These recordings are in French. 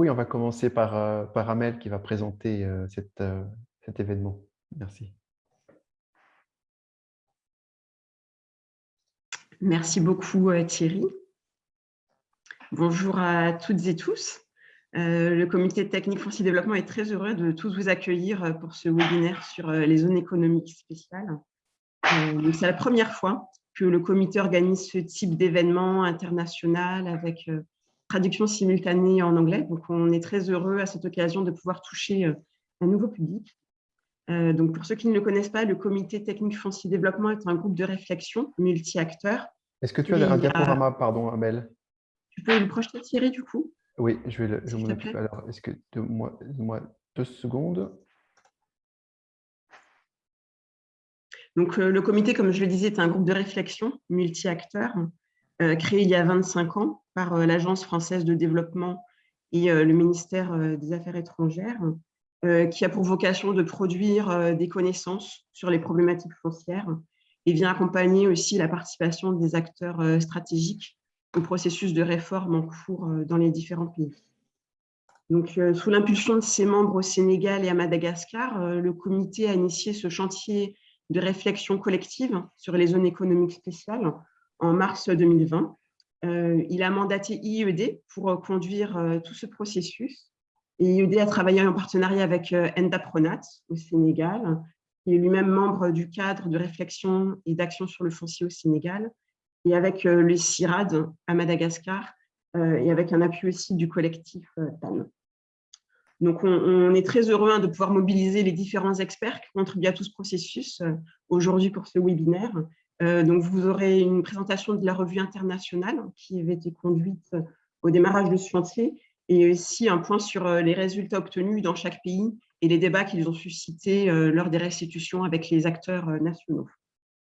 beaucoup on va commencer par, euh, par Amel qui va présenter euh, euh, cet événement. Merci. Merci beaucoup Thierry. Bonjour à toutes et tous. le comité technique foncier développement est très heureux de tous vous accueillir pour ce webinaire sur les zones économiques spéciales. C'est la première fois que le comité organise ce type d'événement international avec traduction simultanée en anglais. Donc, on est très heureux à cette occasion de pouvoir toucher euh, un nouveau public. Euh, donc, pour ceux qui ne le connaissent pas, le Comité technique foncier développement est un groupe de réflexion multi-acteurs. Est-ce que tu as un diaporama, pardon, Amel? Tu peux le projeter, Thierry, du coup? Oui, je vais le, je Alors, est-ce que moi, moi deux secondes? Donc, euh, le comité, comme je le disais, est un groupe de réflexion multi-acteurs créé il y a 25 ans par euh, l'Agence française de développement et euh, le ministère euh, des Affaires étrangères, qui a pour vocation de produire des connaissances sur les problématiques foncières et vient accompagner aussi la participation des acteurs stratégiques au processus de réforme en cours dans les différents pays. Donc, sous l'impulsion de ses membres au Sénégal et à Madagascar, le comité a initié ce chantier de réflexion collective sur les zones économiques spéciales en mars 2020 euh, il a mandaté IED pour euh, conduire euh, tout ce processus. IED a travaillé en partenariat avec Enda Pronat au Sénégal, qui est lui-même membre du cadre de réflexion et d'action sur le foncier au Sénégal, et avec le CIRAD à Madagascar, et avec un appui aussi du collectif TAN. Donc, on, est très heureux hein, de pouvoir mobiliser les différents experts qui contribuent à tout ce processus aujourd'hui pour ce webinaire euh, donc, vous aurez une présentation de la revue internationale qui avait été conduite au démarrage de ce chantier et aussi un point sur euh, les résultats obtenus dans chaque pays et les débats qu'ils ont suscités euh, lors des restitutions avec les acteurs nationaux.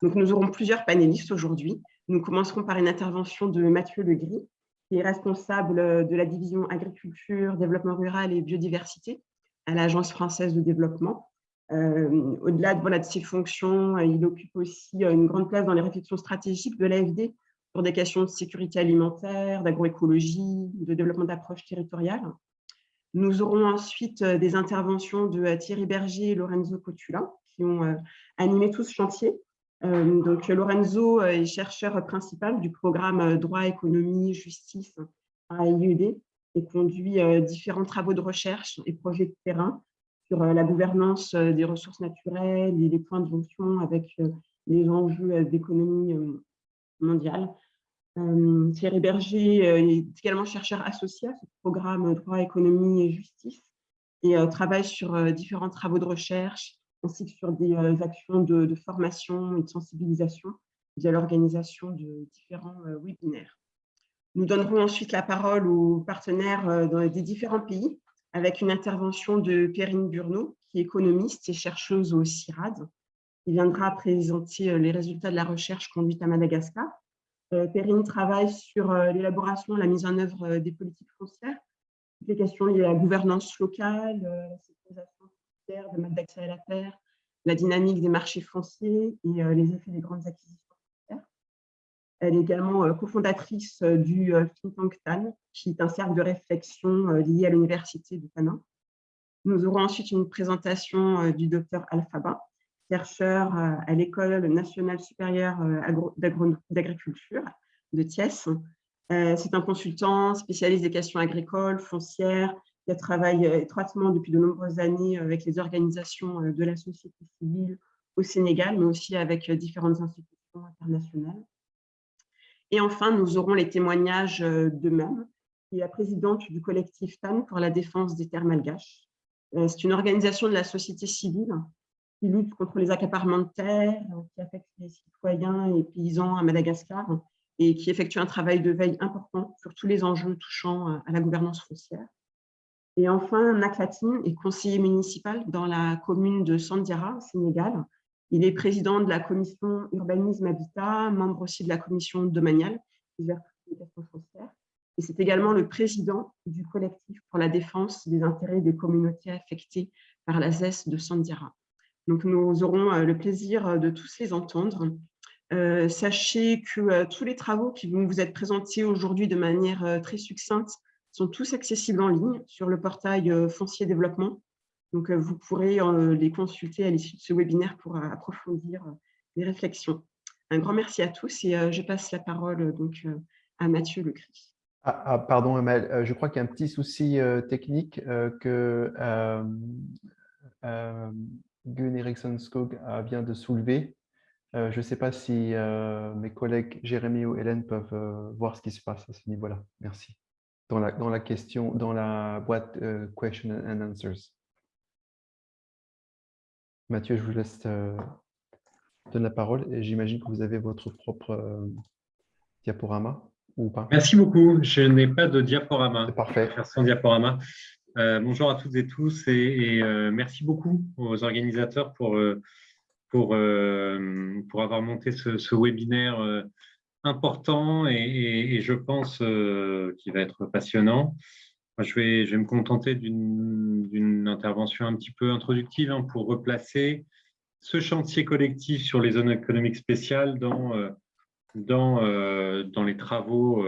Donc, nous aurons plusieurs panélistes aujourd'hui. Nous commencerons par une intervention de Mathieu Legris, qui est responsable de la division agriculture, développement rural et biodiversité à l'Agence française de développement. Euh, au-delà de, ses fonctions, euh, il occupe aussi euh, une grande place dans les réflexions stratégiques de l'AFD sur des questions de sécurité alimentaire, d'agroécologie, de développement d'approches territoriales. Nous aurons ensuite des interventions de Thierry Berger et Lorenzo Cotula qui ont animé tout ce chantier. Donc, Lorenzo est chercheur principal du programme Droit, économie, justice à IED et conduit différents travaux de recherche et projets de terrain sur euh, la gouvernance euh, des ressources naturelles et les points de jonction avec euh, les enjeux d'économie mondiale. Thierry Berger est également chercheur associé à ce programme Droit, économie et justice et travaille sur différents travaux de recherche ainsi que sur des actions de, formation et de sensibilisation via l'organisation de différents webinaires. Nous donnerons ensuite la parole aux partenaires des différents pays avec une intervention de Perrine Burneau, qui est économiste et chercheuse au CIRAD, qui viendra présenter euh, les résultats de la recherche conduite à Madagascar. Euh, Perrine travaille sur euh, l'élaboration et la mise en œuvre des politiques foncières, les questions liées à la gouvernance locale, la sécurisation foncière, de d'accès à la terre, la dynamique des marchés fonciers et les effets des grandes acquisitions elle est également euh, cofondatrice euh, du euh, think tank TAN, qui est un cercle de réflexion lié à l'université de Tanin. Nous aurons ensuite une présentation du docteur Alphaba, chercheur à l'École nationale supérieure d'agriculture de Thiès. C'est un consultant spécialiste des questions agricoles, foncières, qui travaille étroitement depuis de nombreuses années avec les organisations de la société civile au Sénégal, mais aussi avec différentes institutions internationales. Et enfin, nous aurons les témoignages euh, d'eux-mêmes, qui est la présidente du collectif TAN pour la défense des terres malgaches. Euh, c'est une organisation de la société civile qui lutte contre les accaparements de terres, euh, qui affecte les citoyens et paysans à Madagascar et qui effectue un travail de veille important sur tous les enjeux touchant à la gouvernance foncière. Et enfin, Naklatine est conseiller municipal dans la commune de Sandiara, Sénégal, il est président de la commission Urbanisme Habitat, membre aussi de la commission domaniale. Et c'est également le président du collectif pour la défense des intérêts des communautés affectées par la ZES de Sandiara. Donc, nous aurons euh, le plaisir euh, de tous les entendre. Euh, sachez que tous les travaux qui vont vous être présentés aujourd'hui de manière très succincte sont tous accessibles en ligne sur le portail Foncier Développement. Donc, vous pourrez les consulter à l'issue de ce webinaire pour approfondir les réflexions. Un grand merci à tous et je passe la parole donc, à Mathieu Lecry. Ah, ah, pardon, Amel, je crois qu'il y a un petit souci technique que Gun Eriksson Skog vient de soulever. je ne sais pas si mes collègues Jérémy ou Hélène peuvent voir ce qui se passe à ce niveau-là. Merci. Dans la, dans la question, dans la boîte Question and Answers. Mathieu, je vous laisse donner la parole et j'imagine que vous avez votre propre diaporama ou pas? Merci beaucoup. Je n'ai pas de diaporama. parfait. Sans diaporama. Euh, bonjour à toutes et tous et, euh, merci beaucoup aux organisateurs pour, euh, pour, pour avoir monté ce, webinaire important et, je pense qu'il va être passionnant. Je, vais, je vais me contenter d'une intervention un petit peu introductive hein, pour replacer ce chantier collectif sur les zones économiques spéciales dans, dans, dans les travaux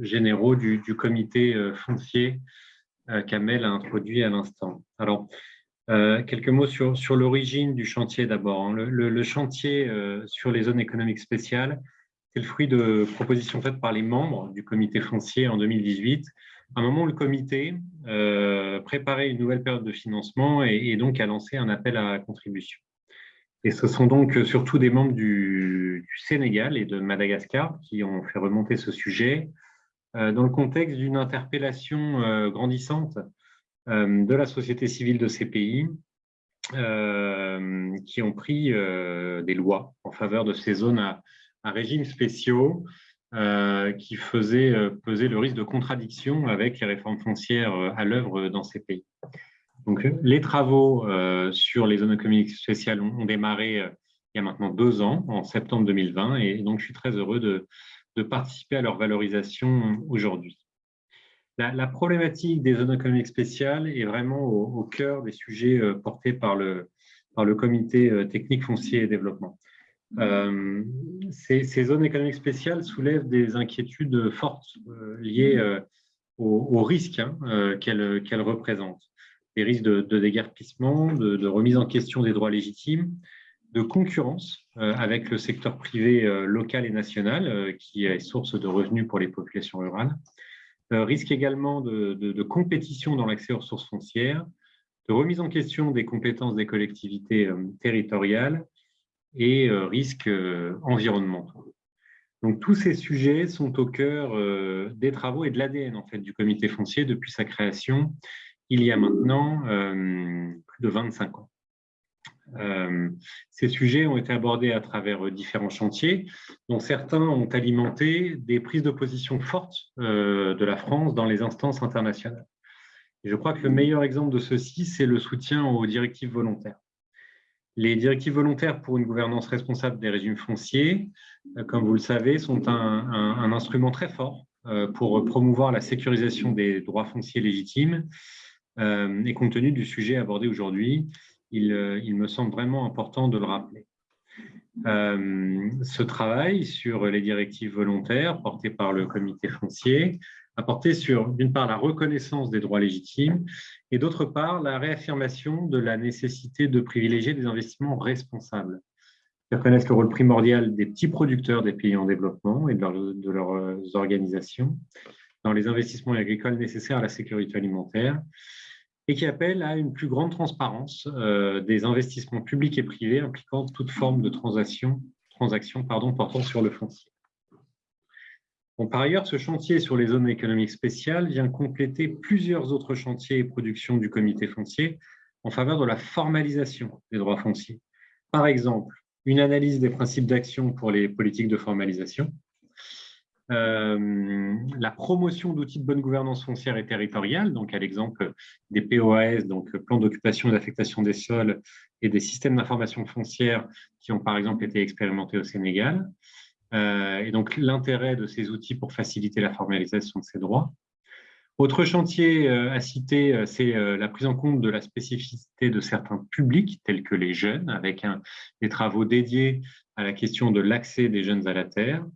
généraux du, du comité foncier euh, qu'Amel a introduit à l'instant. Alors, euh, quelques mots sur, sur l'origine du chantier d'abord. Hein. Le, chantier euh, sur les zones économiques spéciales, c'est le fruit de propositions faites par les membres du comité foncier en 2018, à un moment le comité préparait une nouvelle période de financement et, donc a lancé un appel à contribution. Et ce sont donc surtout des membres du, Sénégal et de Madagascar qui ont fait remonter ce sujet, euh, dans le contexte d'une interpellation euh, grandissante euh, de la société civile de ces pays qui ont pris des lois en faveur de ces zones à, régime spéciaux qui faisaient peser le risque de contradiction avec les réformes foncières à l'œuvre dans ces pays. Donc, les travaux sur les zones économiques spéciales ont, démarré il y a maintenant deux ans, en septembre 2020, et donc je suis très heureux de, participer à leur valorisation aujourd'hui. La, problématique des zones économiques spéciales est vraiment au, cœur des sujets euh, portés par le, par le comité euh, technique foncier et développement. Euh, ces, zones économiques spéciales soulèvent des inquiétudes fortes liées aux, risques hein, qu'elles représentent. Des risques de, déguerpissement, de, de, remise en question des droits légitimes, de concurrence euh, avec le secteur privé euh, local et national, euh, qui est source de revenus pour les populations rurales. risque également de, compétition dans l'accès aux ressources foncières, de remise en question des compétences des collectivités territoriales et risques environnementaux. Donc, tous ces sujets sont au cœur des travaux et de l'ADN en fait, du comité foncier depuis sa création il y a maintenant plus de 25 ans. Euh, ces sujets ont été abordés à travers euh, différents chantiers, dont certains ont alimenté des prises de position fortes euh, de la France dans les instances internationales. Et je crois que le meilleur exemple de ceci, c'est le soutien aux directives volontaires. Les directives volontaires pour une gouvernance responsable des régimes fonciers, comme vous le savez, sont un, instrument très fort pour promouvoir la sécurisation des droits fonciers légitimes et compte tenu du sujet abordé aujourd'hui, euh, il, me semble vraiment important de le rappeler. Euh, ce travail sur les directives volontaires portées par le comité foncier a porté sur, d'une part, la reconnaissance des droits légitimes et d'autre part, la réaffirmation de la nécessité de privilégier des investissements responsables qui reconnaissent le rôle primordial des petits producteurs des pays en développement et de leurs organisations dans les investissements agricoles nécessaires à la sécurité alimentaire et qui appelle à une plus grande transparence euh, des investissements publics et privés impliquant toute forme de transaction, portant sur le foncier. Par ailleurs, ce chantier sur les zones économiques spéciales vient compléter plusieurs autres chantiers et productions du comité foncier en faveur de la formalisation des droits fonciers. Par exemple, une analyse des principes d'action pour les politiques de formalisation, euh, la promotion d'outils de bonne gouvernance foncière et territoriale, donc à l'exemple des POAS, donc plan d'occupation et d'affectation des sols, et des systèmes d'information foncière qui ont par exemple été expérimentés au Sénégal. Euh, et donc l'intérêt de ces outils pour faciliter la formalisation de ces droits. Autre chantier euh, à citer, c'est la prise en compte de la spécificité de certains publics, tels que les jeunes, avec des travaux dédiés à la question de l'accès des jeunes à la terre,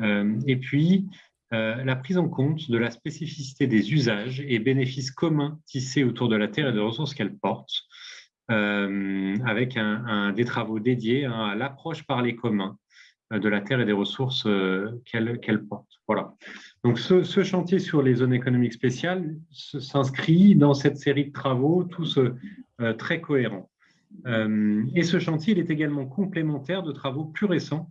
euh, et puis, la prise en compte de la spécificité des usages et bénéfices communs tissés autour de la terre et des ressources qu'elle porte, avec des travaux dédiés hein, à l'approche par les communs de la terre et des ressources qu'elle porte. Voilà. Donc, ce, ce, chantier sur les zones économiques spéciales s'inscrit dans cette série de travaux, tous très cohérents. et ce chantier il est également complémentaire de travaux plus récents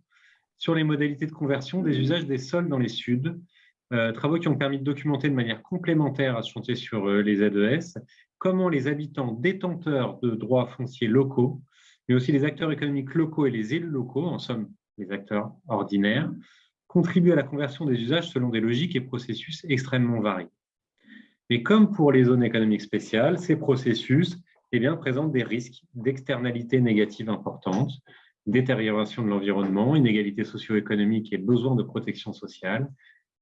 sur les modalités de conversion des usages des sols dans les Suds, euh, travaux qui ont permis de documenter de manière complémentaire à ce chantier sur euh, les ZES, comment les habitants détenteurs de droits fonciers locaux, mais aussi les acteurs économiques locaux et les élus locaux, en somme les acteurs ordinaires, contribuent à la conversion des usages selon des logiques et processus extrêmement variés. Et comme pour les zones économiques spéciales, ces processus eh bien, présentent des risques d'externalités négatives importantes, détérioration de l'environnement, inégalités socio-économiques et besoin de protection sociale,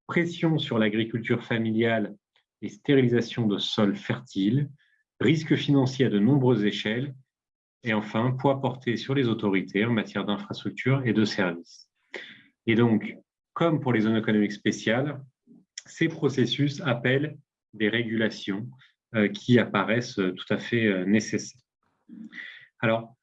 pression sur l'agriculture familiale et stérilisation de sols fertiles, risques financiers à de nombreuses échelles, et enfin, poids porté sur les autorités en matière d'infrastructures et de services. Et donc, comme pour les zones économiques spéciales, ces processus appellent des régulations euh, qui apparaissent tout à fait euh, nécessaires. Alors,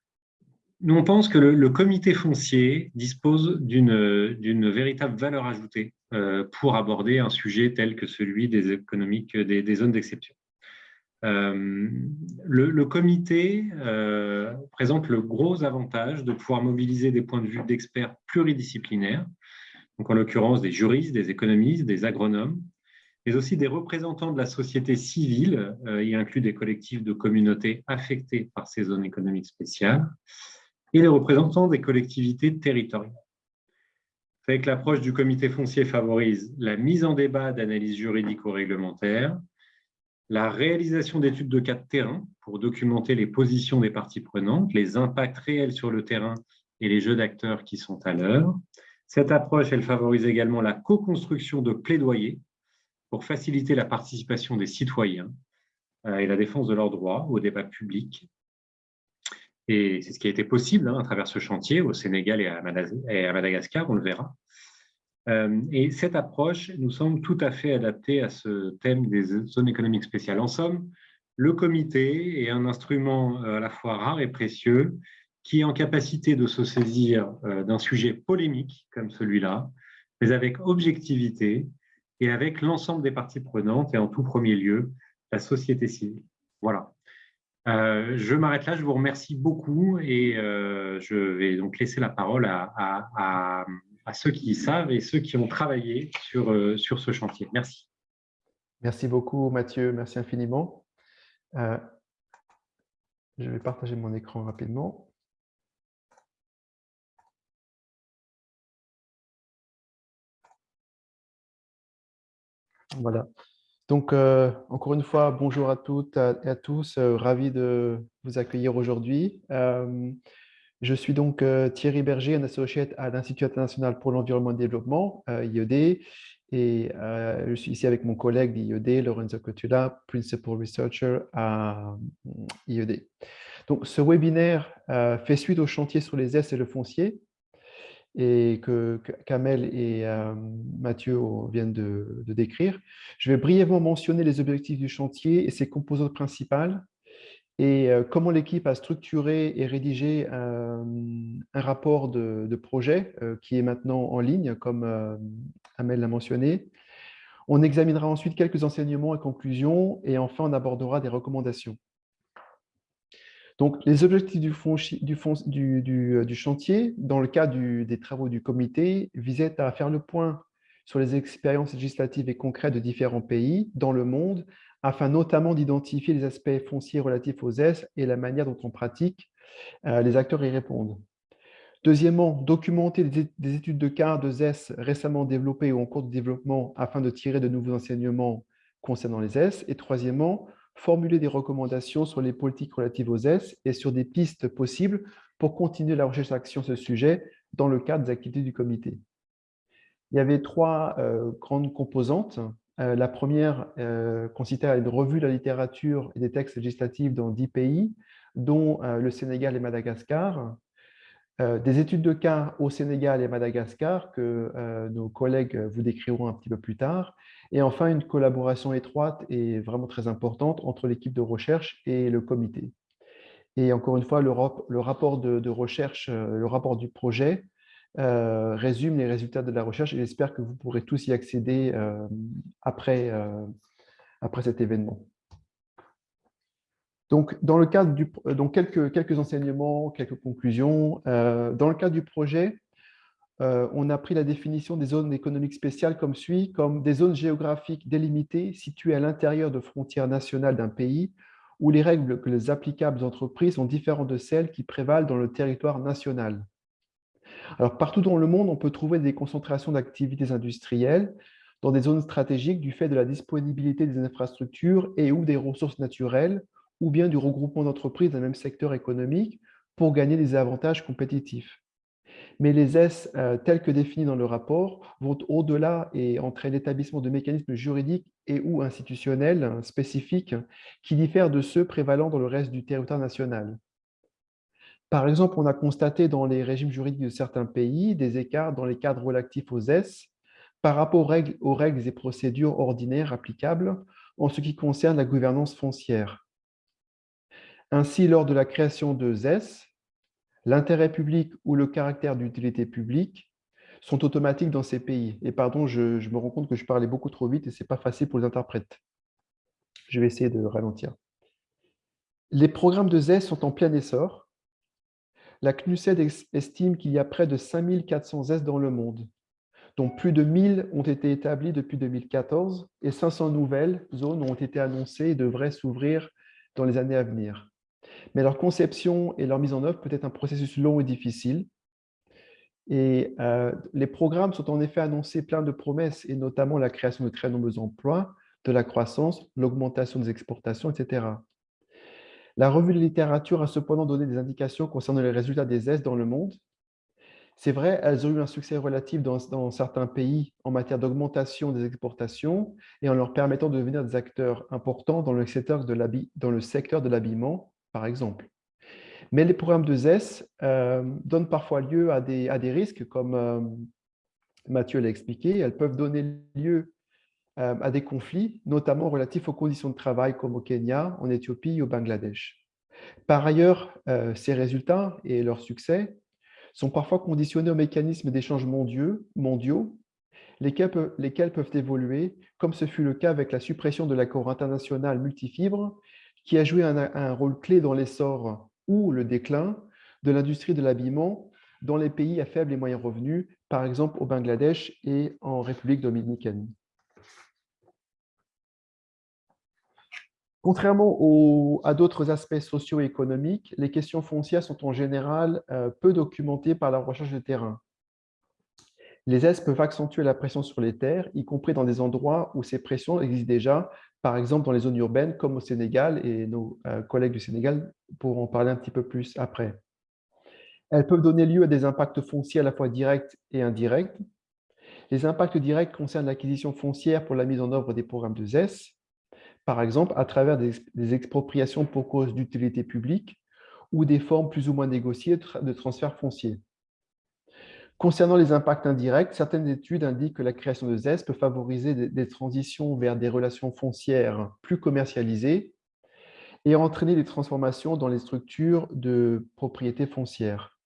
nous, on pense que le, comité foncier dispose d'une véritable valeur ajoutée euh, pour aborder un sujet tel que celui des économiques des, zones d'exception. Euh, le, comité euh, présente le gros avantage de pouvoir mobiliser des points de vue d'experts pluridisciplinaires, donc en l'occurrence des juristes, des économistes, des agronomes, mais aussi des représentants de la société civile, y inclut des collectifs de communautés affectées par ces zones économiques spéciales, et les représentants des collectivités territoriales. Avec l'approche du comité foncier favorise la mise en débat d'analyses juridico-réglementaires, la réalisation d'études de cas de terrain pour documenter les positions des parties prenantes, les impacts réels sur le terrain et les jeux d'acteurs qui sont à l'heure. Cette approche, elle favorise également la co-construction de plaidoyers pour faciliter la participation des citoyens euh, et la défense de leurs droits au débat public et c'est ce qui a été possible hein, à travers ce chantier au Sénégal et à, Madagascar, on le verra. Euh, et cette approche nous semble tout à fait adaptée à ce thème des zones économiques spéciales. En somme, le comité est un instrument euh, à la fois rare et précieux qui est en capacité de se saisir euh, d'un sujet polémique comme celui-là, mais avec objectivité et avec l'ensemble des parties prenantes et en tout premier lieu la société civile. Voilà. Je m'arrête là, je vous remercie beaucoup et je vais donc laisser la parole à, ceux qui savent et ceux qui ont travaillé sur, euh, sur ce chantier. Merci. Merci beaucoup Mathieu, merci infiniment. je vais partager mon écran rapidement. Voilà. Donc, euh, encore une fois, bonjour à toutes et à, tous. Euh, ravi de vous accueillir aujourd'hui. Euh, je suis donc Thierry Berger, un associé à l'Institut international pour l'environnement et le développement, IED, et je suis ici avec mon collègue d'IED, Lorenzo Cotula, Principal Researcher à IED. Donc, ce webinaire fait suite au chantier sur les S et le foncier, et que Kamel et euh, Mathieu viennent de, décrire. Je vais brièvement mentionner les objectifs du chantier et ses composantes principales et euh, comment l'équipe a structuré et rédigé un, rapport de, projet euh, qui est maintenant en ligne, comme Amel l'a mentionné. On examinera ensuite quelques enseignements et conclusions et enfin on abordera des recommandations. Donc, les objectifs du, euh, du, chantier, dans le cadre des travaux du comité, visaient à faire le point sur les expériences législatives et concrètes de différents pays dans le monde, afin notamment d'identifier les aspects fonciers relatifs aux S et la manière dont on pratique euh, les acteurs y répondent. Deuxièmement, documenter des études de cas de ZES récemment développées ou en cours de développement afin de tirer de nouveaux enseignements concernant les S. Et troisièmement, formuler des recommandations sur les politiques relatives aux S et sur des pistes possibles pour continuer la recherche d'action sur ce sujet dans le cadre des activités du comité. Il y avait trois euh, grandes composantes. Euh, la première euh, consistait à une revue de la littérature et des textes législatifs dans dix pays, dont le Sénégal et Madagascar. des études de cas au Sénégal et Madagascar que nos collègues vous décriront un petit peu plus tard. Et enfin, une collaboration étroite et vraiment très importante entre l'équipe de recherche et le comité. Et encore une fois, le, rapport de, recherche, le rapport du projet résume les résultats de la recherche et j'espère que vous pourrez tous y accéder après, après cet événement. Donc, dans le cadre du, quelques, enseignements, quelques conclusions. dans le cadre du projet, on a pris la définition des zones économiques spéciales comme suit, comme des zones géographiques délimitées situées à l'intérieur de frontières nationales d'un pays où les règles que les applicables entreprises sont différentes de celles qui prévalent dans le territoire national. Alors, partout dans le monde, on peut trouver des concentrations d'activités industrielles dans des zones stratégiques du fait de la disponibilité des infrastructures et ou des ressources naturelles, ou bien du regroupement d'entreprises d'un même secteur économique pour gagner des avantages compétitifs. Mais les S, euh, tels que définis dans le rapport, vont au-delà et entraînent l'établissement de mécanismes juridiques et ou institutionnels spécifiques qui diffèrent de ceux prévalant dans le reste du territoire national. Par exemple, on a constaté dans les régimes juridiques de certains pays des écarts dans les cadres relatifs aux S par rapport aux règles, et procédures ordinaires applicables en ce qui concerne la gouvernance foncière. Ainsi, lors de la création de ZES, l'intérêt public ou le caractère d'utilité publique sont automatiques dans ces pays. Et pardon, je, me rends compte que je parlais beaucoup trop vite et ce n'est pas facile pour les interprètes. Je vais essayer de ralentir. Les programmes de ZES sont en plein essor. La CNUSED estime qu'il y a près de 5400 ZES dans le monde, dont plus de 1000 ont été établis depuis 2014 et 500 nouvelles zones ont été annoncées et devraient s'ouvrir dans les années à venir. Mais leur conception et leur mise en œuvre peut être un processus long et difficile. Et euh, les programmes sont en effet annoncés plein de promesses, et notamment la création de très nombreux emplois, de la croissance, l'augmentation des exportations, etc. La revue de littérature a cependant donné des indications concernant les résultats des ES dans le monde. C'est vrai, elles ont eu un succès relatif dans, certains pays en matière d'augmentation des exportations et en leur permettant de devenir des acteurs importants dans le secteur de l'habillement, par exemple. Mais les programmes de ZES euh, donnent parfois lieu à des, à des risques, comme euh, Mathieu l'a expliqué. Elles peuvent donner lieu à des conflits, notamment relatifs aux conditions de travail, comme au Kenya, en Éthiopie ou au Bangladesh. Par ailleurs, ces résultats et leur succès sont parfois conditionnés aux mécanismes d'échange mondiaux, lesquels peuvent évoluer, comme ce fut le cas avec la suppression de l'accord international multifibre qui a joué un, rôle clé dans l'essor ou le déclin de l'industrie de l'habillement dans les pays à faible et moyen revenu, par exemple au Bangladesh et en République dominicaine. Contrairement à d'autres aspects socio-économiques, les questions foncières sont en général euh, peu documentées par la recherche de terrain. Les aides peuvent accentuer la pression sur les terres, y compris dans des endroits où ces pressions existent déjà, par exemple dans les zones urbaines comme au Sénégal, et nos euh, collègues du Sénégal pourront en parler un petit peu plus après. Elles peuvent donner lieu à des impacts fonciers à la fois directs et indirects. Les impacts directs concernent l'acquisition foncière pour la mise en œuvre des programmes de ZES, par exemple à travers des, expropriations pour cause d'utilité publique ou des formes plus ou moins négociées de transfert foncier. Concernant les impacts indirects, certaines études indiquent que la création de ZES peut favoriser des, transitions vers des relations foncières plus commercialisées et entraîner des transformations dans les structures de propriété foncière.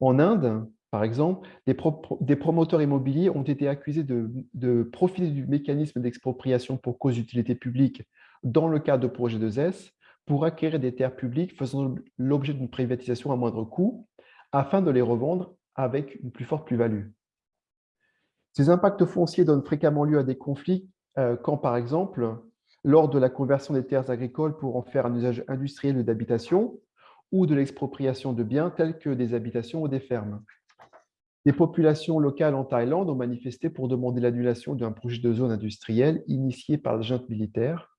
En Inde, par exemple, des, promoteurs immobiliers ont été accusés de, profiter du mécanisme d'expropriation pour cause d'utilité publique dans le cadre de projets de ZES pour acquérir des terres publiques faisant l'objet d'une privatisation à moindre coût afin de les revendre avec une plus forte plus-value. Ces impacts fonciers donnent fréquemment lieu à des conflits euh, quand, par exemple, lors de la conversion des terres agricoles pour en faire un usage industriel ou d'habitation, ou de l'expropriation de biens tels que des habitations ou des fermes. Des populations locales en Thaïlande ont manifesté pour demander l'annulation d'un projet de zone industrielle initié par la junte militaire.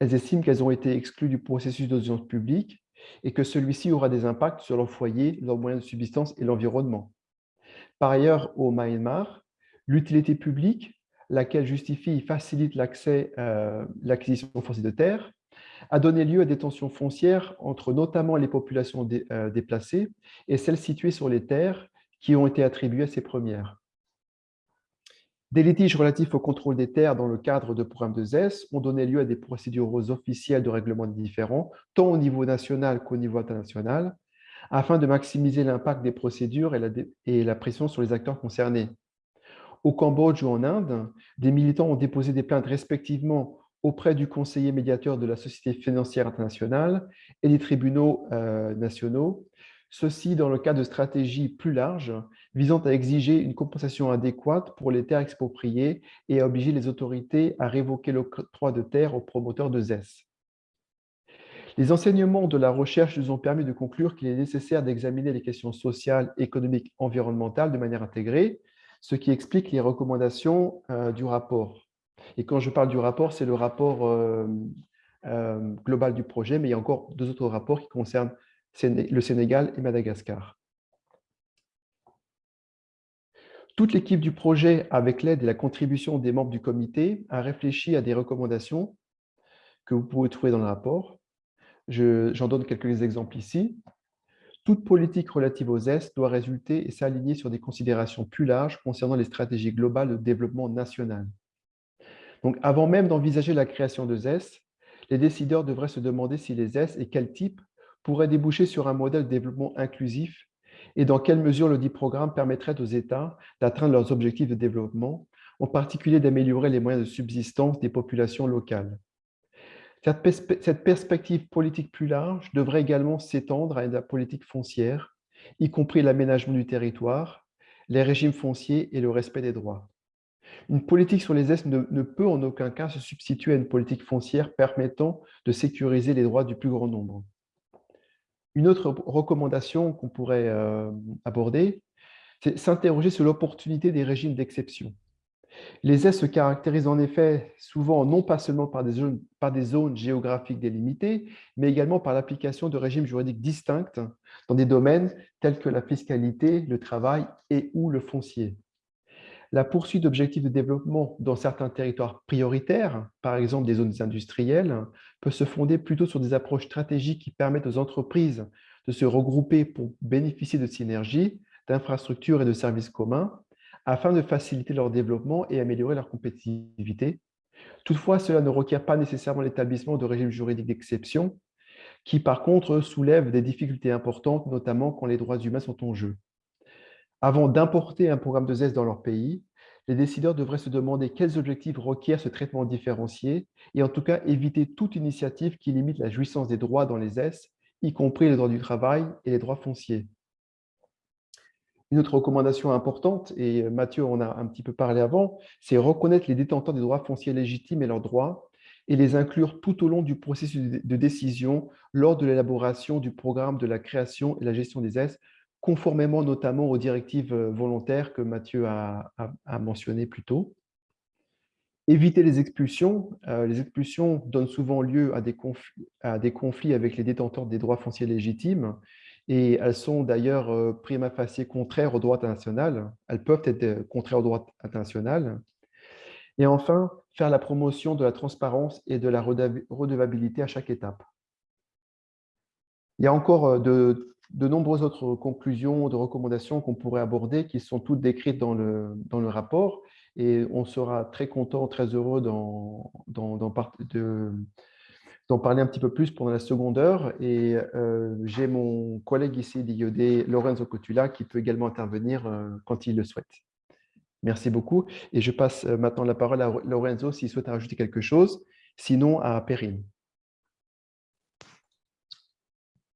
Elles estiment qu'elles ont été exclues du processus d'audience publique et que celui-ci aura des impacts sur leur foyer, leurs moyens de subsistance et l'environnement. Par ailleurs, au Myanmar, l'utilité publique, laquelle justifie et facilite l'accès à euh, l'acquisition foncière de terre, a donné lieu à des tensions foncières entre notamment les populations euh, déplacées et celles situées sur les terres qui ont été attribuées à ces premières. Des litiges relatifs au contrôle des terres dans le cadre de programmes de ZES ont donné lieu à des procédures officielles de règlement différents, tant au niveau national qu'au niveau international, afin de maximiser l'impact des procédures et la, pression sur les acteurs concernés. Au Cambodge ou en Inde, des militants ont déposé des plaintes respectivement auprès du conseiller médiateur de la Société financière internationale et des tribunaux euh, nationaux, ceci dans le cadre de stratégies plus larges visant à exiger une compensation adéquate pour les terres expropriées et à obliger les autorités à révoquer l'octroi de terres aux promoteurs de ZES. Les enseignements de la recherche nous ont permis de conclure qu'il est nécessaire d'examiner les questions sociales, économiques, environnementales de manière intégrée, ce qui explique les recommandations euh, du rapport. Et quand je parle du rapport, c'est le rapport euh, euh, global du projet, mais il y a encore deux autres rapports qui concernent le Sénégal et Madagascar. Toute l'équipe du projet, avec l'aide et la contribution des membres du comité, a réfléchi à des recommandations que vous pouvez trouver dans le rapport. J'en donne quelques exemples ici. Toute politique relative aux ES doit résulter et s'aligner sur des considérations plus larges concernant les stratégies globales de développement national. Donc, avant même d'envisager la création de ZES, les décideurs devraient se demander si les ZES et quel type pourraient déboucher sur un modèle de développement inclusif et dans quelle mesure le dit programme permettrait aux États d'atteindre leurs objectifs de développement, en particulier d'améliorer les moyens de subsistance des populations locales. Cette perspective politique plus large devrait également s'étendre à la politique foncière, y compris l'aménagement du territoire, les régimes fonciers et le respect des droits. Une politique sur les Est ne, peut en aucun cas se substituer à une politique foncière permettant de sécuriser les droits du plus grand nombre. Une autre recommandation qu'on pourrait euh, aborder, c'est s'interroger sur l'opportunité des régimes d'exception. Les aides se caractérisent en effet souvent non pas seulement par des, zones, par des zones géographiques délimitées, mais également par l'application de régimes juridiques distincts dans des domaines tels que la fiscalité, le travail et ou le foncier. La poursuite d'objectifs de développement dans certains territoires prioritaires, par exemple des zones industrielles, peut se fonder plutôt sur des approches stratégiques qui permettent aux entreprises de se regrouper pour bénéficier de synergies, d'infrastructures et de services communs, afin de faciliter leur développement et améliorer leur compétitivité. Toutefois, cela ne requiert pas nécessairement l'établissement de régimes juridiques d'exception, qui par contre soulèvent des difficultés importantes, notamment quand les droits humains sont en jeu. Avant d'importer un programme de ZES dans leur pays, les décideurs devraient se demander quels objectifs requièrent ce traitement différencié et en tout cas éviter toute initiative qui limite la jouissance des droits dans les ZES, y compris les droits du travail et les droits fonciers. Une autre recommandation importante, et Mathieu en a un petit peu parlé avant, c'est reconnaître les détenteurs des droits fonciers légitimes et leurs droits et les inclure tout au long du processus de décision lors de l'élaboration du programme de la création et la gestion des S, conformément notamment aux directives volontaires que Mathieu a, mentionnées plus tôt. Éviter les expulsions. Euh, les expulsions donnent souvent lieu à des, conflits avec les détenteurs des droits fonciers légitimes et elles sont d'ailleurs euh, prima facie contraires au droit international. Elles peuvent être euh, contraires au droit international. Et enfin, faire la promotion de la transparence et de la redevabilité à chaque étape. Il y a encore euh, de, nombreuses autres conclusions, de recommandations qu'on pourrait aborder qui sont toutes décrites dans le, dans le rapport et on sera très content, très heureux d'en parler un petit peu plus pendant la seconde heure. Et euh, j'ai mon collègue ici d'IOD, Lorenzo Cotula, qui peut également intervenir euh, quand il le souhaite. Merci beaucoup. Et je passe euh, maintenant la parole à Lorenzo s'il souhaite rajouter quelque chose, sinon à Perrine.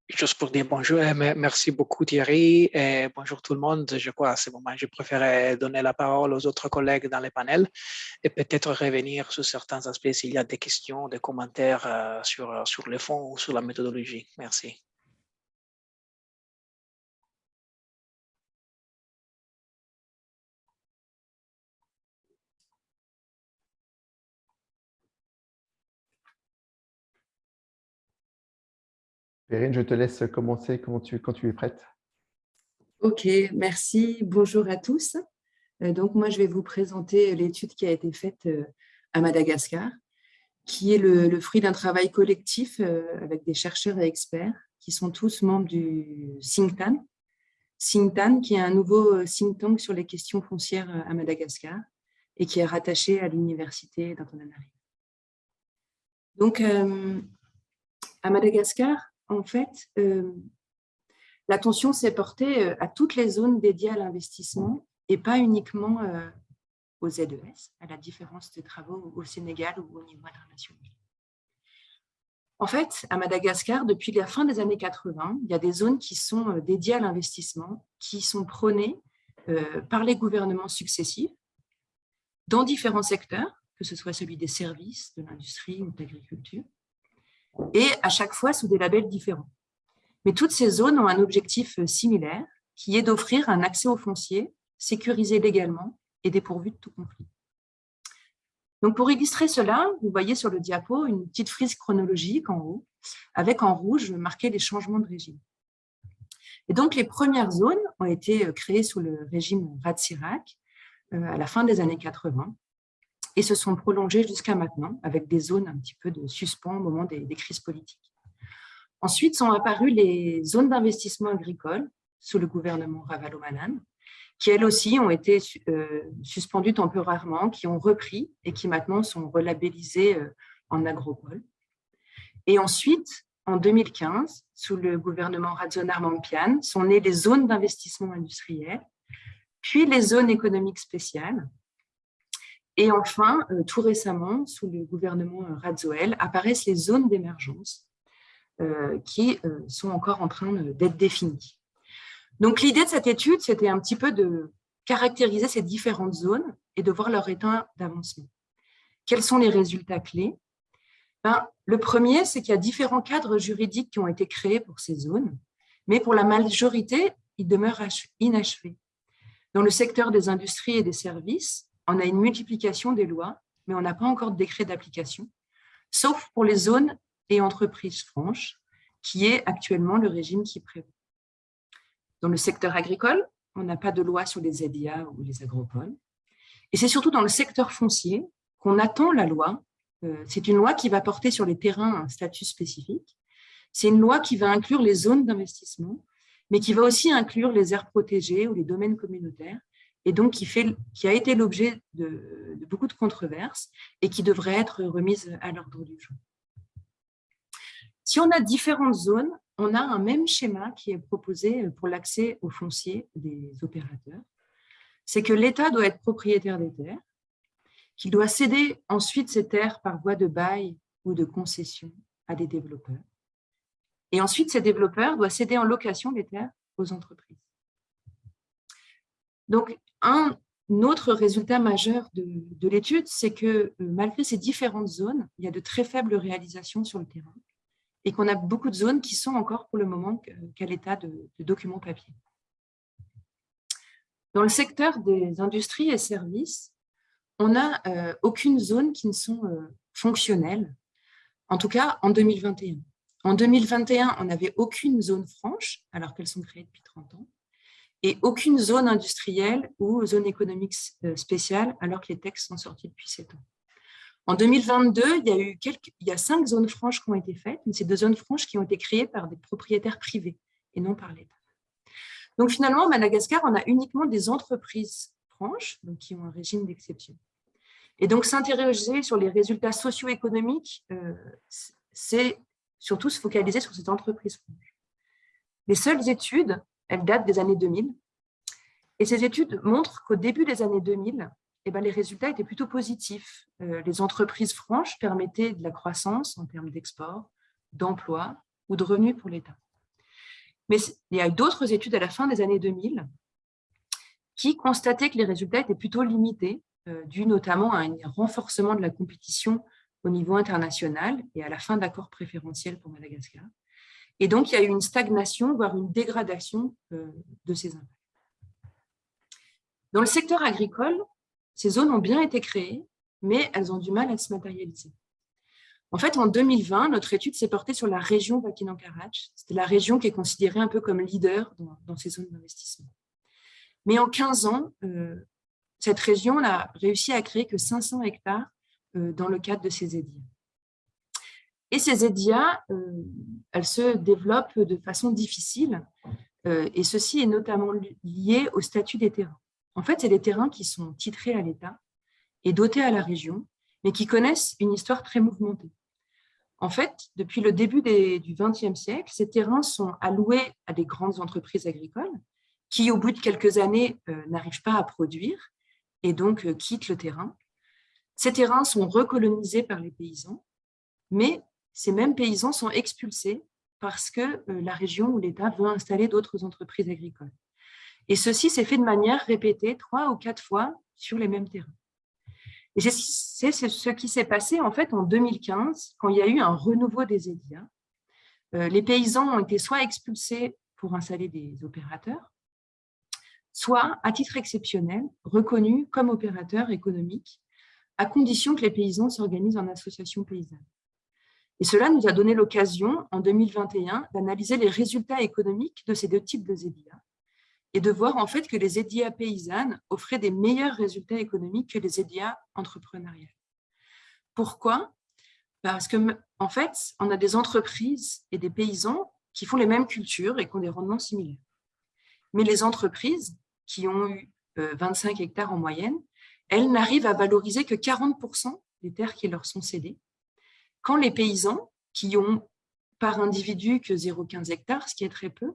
Juste pour dire bonjour, euh, merci beaucoup Thierry et bonjour tout le monde. Je crois à ce moment, je préférais donner la parole aux autres collègues dans le panel et peut-être revenir sur certains aspects s'il y a des questions, des commentaires euh, sur, sur le fond ou sur la méthodologie. Merci. Perrine, je te laisse commencer quand tu, es prête? Ok, merci. Bonjour à tous. Euh, donc, moi, je vais vous présenter l'étude qui a été faite euh, à Madagascar. qui est le, fruit d'un travail collectif avec des chercheurs et experts qui sont tous membres du Singtan. Singtan, qui est un nouveau think tank sur les questions foncières à Madagascar et qui est rattaché à l'université d'Antananarivo. Donc, à Madagascar, en fait, l'attention s'est portée à toutes les zones dédiées à l'investissement et pas uniquement aux ZES, à la différence des travaux au Sénégal ou au niveau international. En fait, à Madagascar, depuis la fin des années 80, il y a des zones qui sont dédiées à l'investissement, qui sont prônées par les gouvernements successifs dans différents secteurs, que ce soit celui des services, de l'industrie ou de l'agriculture, et à chaque fois sous des labels différents. Mais toutes ces zones ont un objectif euh, similaire, qui est d'offrir un accès aux fonciers sécurisé légalement et dépourvu de tout conflit. Donc pour illustrer cela, vous voyez sur le diapo une petite frise chronologique en haut, avec en rouge marqué les changements de régime. Et donc les premières zones ont été euh, créées sous le régime Ratsirac euh, à la fin des années 80 et se sont prolongées jusqu'à maintenant avec des zones un petit peu de suspens au moment des, crises politiques. Ensuite sont apparues les zones d'investissement agricole sous le gouvernement Ravalomanan, qui elles aussi ont été euh, suspendues temporairement, qui ont repris et qui maintenant sont relabellisées euh, en agropole. Et ensuite, en 2015, sous le gouvernement Radzonar Mampian, sont nées les zones d'investissement industriel, puis les zones économiques spéciales, et enfin, euh, tout récemment, sous le gouvernement euh, Radzoel, apparaissent les zones d'émergence euh, qui sont encore en train d'être définies. Donc l'idée de cette étude, c'était un petit peu de caractériser ces différentes zones et de voir leur état d'avancement. Quels sont les résultats clés? Ben, Le premier, c'est qu'il y a différents cadres juridiques qui ont été créés pour ces zones, mais pour la majorité, ils demeurent inachevés. Dans le secteur des industries et des services, on a une multiplication des lois, mais on n'a pas encore de décret d'application, sauf pour les zones et entreprises franches, qui est actuellement le régime qui prévaut. Dans le secteur agricole, on n'a pas de loi sur les ZIA ou les agropoles. Et c'est surtout dans le secteur foncier qu'on attend la loi. Euh, c'est une loi qui va porter sur les terrains un statut spécifique. C'est une loi qui va inclure les zones d'investissement, mais qui va aussi inclure les aires protégées ou les domaines communautaires, et donc qui, fait, qui a été l'objet de, beaucoup de controverses et qui devrait être remise à l'ordre du jour. Si on a différentes zones, on a un même schéma qui est proposé pour l'accès aux fonciers des opérateurs. C'est que l'État doit être propriétaire des terres, qu'il doit céder ensuite ces terres par voie de bail ou de concession à des développeurs. Et ensuite, ces développeurs doivent céder en location les terres aux entreprises. Donc, un autre résultat majeur de, l'étude, c'est que euh, malgré ces différentes zones, il y a de très faibles réalisations sur le terrain et qu'on a beaucoup de zones qui sont encore pour le moment qu'à l'état de, documents papier. Dans le secteur des industries et services, on n'a euh, aucune zone qui ne sont euh, fonctionnelles, en tout cas en 2021. En 2021, on n'avait aucune zone franche, alors qu'elles sont créées depuis 30 ans et aucune zone industrielle ou zone économique euh, spéciale, alors que les textes sont sortis depuis sept ans. En 2022, il y a eu quelques, il y a cinq zones franches qui ont été faites, mais c'est deux zones franches qui ont été créées par des propriétaires privés et non par l'État. Donc finalement, à Madagascar, on a uniquement des entreprises franches, donc qui ont un régime d'exception. Et donc s'interroger sur les résultats socio-économiques, euh, c'est surtout se focaliser sur ces entreprises franches. Les seules études elle date des années 2000. Et ces études montrent qu'au début des années 2000, eh ben, les résultats étaient plutôt positifs. Euh, les entreprises franches permettaient de la croissance en termes d'export, d'emploi ou de revenus pour l'État. Mais il y a d'autres études à la fin des années 2000 qui constataient que les résultats étaient plutôt limités, euh, dû notamment à un renforcement de la compétition au niveau international et à la fin d'accords préférentiels pour Madagascar. Et donc, il y a eu une stagnation, voire une dégradation euh, de ces impacts. Dans le secteur agricole, ces zones ont bien été créées, mais elles ont du mal à se matérialiser. En fait, en 2020, notre étude s'est portée sur la région Vakinankarach. C'était la région qui est considérée un peu comme leader dans, ces zones d'investissement. Mais en 15 ans, euh, cette région n'a réussi à créer que 500 hectares euh, dans le cadre de ces édits. Et ces EDIA, elles se développent de façon difficile, et ceci est notamment lié au statut des terrains. En fait, c'est des terrains qui sont titrés à l'État et dotés à la région, mais qui connaissent une histoire très mouvementée. En fait, depuis le début du XXe siècle, ces terrains sont alloués à des grandes entreprises agricoles qui, au bout de quelques années, euh, n'arrivent pas à produire et donc euh, quittent le terrain. Ces terrains sont recolonisés par les paysans, mais ces mêmes paysans sont expulsés parce que euh, la région ou l'État veut installer d'autres entreprises agricoles. Et ceci s'est fait de manière répétée trois ou quatre fois sur les mêmes terrains. Et c'est ce qui s'est passé en fait en 2015, quand il y a eu un renouveau des EDIA. Euh, les paysans ont été soit expulsés pour installer des opérateurs, soit, à titre exceptionnel, reconnus comme opérateurs économiques, à condition que les paysans s'organisent en association paysanne. Et cela nous a donné l'occasion, en 2021, d'analyser les résultats économiques de ces deux types de ZEDIA et de voir en fait que les EDIA paysannes offraient des meilleurs résultats économiques que les EDIA entrepreneuriales. Pourquoi? Parce que en fait, on a des entreprises et des paysans qui font les mêmes cultures et qui ont des rendements similaires. Mais les entreprises qui ont eu 25 euh, hectares en moyenne, elles n'arrivent à valoriser que 40% des terres qui leur sont cédées, quand les paysans, qui ont par individu que 0,15 hectares, ce qui est très peu,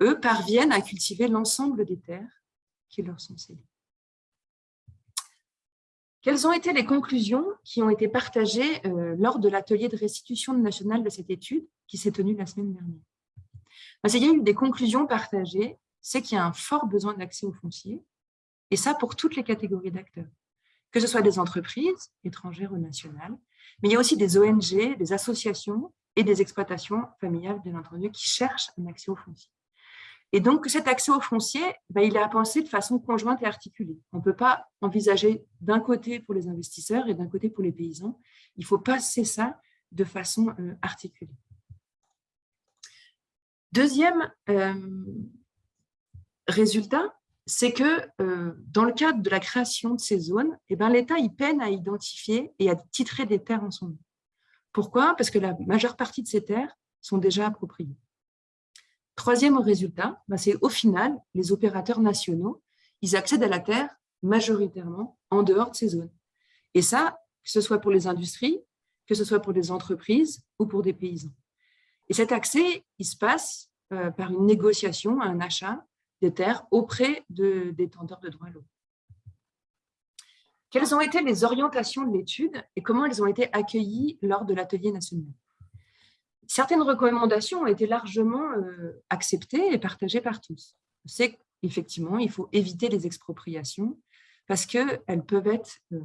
eux parviennent à cultiver l'ensemble des terres qui leur sont cédées. Quelles ont été les conclusions qui ont été partagées euh, lors de l'atelier de restitution nationale de cette étude qui s'est tenu la semaine dernière? Il y a eu des conclusions partagées, c'est qu'il y a un fort besoin d'accès au foncier, et ça pour toutes les catégories d'acteurs, que ce soit des entreprises, étrangères ou nationales, mais il y a aussi des ONG, des associations et des exploitations familiales, bien entendu, qui cherchent un accès au foncier. Et donc, cet accès au foncier, ben, il est à penser de façon conjointe et articulée. On ne peut pas envisager d'un côté pour les investisseurs et d'un côté pour les paysans. Il faut passer ça de façon euh, articulée. Deuxième euh, résultat, c'est que euh, dans le cadre de la création de ces zones, eh ben, l'État peine à identifier et à titrer des terres en son nom. Pourquoi? Parce que la majeure partie de ces terres sont déjà appropriées. Troisième résultat, bah, c'est au final, les opérateurs nationaux, ils accèdent à la terre majoritairement en dehors de ces zones. Et ça, que ce soit pour les industries, que ce soit pour des entreprises ou pour des paysans. Et cet accès, il se passe euh, par une négociation, un achat des terres auprès de détenteurs de droits locaux. Quelles ont été les orientations de l'étude et comment elles ont été accueillies lors de l'atelier national? Certaines recommandations ont été largement euh, acceptées et partagées par tous. C'est qu'effectivement, il faut éviter les expropriations parce qu'elles peuvent être euh,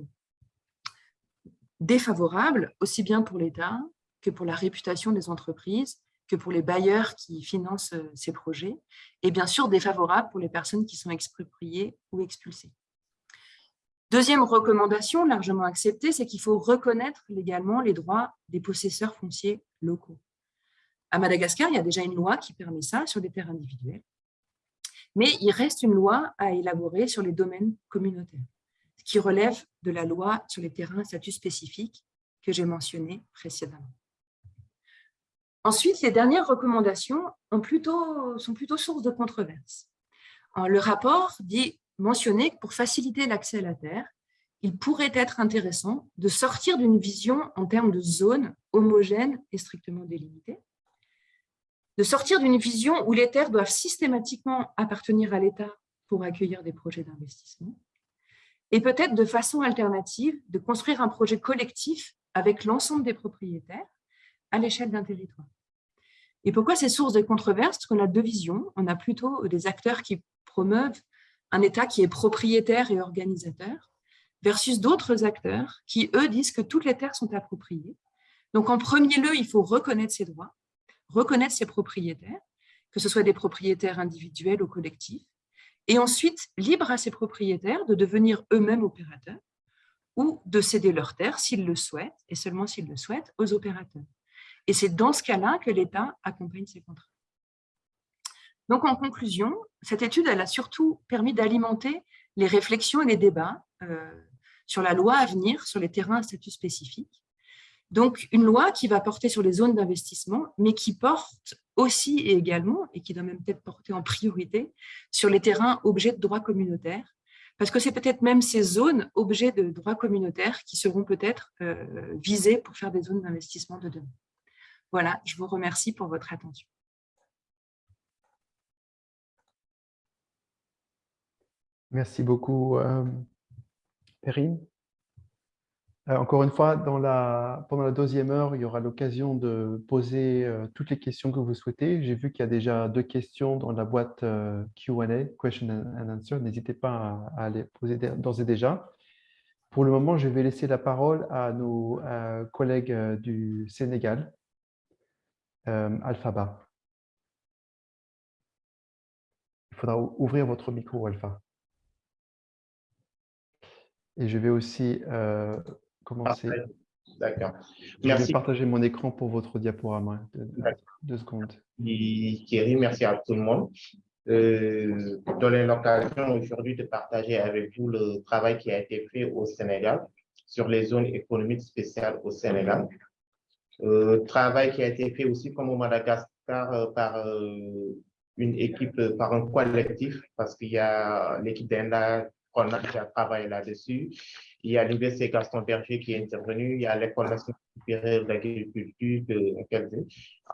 défavorables aussi bien pour l'État que pour la réputation des entreprises, que pour les bailleurs qui financent euh, ces projets, et bien sûr défavorables pour les personnes qui sont expropriées ou expulsées. Deuxième recommandation largement acceptée, c'est qu'il faut reconnaître légalement les droits des possesseurs fonciers locaux. À Madagascar, il y a déjà une loi qui permet ça sur des terres individuelles. Mais il reste une loi à élaborer sur les domaines communautaires, qui relève de la loi sur les terrains à statut spécifique que j'ai mentionné précédemment. Ensuite, les dernières recommandations sont plutôt source de controverses. Le rapport dit mentionner que pour faciliter l'accès à la terre, il pourrait être intéressant de sortir d'une vision en termes de zones homogènes et strictement délimitées, de sortir d'une vision où les terres doivent systématiquement appartenir à l'État pour accueillir des projets d'investissement, et peut-être de façon alternative de construire un projet collectif avec l'ensemble des propriétaires à l'échelle d'un territoire. Et pourquoi ces sources de controverses? Parce qu'on a deux visions. On a plutôt des acteurs qui promeuvent un État qui est propriétaire et organisateur, versus d'autres acteurs qui, eux, disent que toutes les terres sont appropriées. Donc, en premier lieu, il faut reconnaître ses droits, reconnaître ses propriétaires, que ce soit des propriétaires individuels ou collectifs, et ensuite libre à ses propriétaires de devenir eux-mêmes opérateurs ou de céder leurs terres s'ils le souhaitent, et seulement s'ils le souhaitent, aux opérateurs. Et c'est dans ce cas-là que l'État accompagne ces contrats. Donc, en conclusion, cette étude elle a surtout permis d'alimenter les réflexions et les débats euh, sur la loi à venir sur les terrains à statut spécifique, Donc, une loi qui va porter sur les zones d'investissement, mais qui porte aussi et également, et qui doit même peut-être porter en priorité, sur les terrains objets de droit communautaire, parce que c'est peut-être même ces zones objets de droit communautaire qui seront peut-être euh, visées pour faire des zones d'investissement de demain. Voilà, je vous remercie pour votre attention. Merci beaucoup, euh, Perrine. Euh, encore une fois, pendant la deuxième heure, il y aura l'occasion de poser euh, toutes les questions que vous souhaitez. J'ai vu qu'il y a déjà deux questions dans la boîte euh, Q&A, Question and Answer. N'hésitez pas à, les poser d'ores et déjà. Pour le moment, je vais laisser la parole à nos collègues du Sénégal, Alphaba. Il faudra ouvrir votre micro, Alpha. Et je vais aussi commencer. D'accord. Je vais partager mon écran pour votre diaporama. Deux, secondes. Thierry, merci à tout le monde. Euh, donner l'occasion aujourd'hui de partager avec vous le travail qui a été fait au Sénégal sur les zones économiques spéciales au Sénégal. Euh, travail qui a été fait aussi comme au Madagascar euh, par euh, une équipe, par un collectif, parce qu'il y a l'équipe d'Enda qu'on a travaillé là-dessus. Il y a l'Université Gaston Berger qui est intervenu, il y a l'École nationale supérieure d'agriculture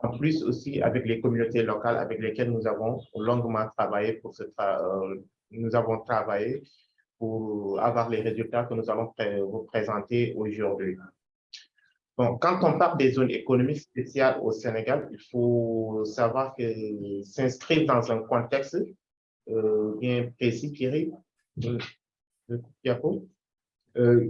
En plus aussi avec les communautés locales avec lesquelles nous avons longuement travaillé pour ce euh, nous avons travaillé pour avoir les résultats que nous allons vous présenter aujourd'hui. Bon, quand on parle des zones économiques spéciales au Sénégal, il faut savoir que s'inscrire dans un contexte euh, bien précis, Thierry, de, euh,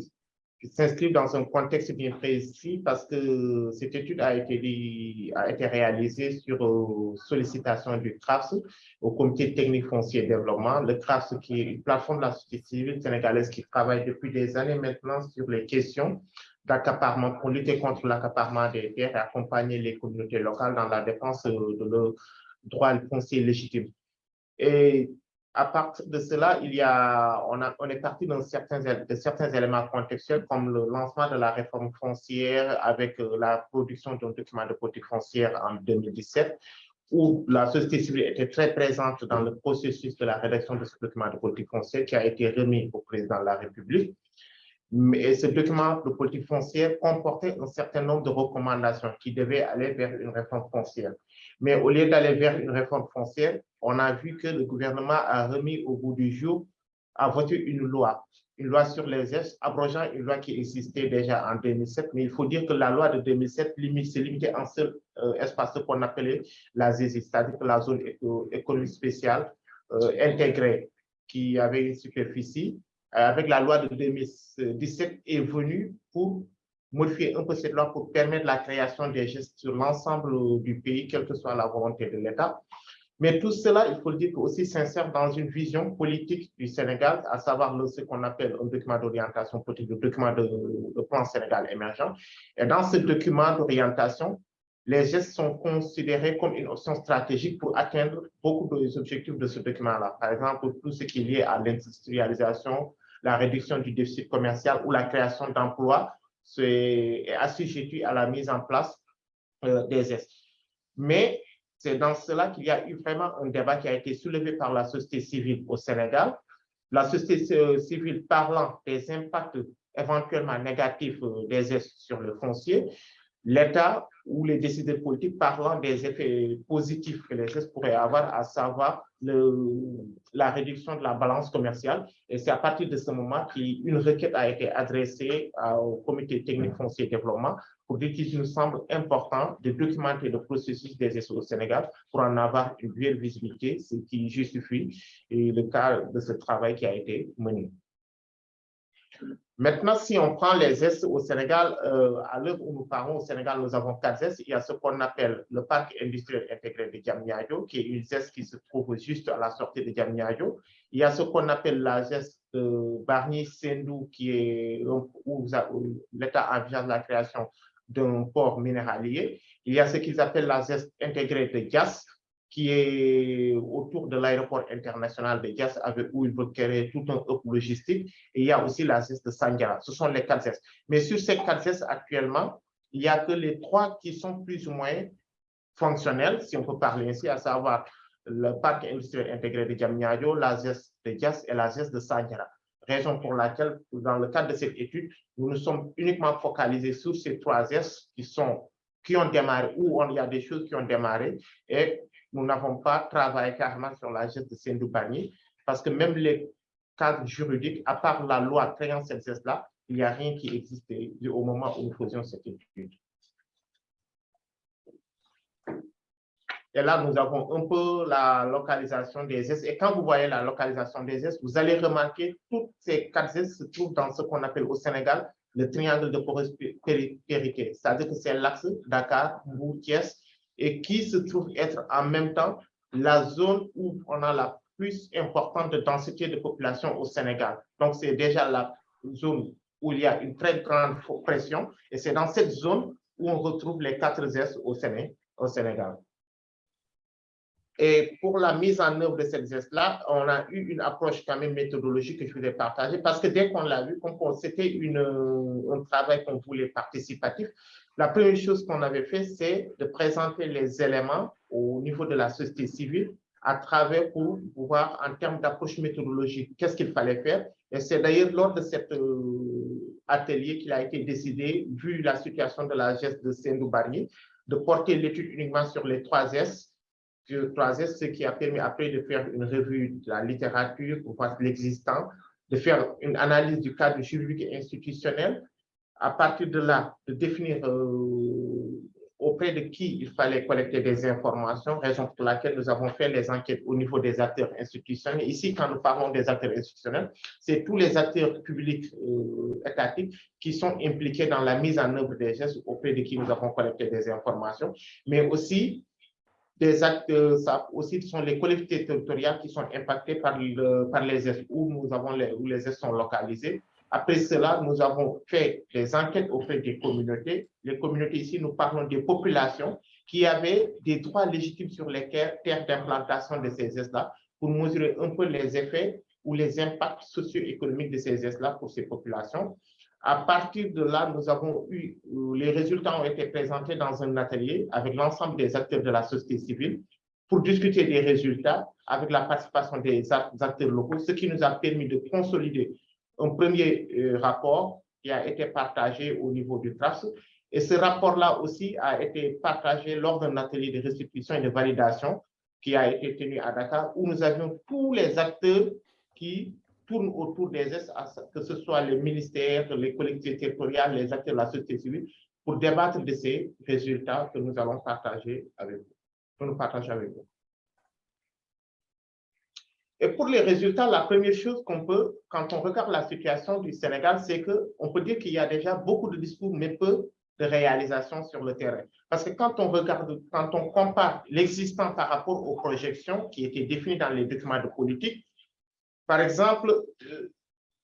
s'inscrivent dans un contexte bien précis parce que cette étude a été, a été réalisée sur euh, sollicitation du CRAFS au Comité technique foncier et développement. Le CRAFS qui est une plateforme de la société civile sénégalaise qui travaille depuis des années maintenant sur les questions d'accaparement pour lutter contre l'accaparement des terres et accompagner les communautés locales dans la défense de leurs droits fonciers légitimes. Et à partir de cela, il y a, on est parti dans certains, de certains éléments contextuels comme le lancement de la réforme foncière avec euh, la production d'un document de politique foncière en 2017 où la société civile était très présente dans le processus de la rédaction de ce document de politique foncière qui a été remis au président de la République. Mais ce document de politique foncière comportait un certain nombre de recommandations qui devaient aller vers une réforme foncière. Mais au lieu d'aller vers une réforme foncière, on a vu que le gouvernement a remis au bout du jour, a voté une loi, une loi sur les gestes, abrogeant une loi qui existait déjà en 2007. Mais il faut dire que la loi de 2007 s'est limitée en seul euh, espace qu'on appelait la ZESI, c'est-à-dire la zone économique spéciale euh, intégrée, qui avait une superficie. Euh, avec la loi de 2017 est venue pour modifier un peu cette loi pour permettre la création des gestes sur l'ensemble du pays, quelle que soit la volonté de l'État. Mais tout cela, il faut le dire, aussi s'insère dans une vision politique du Sénégal, à savoir ce qu'on appelle un document d'orientation politique, le document de, plan Sénégal émergent. Et dans ce document d'orientation, les gestes sont considérés comme une option stratégique pour atteindre beaucoup des objectifs de ce document-là. Par exemple, tout ce qui est lié à l'industrialisation, la réduction du déficit commercial ou la création d'emplois c'est assujetti à la mise en place euh, des gestes. Mais c'est dans cela qu'il y a eu vraiment un débat qui a été soulevé par la société civile au Sénégal. La société euh, civile parlant des impacts éventuellement négatifs euh, des gestes sur le foncier, l'État ou les décideurs politiques parlant des effets positifs que les gestes pourraient avoir, à savoir le, la réduction de la balance commerciale. Et c'est à partir de ce moment qu'une requête a été adressée au comité technique foncier développement pour dire qu'il nous semble important de documenter le processus des essais au Sénégal pour en avoir une meilleure visibilité, ce qui justifie le cas de ce travail qui a été mené. Maintenant, si on prend les S au Sénégal, euh, à l'heure où nous parlons au Sénégal, nous avons quatre S. Il y a ce qu'on appelle le parc industriel intégré de Diamniadio, qui est une ZES qui se trouve juste à la sortie de Diamniadio. Il y a ce qu'on appelle la ZES de Barnier-Sendou, qui est où, l'État envisage la création d'un port minéralier. Il y a ce qu'ils appellent la ZES intégrée de Dias, qui est autour de l'aéroport international de Dias, avec où il veut créer tout un hub logistique. Et il y a aussi la ZES de Sandiara. Ce sont les quatre ZES. Mais sur ces quatre ZES, actuellement, il n'y a que les trois qui sont plus ou moins fonctionnels, si on peut parler ainsi, à savoir le parc industriel intégré de Djamnyadjo, la ZES de Dias et la ZES de Sanjara. Raison pour laquelle, dans le cadre de cette étude, nous nous sommes uniquement focalisés sur ces trois ZES qui, sont, qui ont démarré, où il y a des choses qui ont démarré, et nous n'avons pas travaillé carrément sur la ZES de Sendou-Bani, parce que même les cadres juridiques, à part la loi créant cette ZES-là, il n'y a rien qui existait au moment où nous faisions cette étude. Et là, nous avons un peu la localisation des S. Et quand vous voyez la localisation des S, vous allez remarquer toutes ces quatre S se trouvent dans ce qu'on appelle au Sénégal le triangle de prospérité. C'est-à-dire que c'est l'axe Dakar, Mbou, et qui se trouve être en même temps la zone où on a la plus importante densité de population au Sénégal. Donc, c'est déjà la zone où il y a une très grande pression, et c'est dans cette zone où on retrouve les quatre S au Sénégal. Et pour la mise en œuvre de cette geste-là, on a eu une approche quand même méthodologique que je voulais partager parce que dès qu'on l'a vu, c'était un travail qu'on voulait participatif, la première chose qu'on avait fait, c'est de présenter les éléments au niveau de la société civile à travers pour voir en termes d'approche méthodologique, qu'est-ce qu'il fallait faire. Et c'est d'ailleurs lors de cet euh, atelier qu'il a été décidé, vu la situation de la geste de Sendou Barnier, de porter l'étude uniquement sur les trois S, troisième, ce qui a permis après de faire une revue de la littérature pour voir l'existant, de faire une analyse du cadre juridique et institutionnel, à partir de là, de définir euh, auprès de qui il fallait collecter des informations, raison pour laquelle nous avons fait les enquêtes au niveau des acteurs institutionnels. Ici, quand nous parlons des acteurs institutionnels, c'est tous les acteurs publics euh, étatiques qui sont impliqués dans la mise en œuvre des gestes auprès de qui nous avons collecté des informations, mais aussi des actes, ça aussi sont les collectivités territoriales qui sont impactées par, le, par les S, où, nous avons les, où les S sont localisés. Après cela, nous avons fait des enquêtes auprès des communautés. Les communautés ici, nous parlons des populations qui avaient des droits légitimes sur les terres d'implantation de ces S-là pour mesurer un peu les effets ou les impacts socio-économiques de ces S-là pour ces populations. À partir de là, nous avons eu, euh, les résultats ont été présentés dans un atelier avec l'ensemble des acteurs de la société civile pour discuter des résultats avec la participation des acteurs locaux, ce qui nous a permis de consolider un premier euh, rapport qui a été partagé au niveau du TRAS. Et ce rapport-là aussi a été partagé lors d'un atelier de restitution et de validation qui a été tenu à Dakar, où nous avions tous les acteurs qui tourne autour des S, que ce soit les ministères, les collectivités territoriales, les acteurs de la société civile, pour débattre de ces résultats que nous allons partager avec vous. Nous partager avec vous. Et pour les résultats, la première chose qu'on peut, quand on regarde la situation du Sénégal, c'est qu'on peut dire qu'il y a déjà beaucoup de discours, mais peu de réalisations sur le terrain. Parce que quand on regarde, quand on compare l'existant par rapport aux projections qui étaient définies dans les documents de politique, par exemple, euh,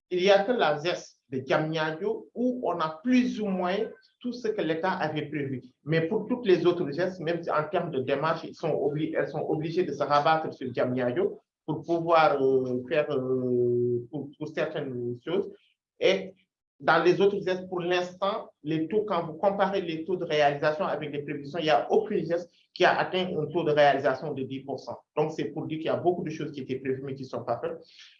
il n'y a que la ZES de Djamnyadjo où on a plus ou moins tout ce que l'État avait prévu. Mais pour toutes les autres ZES, même en termes de démarche, ils sont elles sont obligées de se rabattre sur Djamnyadjo pour pouvoir euh, faire euh, pour, certaines choses. Et dans les autres gestes, pour l'instant, les taux, quand vous comparez les taux de réalisation avec les prévisions, il n'y a aucun geste qui a atteint un taux de réalisation de 10%. Donc, c'est pour dire qu'il y a beaucoup de choses qui étaient prévues mais qui ne sont pas faites.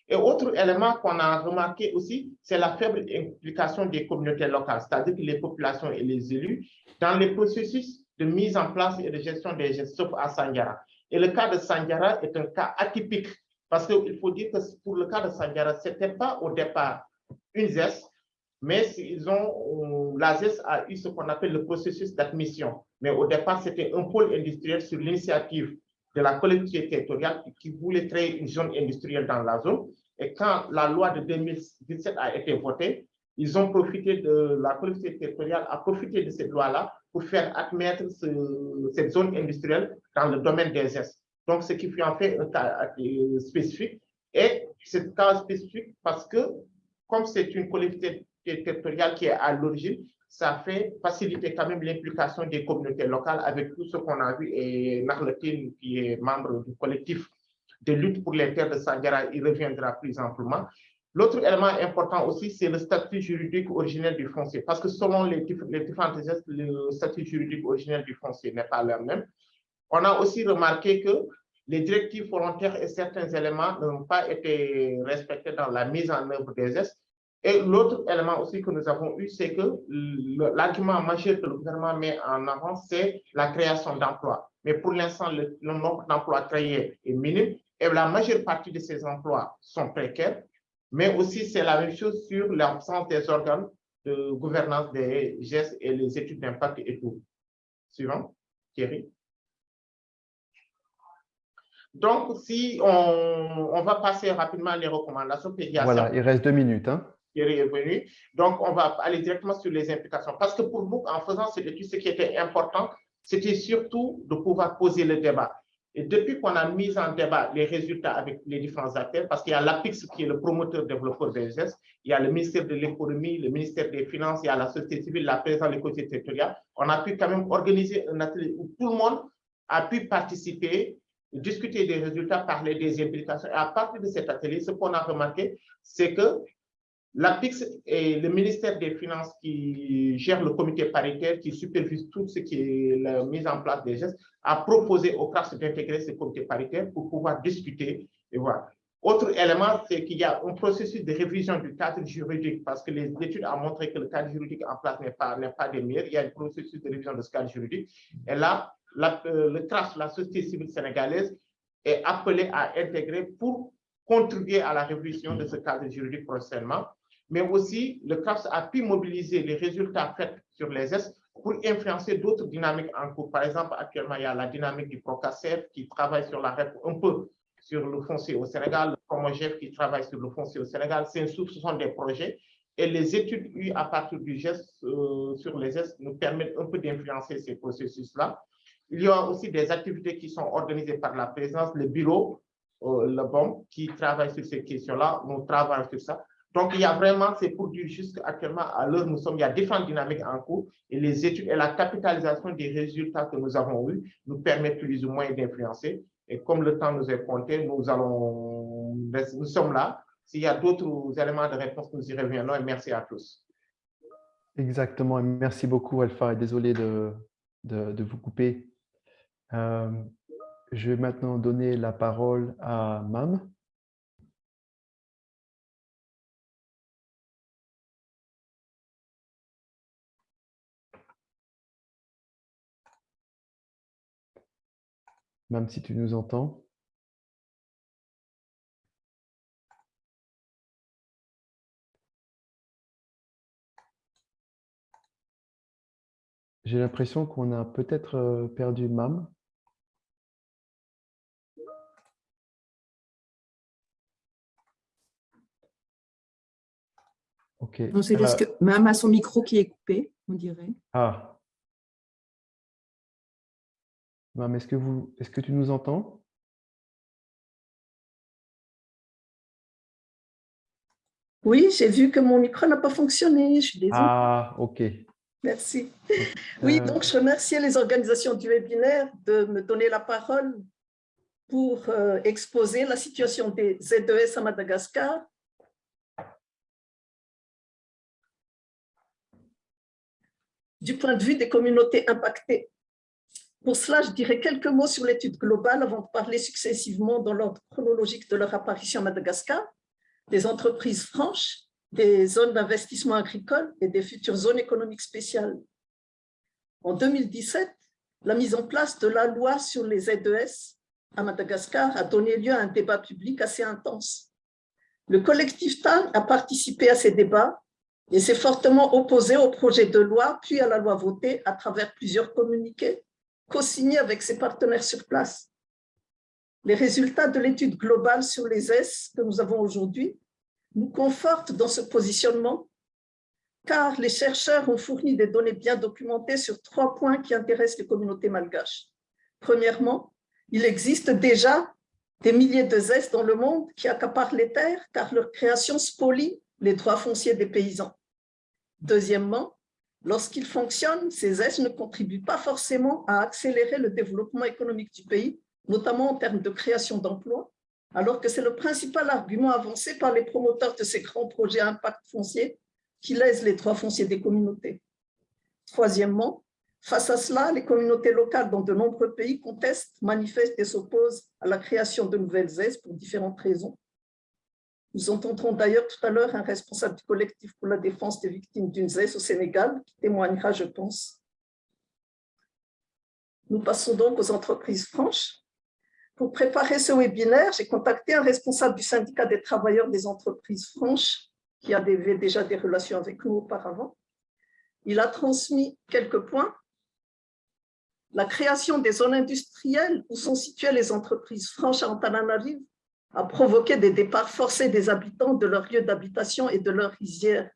Et autre élément qu'on a remarqué aussi, c'est la faible implication des communautés locales, c'est-à-dire que les populations et les élus dans les processus de mise en place et de gestion des gestes, sauf à Sanjara. Et le cas de Sanjara est un cas atypique parce qu'il faut dire que pour le cas de Sanjara, ce n'était pas au départ une ZES, mais ils ont, la ZES a eu ce qu'on appelle le processus d'admission. Mais au départ, c'était un pôle industriel sur l'initiative de la collectivité territoriale qui voulait créer une zone industrielle dans la zone. Et quand la loi de 2017 a été votée, ils ont profité de la collectivité territoriale, a profité de cette loi-là pour faire admettre cette zone industrielle dans le domaine des ZES. Donc, ce qui fait en fait un cas spécifique. Et c'est cas spécifique parce que, comme c'est une collectivité territoriale qui est à l'origine, ça fait faciliter quand même l'implication des communautés locales avec tout ce qu'on a vu. Et Marletin, qui est membre du collectif de lutte pour les terres de Sandiara, il reviendra plus amplement. L'autre élément important aussi, c'est le statut juridique originel du foncier, parce que selon les, les différentes gestes, le statut juridique originel du foncier n'est pas le même. On a aussi remarqué que les directives volontaires et certains éléments n'ont pas été respectés dans la mise en œuvre des gestes. Et l'autre élément aussi que nous avons eu, c'est que l'argument majeur que le gouvernement met en avant, c'est la création d'emplois. Mais pour l'instant, le, le nombre d'emplois créés est minime et la majeure partie de ces emplois sont précaires mais aussi c'est la même chose sur l'absence des organes de gouvernance des gestes et les études d'impact et tout. Suivant, Thierry. Donc, si on, on, va passer rapidement les recommandations pédiatriques. Voilà, il reste deux minutes. Hein. Thierry est venu. Donc, on va aller directement sur les implications. Parce que pour nous, en faisant cette étude, ce qui était important, c'était surtout de pouvoir poser le débat. Et depuis qu'on a mis en débat les résultats avec les différents acteurs, parce qu'il y a l'APIX qui est le promoteur développeur des gestes, il y a le ministère de l'économie, le ministère des finances, il y a la société civile, la présidence de l'économie territoriale, on a pu quand même organiser un atelier où tout le monde a pu participer, discuter des résultats, parler des implications. Et à partir de cet atelier, ce qu'on a remarqué, c'est que L'APIX est le ministère des Finances qui gère le comité paritaire, qui supervise tout ce qui est la mise en place des gestes, a proposé au CRAS d'intégrer ce comité paritaire pour pouvoir discuter et voir. Autre élément, c'est qu'il y a un processus de révision du cadre juridique parce que les études ont montré que le cadre juridique en place n'est pas, pas des meilleurs. Il y a un processus de révision de ce cadre juridique. Et là, euh, le CRAS, la société civile sénégalaise, est appelé à intégrer pour contribuer à la révision de ce cadre juridique prochainement mais aussi le CRAFS a pu mobiliser les résultats faits sur les S pour influencer d'autres dynamiques en cours. Par exemple, actuellement, il y a la dynamique du PROCACEF qui travaille sur la REP un peu sur le foncier au Sénégal, le PROMOGEF qui travaille sur le foncier au Sénégal. Ce sont des projets et les études eues à partir du geste euh, sur les S nous permettent un peu d'influencer ces processus-là. Il y a aussi des activités qui sont organisées par la présence, le bureau, euh, le BOM, qui travaille sur ces questions-là. Nous travaillons sur ça. Donc, il y a vraiment, c'est pour dire juste actuellement, à l'heure nous sommes, il y a différentes dynamiques en cours et les études et la capitalisation des résultats que nous avons eus nous permettent plus ou moins d'influencer. Et comme le temps nous est compté, nous allons, nous sommes là. S'il y a d'autres éléments de réponse, nous y reviendrons et merci à tous. Exactement. Et merci beaucoup, Alpha. Désolé de, de, de vous couper. Euh, je vais maintenant donner la parole à Mam. Même si tu nous entends. J'ai l'impression qu'on a peut-être euh, perdu Mam. Ok. c'est parce que Mam a son micro qui est coupé, on dirait. Ah, est-ce que, vous, est-ce que tu nous entends? Oui, j'ai vu que mon micro n'a pas fonctionné. Je suis désolée. Ah, OK. Merci. Oui, Euh, donc je remercie les organisations du webinaire de me donner la parole pour euh, exposer la situation des ZES à Madagascar. Du point de vue des communautés impactées. Pour cela, je dirais quelques mots sur l'étude globale avant de parler successivement dans l'ordre chronologique de leur apparition à Madagascar, des entreprises franches, des zones d'investissement agricole et des futures zones économiques spéciales. En 2017, la mise en place de la loi sur les ZES à Madagascar a donné lieu à un débat public assez intense. Le collectif TAN a participé à ces débats et s'est fortement opposé au projet de loi puis à la loi votée à travers plusieurs communiqués co-signé avec ses partenaires sur place. Les résultats de l'étude globale sur les S que nous avons aujourd'hui nous confortent dans ce positionnement car les chercheurs ont fourni des données bien documentées sur trois points qui intéressent les communautés malgaches. Premièrement, il existe déjà des milliers de ZES dans le monde qui accaparent les terres car leur création spolie les droits fonciers des paysans. Deuxièmement, Lorsqu'ils fonctionnent, ces aides ne contribuent pas forcément à accélérer le développement économique du pays, notamment en termes de création d'emplois, alors que c'est le principal argument avancé par les promoteurs de ces grands projets impact foncier qui lèsent les droits fonciers des communautés. Troisièmement, face à cela, les communautés locales dans de nombreux pays contestent, manifestent et s'opposent à la création de nouvelles aides pour différentes raisons. Nous entendrons d'ailleurs tout à l'heure un responsable du collectif pour la défense des victimes d'une ZES au Sénégal qui témoignera, je pense. Nous passons donc aux entreprises franches. Pour préparer ce webinaire, j'ai contacté un responsable du syndicat des travailleurs des entreprises franches qui avait déjà des relations avec nous auparavant. Il a transmis quelques points. La création des zones industrielles où sont situées les entreprises franches à Antananarive a provoqué des départs forcés des habitants de leur lieu d'habitation et de leur rizière,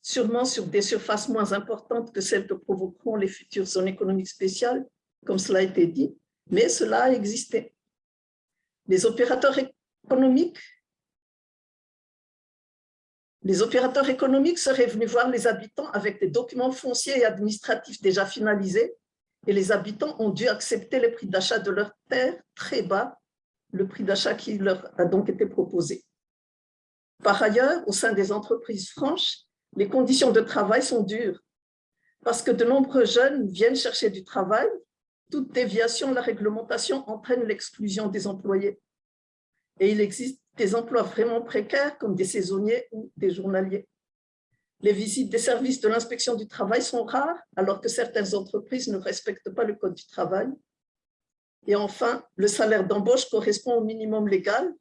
sûrement sur des surfaces moins importantes que celles que provoqueront les futures zones économiques spéciales, comme cela a été dit, mais cela a existé. Les opérateurs économiques les opérateurs économiques seraient venus voir les habitants avec des documents fonciers et administratifs déjà finalisés et les habitants ont dû accepter les prix d'achat de leurs terres très bas, le prix d'achat qui leur a donc été proposé. Par ailleurs, au sein des entreprises franches, les conditions de travail sont dures parce que de nombreux jeunes viennent chercher du travail. Toute déviation de la réglementation entraîne l'exclusion des employés. Et il existe des emplois vraiment précaires comme des saisonniers ou des journaliers. Les visites des services de l'inspection du travail sont rares, alors que certaines entreprises ne respectent pas le code du travail. Et enfin, le salaire d'embauche correspond au minimum légal,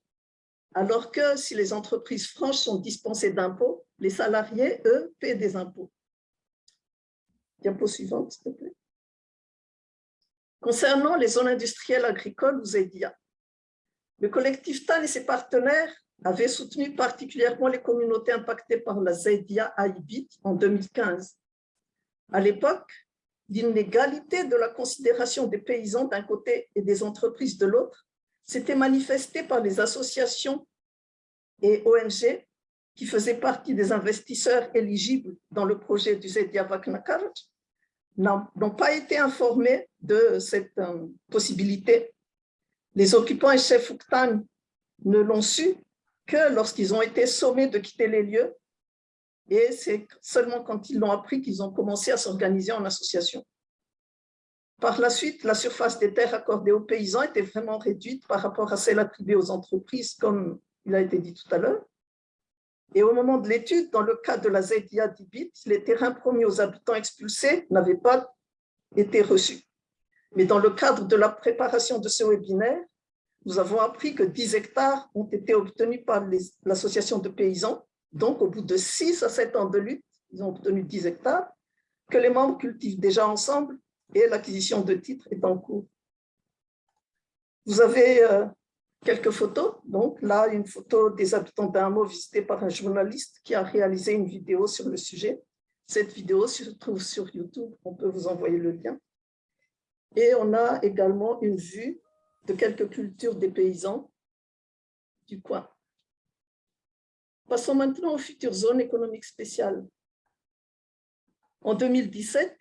alors que si les entreprises franches sont dispensées d'impôts, les salariés, eux, paient des impôts. Diapo suivante, s'il te plaît. Concernant les zones industrielles agricoles ou ZEDIA, le collectif TAN et ses partenaires avaient soutenu particulièrement les communautés impactées par la ZEDIA Haïbit en 2015. À l'époque, l'inégalité de la considération des paysans d'un côté et des entreprises de l'autre s'était manifestée par les associations et ONG qui faisaient partie des investisseurs éligibles dans le projet du Zedia Vaknakar n'ont pas été informés de cette euh, possibilité. Les occupants et chefs Ouktan ne l'ont su que lorsqu'ils ont été sommés de quitter les lieux et c'est seulement quand ils l'ont appris qu'ils ont commencé à s'organiser en association. Par la suite, la surface des terres accordées aux paysans était vraiment réduite par rapport à celle attribuée aux entreprises, comme il a été dit tout à l'heure. Et au moment de l'étude, dans le cas de la ZIA d'Ibit, les terrains promis aux habitants expulsés n'avaient pas été reçus. Mais dans le cadre de la préparation de ce webinaire, nous avons appris que 10 hectares ont été obtenus par l'association de paysans. Donc, au bout de 6 à 7 ans de lutte, ils ont obtenu 10 hectares, que les membres cultivent déjà ensemble et l'acquisition de titres est en cours. Vous avez euh, quelques photos. Donc là, une photo des habitants d'un hameau visité par un journaliste qui a réalisé une vidéo sur le sujet. Cette vidéo se trouve sur YouTube, on peut vous envoyer le lien. Et on a également une vue de quelques cultures des paysans du coin. Passons maintenant aux futures zones économiques spéciales. En 2017,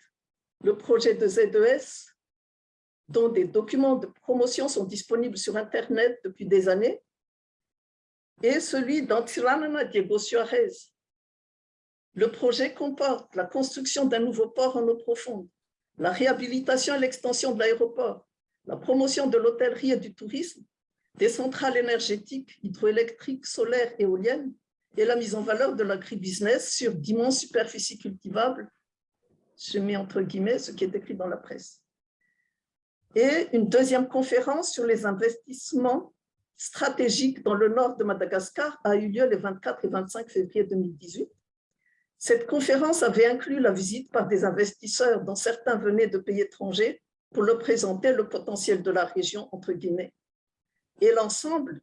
le projet de ZES, dont des documents de promotion sont disponibles sur Internet depuis des années, et celui d'Antiranana Diego Suarez. Le projet comporte la construction d'un nouveau port en eau profonde, la réhabilitation et l'extension de l'aéroport, la promotion de l'hôtellerie et du tourisme, des centrales énergétiques, hydroélectriques, solaires, éoliennes, et la mise en valeur de l'agribusiness sur d'immenses superficies cultivables, je mets entre guillemets ce qui est écrit dans la presse. Et une deuxième conférence sur les investissements stratégiques dans le nord de Madagascar a eu lieu les 24 et 25 février 2018 cette conférence avait inclus la visite par des investisseurs dont certains venaient de pays étrangers pour leur présenter le potentiel de la région, entre guillemets. Et l'ensemble,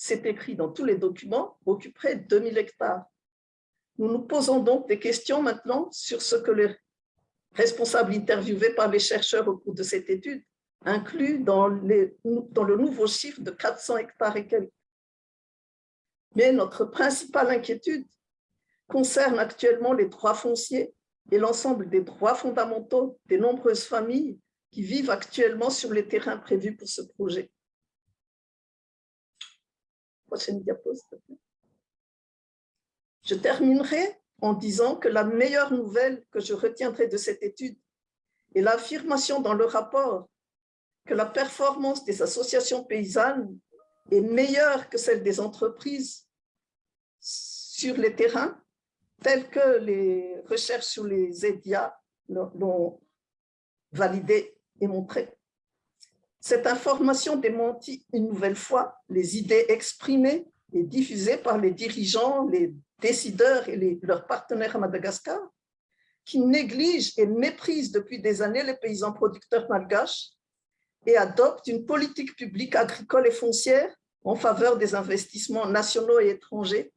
c'est écrit dans tous les documents, occuperait 2000 hectares. Nous nous posons donc des questions maintenant sur ce que les responsables interviewés par les chercheurs au cours de cette étude incluent dans, le nouveau chiffre de 400 hectares et quelques. Mais notre principale inquiétude, concerne actuellement les droits fonciers et l'ensemble des droits fondamentaux des nombreuses familles qui vivent actuellement sur les terrains prévus pour ce projet. Prochaine diapo. Je terminerai en disant que la meilleure nouvelle que je retiendrai de cette étude est l'affirmation dans le rapport que la performance des associations paysannes est meilleure que celle des entreprises sur les terrains, telles que les recherches sur les EDIA l'ont validé et montré. Cette information démentit une nouvelle fois les idées exprimées et diffusées par les dirigeants, les décideurs et leurs partenaires à Madagascar, qui négligent et méprisent depuis des années les paysans producteurs malgaches et adoptent une politique publique agricole et foncière en faveur des investissements nationaux et étrangers,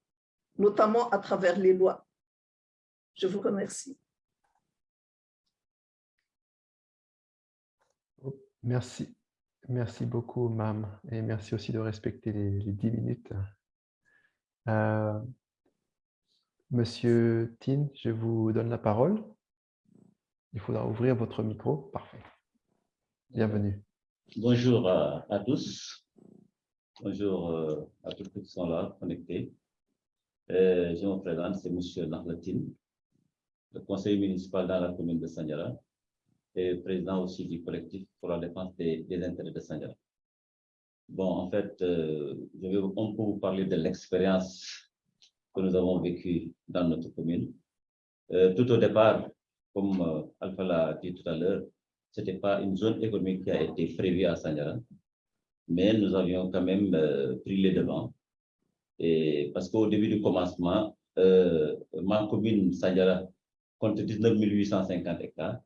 notamment à travers les lois. Je vous remercie. Merci. Merci beaucoup, Mam, et merci aussi de respecter les, 10 minutes. Euh, Monsieur Tin, je vous donne la parole. Il faudra ouvrir votre micro. Parfait. Bienvenue. Bonjour à, tous. Bonjour euh, à tous ceux qui sont là, connectés. Euh, je me présente, c'est M. Narlatin, le conseiller municipal dans la commune de Sanyara et président aussi du collectif pour la défense des, intérêts de Sanyara. Bon, en fait, euh, je vais, on peut vous parler de l'expérience que nous avons vécue dans notre commune. tout au départ, comme Alpha l'a dit tout à l'heure, ce n'était pas une zone économique qui a été prévue à Sanyara, mais nous avions quand même euh, pris les devants. Et parce qu'au début du commencement, euh, ma commune Sanyara compte 19 850 hectares.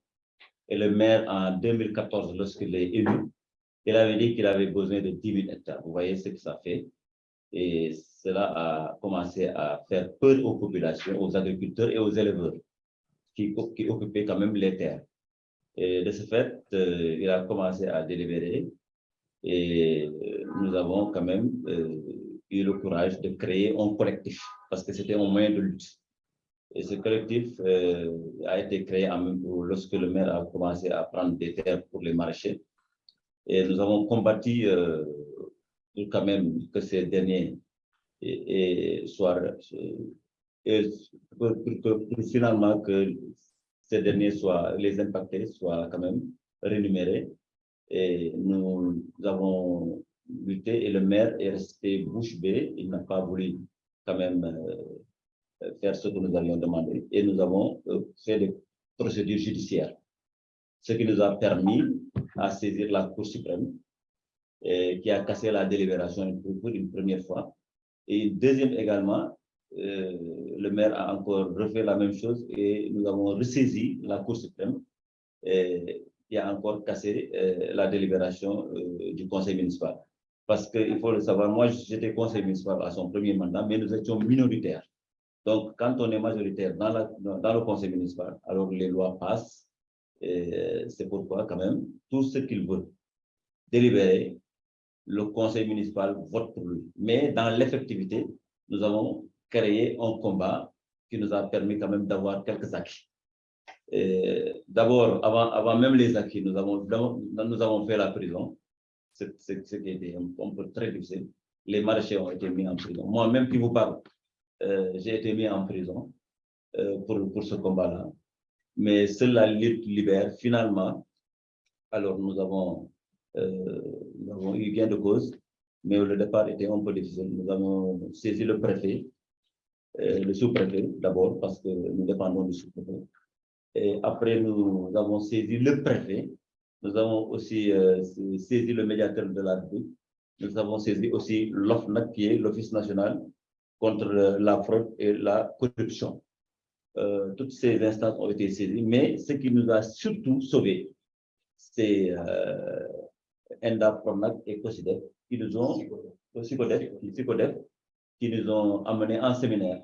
Et le maire, en 2014, lorsqu'il est élu, il avait dit qu'il avait besoin de 10 000 hectares. Vous voyez ce que ça fait. Et cela a commencé à faire peur aux populations, aux agriculteurs et aux éleveurs qui, occupaient quand même les terres. Et de ce fait, euh, il a commencé à délibérer et euh, nous avons quand même euh, eu le courage de créer un collectif parce que c'était un moyen de lutte. Et ce collectif a été créé lorsque le maire a commencé à prendre des terres pour les marchés. Et nous avons combattu pour quand même que ces derniers soient, et pour, pour, finalement que ces derniers soient, les impactés soient quand même rémunérés. Et nous, avons lutté et le maire est resté bouche bée. Il n'a pas voulu quand même euh, faire ce que nous avions demandé. Et nous avons euh, fait des procédures judiciaires, ce qui nous a permis à saisir la Cour suprême et qui a cassé la délibération pour une première fois. Et deuxième également, euh, le maire a encore refait la même chose et nous avons ressaisi la Cour suprême qui a encore cassé euh, la délibération euh, du conseil municipal. Parce qu'il faut le savoir, moi j'étais conseil municipal à son premier mandat, mais nous étions minoritaires. Donc quand on est majoritaire dans, le conseil municipal, alors les lois passent. C'est pourquoi quand même, tout ce qu'il veut délibérer, le conseil municipal vote pour lui. Mais dans l'effectivité, nous avons créé un combat qui nous a permis quand même d'avoir quelques acquis. D'abord, avant, même les acquis, nous avons, nous avons fait la prison, ce qui était un, peu très difficile. Les marchés ont été mis en prison. Moi-même qui vous parle, j'ai été mis en prison euh, pour, pour ce combat-là. Mais seule la lutte libère, finalement, alors nous avons, euh, nous avons eu gain de cause, mais le départ était un peu difficile. Nous avons saisi le préfet euh, le sous-préfet d'abord, parce que nous dépendons du sous-préfet. Et après, nous avons saisi le préfet. Nous avons aussi euh, saisi le médiateur de la République. Nous avons saisi aussi l'OFNAC, qui est l'Office national contre la fraude et la corruption. Euh, toutes ces instances ont été saisies, mais ce qui nous a surtout sauvés, c'est euh, ENDA, PRONAC et COSIDEF, qui nous ont, qui nous ont amenés en séminaire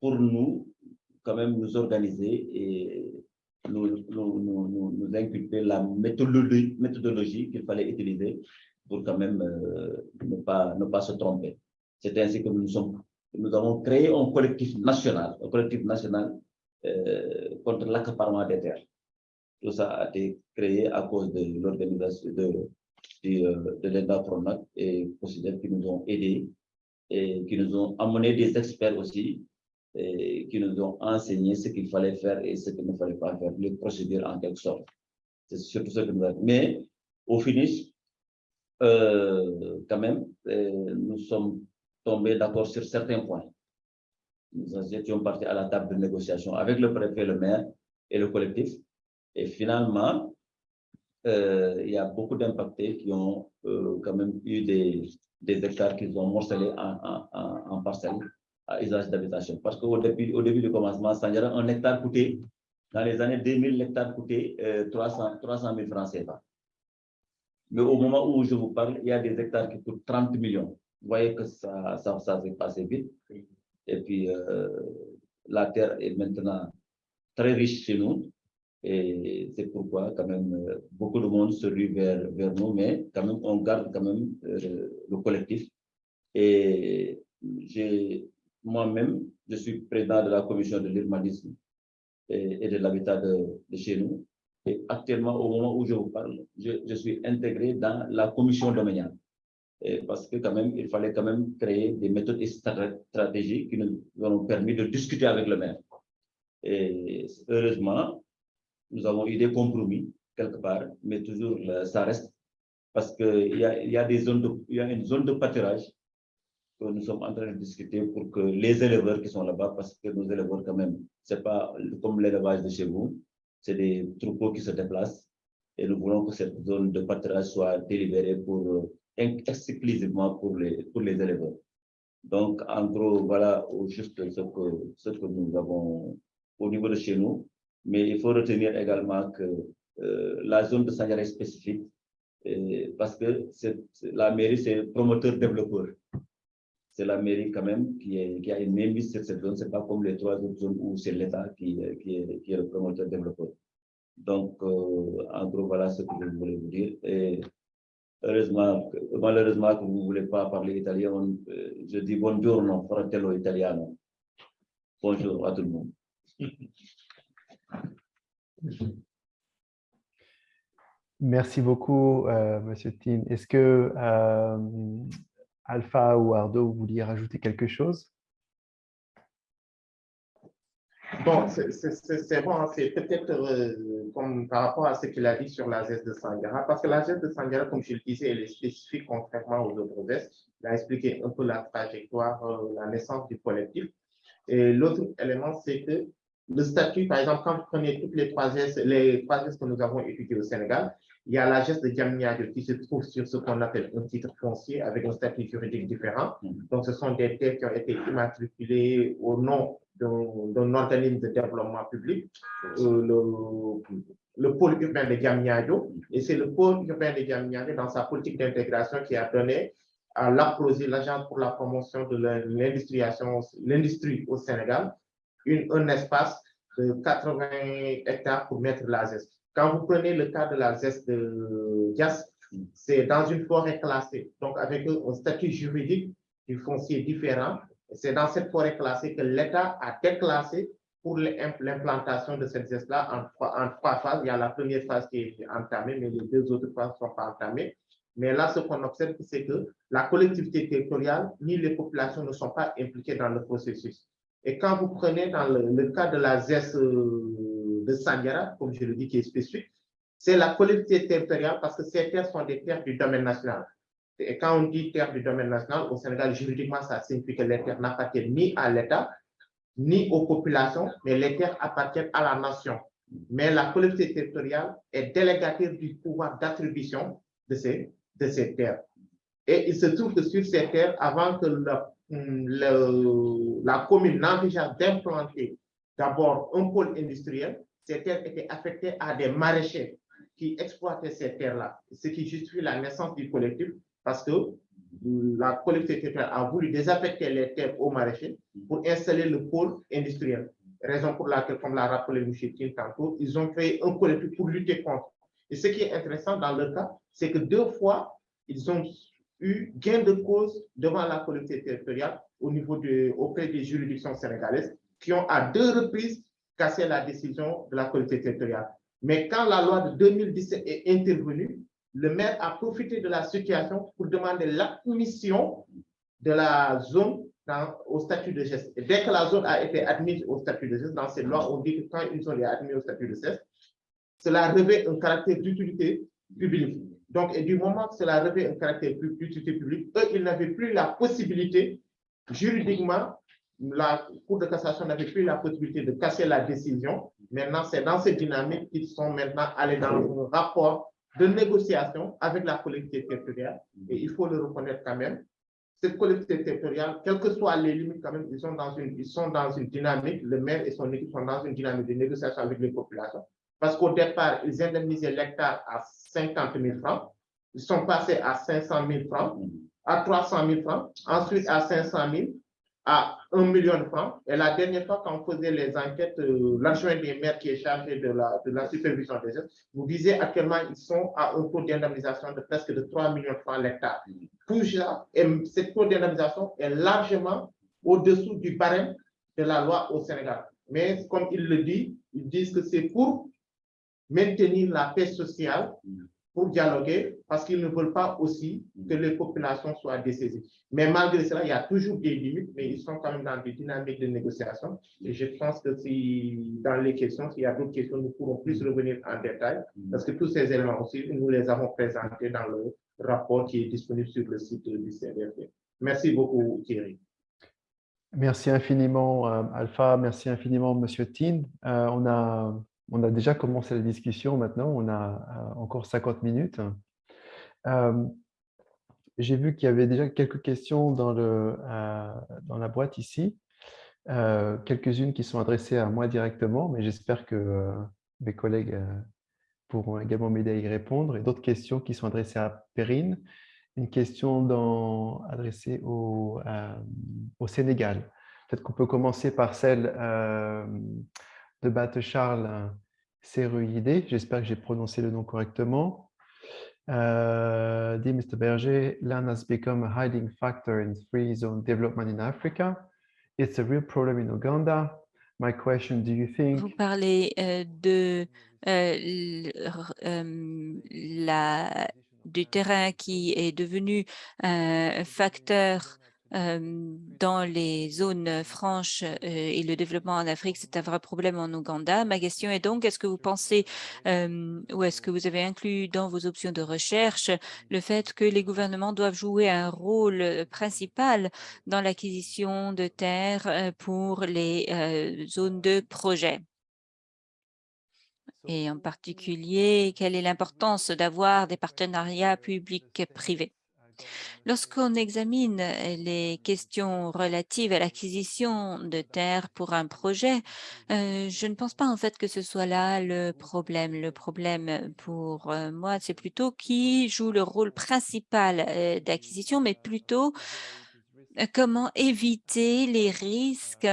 pour nous, quand même, nous organiser et nous, nous, nous, inculper la méthodologie, méthodologie qu'il fallait utiliser pour quand même euh, ne, pas, ne pas se tromper. C'est ainsi que nous, sommes, nous avons créé un collectif national, un collectif national euh, contre l'accaparement des terres. Tout ça a été créé à cause de l'organisation de, de, euh, de l'ENDA et qui nous ont aidés et qui nous ont amené des experts aussi, et qui nous ont enseigné ce qu'il fallait faire et ce qu'il ne fallait pas faire, les procédures en quelque sorte. C'est surtout ce que nous avons. Mais au finish, euh, quand même, nous sommes tombés d'accord sur certains points. Nous étions partis à la table de négociation avec le préfet, le maire et le collectif. Et finalement, euh, il y a beaucoup d'impactés qui ont quand même eu des, hectares qu'ils ont morcelés en, en, en, parcelles à usage d'habitation. Parce qu'au début, au début du commencement, un hectare coûtait, dans les années 2000, l'hectare coûtait 300, 300 000 francs CFA. Mais au moment où je vous parle, il y a des hectares qui coûtent 30 millions. Vous voyez que ça, ça, ça s'est passé vite. Et puis, euh, la terre est maintenant très riche chez nous. Et c'est pourquoi, quand même, beaucoup de monde se rue vers, vers nous, mais quand même, on garde quand même euh, le collectif. Et moi-même, je suis président de la commission de l'urbanisme et, et, de l'habitat de, de, chez nous. Et actuellement, au moment où je vous parle, je, je suis intégré dans la commission domaniale. Parce que quand même, il fallait quand même créer des méthodes et stratégies qui nous ont permis de discuter avec le maire. Et heureusement, nous avons eu des compromis quelque part, mais toujours ça reste parce qu'il y a, y, a y a une zone de pâturage que nous sommes en train de discuter pour que les éleveurs qui sont là-bas, parce que nos éleveurs quand même, c'est pas comme l'élevage de chez vous, c'est des troupeaux qui se déplacent et nous voulons que cette zone de pâturage soit délibérée pour exclusivement pour les, pour les éleveurs. Donc, en gros, voilà juste ce que, ce que nous avons au niveau de chez nous. Mais il faut retenir également que euh, la zone de Sanjara est spécifique et parce que la mairie, c'est promoteur-développeur. C'est la mairie quand même qui, est, qui a une mainmise sur cette zone. Ce n'est pas comme les trois autres zones où c'est l'État qui, qui, est, qui est le promoteur-développeur. Donc, euh, en gros, voilà ce que je voulais vous dire. Heureusement, malheureusement que vous ne voulez pas parler italien, euh, je dis buongiorno, fratello italiano. Bonjour à tout le monde. Merci beaucoup, euh, Monsieur Tin. Est-ce que euh, Alpha ou Ardo, vous vouliez rajouter quelque chose? Bon, c'est bon, hein, c'est peut-être euh, par rapport à ce qu'il a dit sur la geste de Sangara, parce que la geste de Sangara, comme je le disais, elle est spécifique contrairement aux autres gestes. Il a expliqué un peu la trajectoire, euh, la naissance du collectif. Et l'autre élément, c'est que le statut, par exemple, quand vous prenez toutes les trois gestes, les trois gestes que nous avons étudiés au Sénégal, il y a la geste de Diamniadio qui se trouve sur ce qu'on appelle un titre foncier avec un statut juridique différent. Donc, ce sont des terres qui ont été immatriculées au nom d'un organisme de développement public, euh, le, le, pôle urbain de Diamniadio. Et c'est le pôle urbain de Diamniadio, dans sa politique d'intégration, qui a donné à l'APROSI, l'Agence pour la promotion de l'industrie au Sénégal, une, un espace de 80 hectares pour mettre la zeste. Quand vous prenez le cas de la zeste de Dias, c'est dans une forêt classée, donc avec un statut juridique du foncier différent. C'est dans cette forêt classée que l'État a déclassé pour l'implantation de cette zeste-là en, trois phases. Il y a la première phase qui est entamée, mais les deux autres phases ne sont pas entamées. Mais là, ce qu'on observe, c'est que la collectivité territoriale ni les populations ne sont pas impliquées dans le processus. Et quand vous prenez dans le, cas de la ZES euh, de Sandiara, comme je le dis, qui est spécifique, c'est la collectivité territoriale parce que ces terres sont des terres du domaine national. Et quand on dit terres du domaine national, au Sénégal, juridiquement, ça signifie que les terres n'appartiennent ni à l'État, ni aux populations, mais les terres appartiennent à la nation. Mais la collectivité territoriale est délégataire du pouvoir d'attribution de ces, de ces terres. Et il se trouve que sur ces terres, avant que la commune n'envisage d'implanter d'abord un pôle industriel, ces terres étaient affectées à des maraîchers qui exploitaient ces terres-là, ce qui justifie la naissance du collectif, parce que la collectivité a voulu désaffecter les terres aux maraîchers pour installer le pôle industriel. Raison pour laquelle, comme l'a rappelé M. Kim tantôt, ils ont créé un collectif pour lutter contre. Et ce qui est intéressant dans le cas, c'est que deux fois, ils ont eu gain de cause devant la collectivité territoriale au niveau de, auprès des juridictions sénégalaises qui ont à deux reprises cassé la décision de la collectivité territoriale. Mais quand la loi de 2017 est intervenue, le maire a profité de la situation pour demander l'admission de la zone au statut de geste. Dès que la zone a été admise au statut de geste, dans ces lois, on dit que quand une zone est admise au statut de geste, cela revêt un caractère d'utilité publique. Donc, et du moment que cela revêt un caractère d'utilité publique, eux, ils n'avaient plus la possibilité, juridiquement, la Cour de cassation n'avait plus la possibilité de casser la décision. Maintenant, c'est dans cette dynamique qu'ils sont maintenant allés dans un rapport de négociation avec la collectivité territoriale. Et il faut le reconnaître quand même, cette collectivité territoriale, quelles que soient les limites, quand même, ils sont dans une, ils sont dans une dynamique, le maire et son équipe sont dans une dynamique de négociation avec les populations. Parce qu'au départ, ils indemnisaient l'hectare à 50 000 francs. Ils sont passés à 500 000 francs, à 300 000 francs, ensuite à 500 000, à 1 million de francs. Et la dernière fois, quand on faisait les enquêtes, euh, l'adjoint des maires qui est chargé de la, de la supervision des gestes, vous disiez actuellement, ils sont à un taux d'indemnisation de presque de 3 millions de francs l'hectare. Toujours, et ce taux d'indemnisation est largement au-dessous du barème de la loi au Sénégal. Mais comme il le dit, ils disent que c'est pour maintenir la paix sociale, pour dialoguer, parce qu'ils ne veulent pas aussi que les populations soient dessaisies. Mais malgré cela, il y a toujours des limites, mais ils sont quand même dans des dynamiques de négociation. Et je pense que si dans les questions, s'il y a d'autres questions, nous pourrons plus revenir en détail, parce que tous ces éléments aussi, nous les avons présentés dans le rapport qui est disponible sur le site du CRFP. Merci beaucoup, Thierry. Merci infiniment, euh, Alpha. Merci infiniment, Monsieur Tin. Euh, on a on a déjà commencé la discussion maintenant, on a euh, encore 50 minutes. Euh, j'ai vu qu'il y avait déjà quelques questions dans, le, euh, dans la boîte ici, quelques-unes qui sont adressées à moi directement, mais j'espère que mes collègues pourront également m'aider à y répondre, et d'autres questions qui sont adressées à Perrine, une question adressée au, au Sénégal. Peut-être qu'on peut commencer par celle de Batte Charles Seruide. J'espère que j'ai prononcé le nom correctement. Uh, dear Mr. Berger, land has become a hiding factor in free zone development in Africa. It's a real problem in Uganda. My question, do you think... Vous parlez euh, de euh, euh, la, du terrain qui est devenu un facteur dans les zones franches et le développement en Afrique, c'est un vrai problème en Ouganda. Ma question est donc, est-ce que vous pensez ou est-ce que vous avez inclus dans vos options de recherche le fait que les gouvernements doivent jouer un rôle principal dans l'acquisition de terres pour les zones de projet? Et en particulier, quelle est l'importance d'avoir des partenariats publics-privés? Lorsqu'on examine les questions relatives à l'acquisition de terres pour un projet, euh, je ne pense pas en fait que ce soit là le problème. Le problème pour euh, moi, c'est plutôt qui joue le rôle principal euh, d'acquisition, mais plutôt comment éviter les risques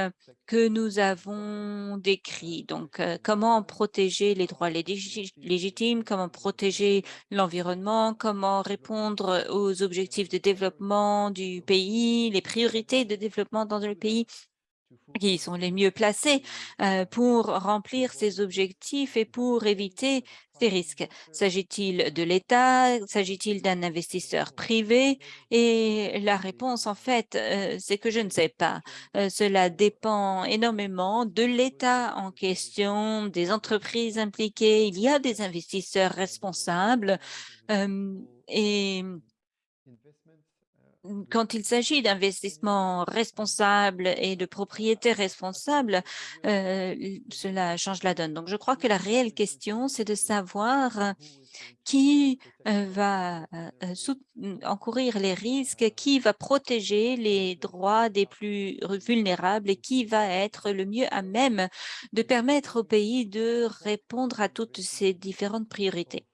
que nous avons décrits? Donc, euh, comment protéger les droits légitimes, comment protéger l'environnement, comment répondre aux objectifs de développement du pays, les priorités de développement dans le pays? Qui sont les mieux placés euh, pour remplir ces objectifs et pour éviter ces risques. S'agit-il de l'État? S'agit-il d'un investisseur privé? Et la réponse, en fait, euh, c'est que je ne sais pas. Euh, cela dépend énormément de l'État en question, des entreprises impliquées. Il y a des investisseurs responsables et quand il s'agit d'investissements responsables et de propriétés responsables, euh, cela change la donne. Donc, je crois que la réelle question, c'est de savoir qui euh, va euh, encourir les risques, qui va protéger les droits des plus vulnérables et qui va être le mieux à même de permettre au pays de répondre à toutes ces différentes priorités.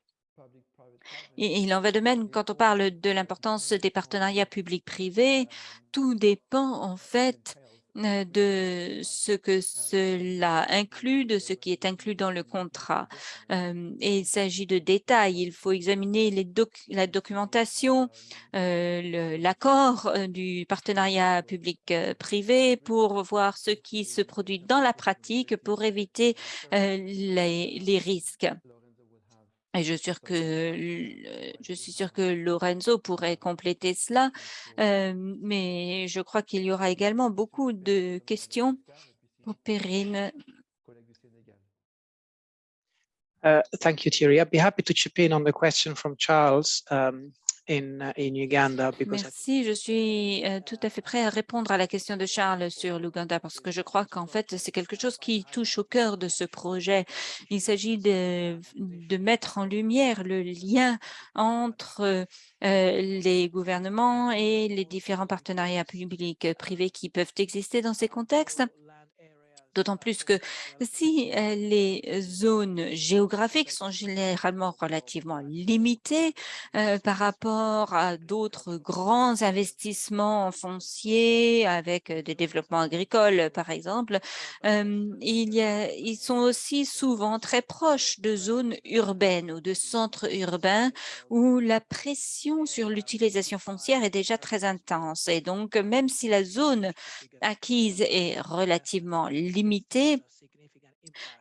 Il en va de même quand on parle de l'importance des partenariats publics-privés. Tout dépend en fait euh, de ce que cela inclut, de ce qui est inclus dans le contrat. Euh, et il s'agit de détails. Il faut examiner la documentation, euh, l'accord du partenariat public-privé pour voir ce qui se produit dans la pratique pour éviter les risques. Et je suis sûr que, je suis sûr que Lorenzo pourrait compléter cela, euh, mais je crois qu'il y aura également beaucoup de questions pour Perrine. Uh, thank you, Thierry. I'd be happy to chip in on the question from Charles. Um, Merci, je suis euh, tout à fait prêt à répondre à la question de Charles sur l'Ouganda parce que je crois qu'en fait, c'est quelque chose qui touche au cœur de ce projet. Il s'agit de, mettre en lumière le lien entre euh, les gouvernements et les différents partenariats publics privés qui peuvent exister dans ces contextes. D'autant plus que si euh, les zones géographiques sont généralement relativement limitées euh, par rapport à d'autres grands investissements fonciers avec euh, des développements agricoles, par exemple, ils sont aussi souvent très proches de zones urbaines ou de centres urbains où la pression sur l'utilisation foncière est déjà très intense. Et donc, même si la zone acquise est relativement limitée,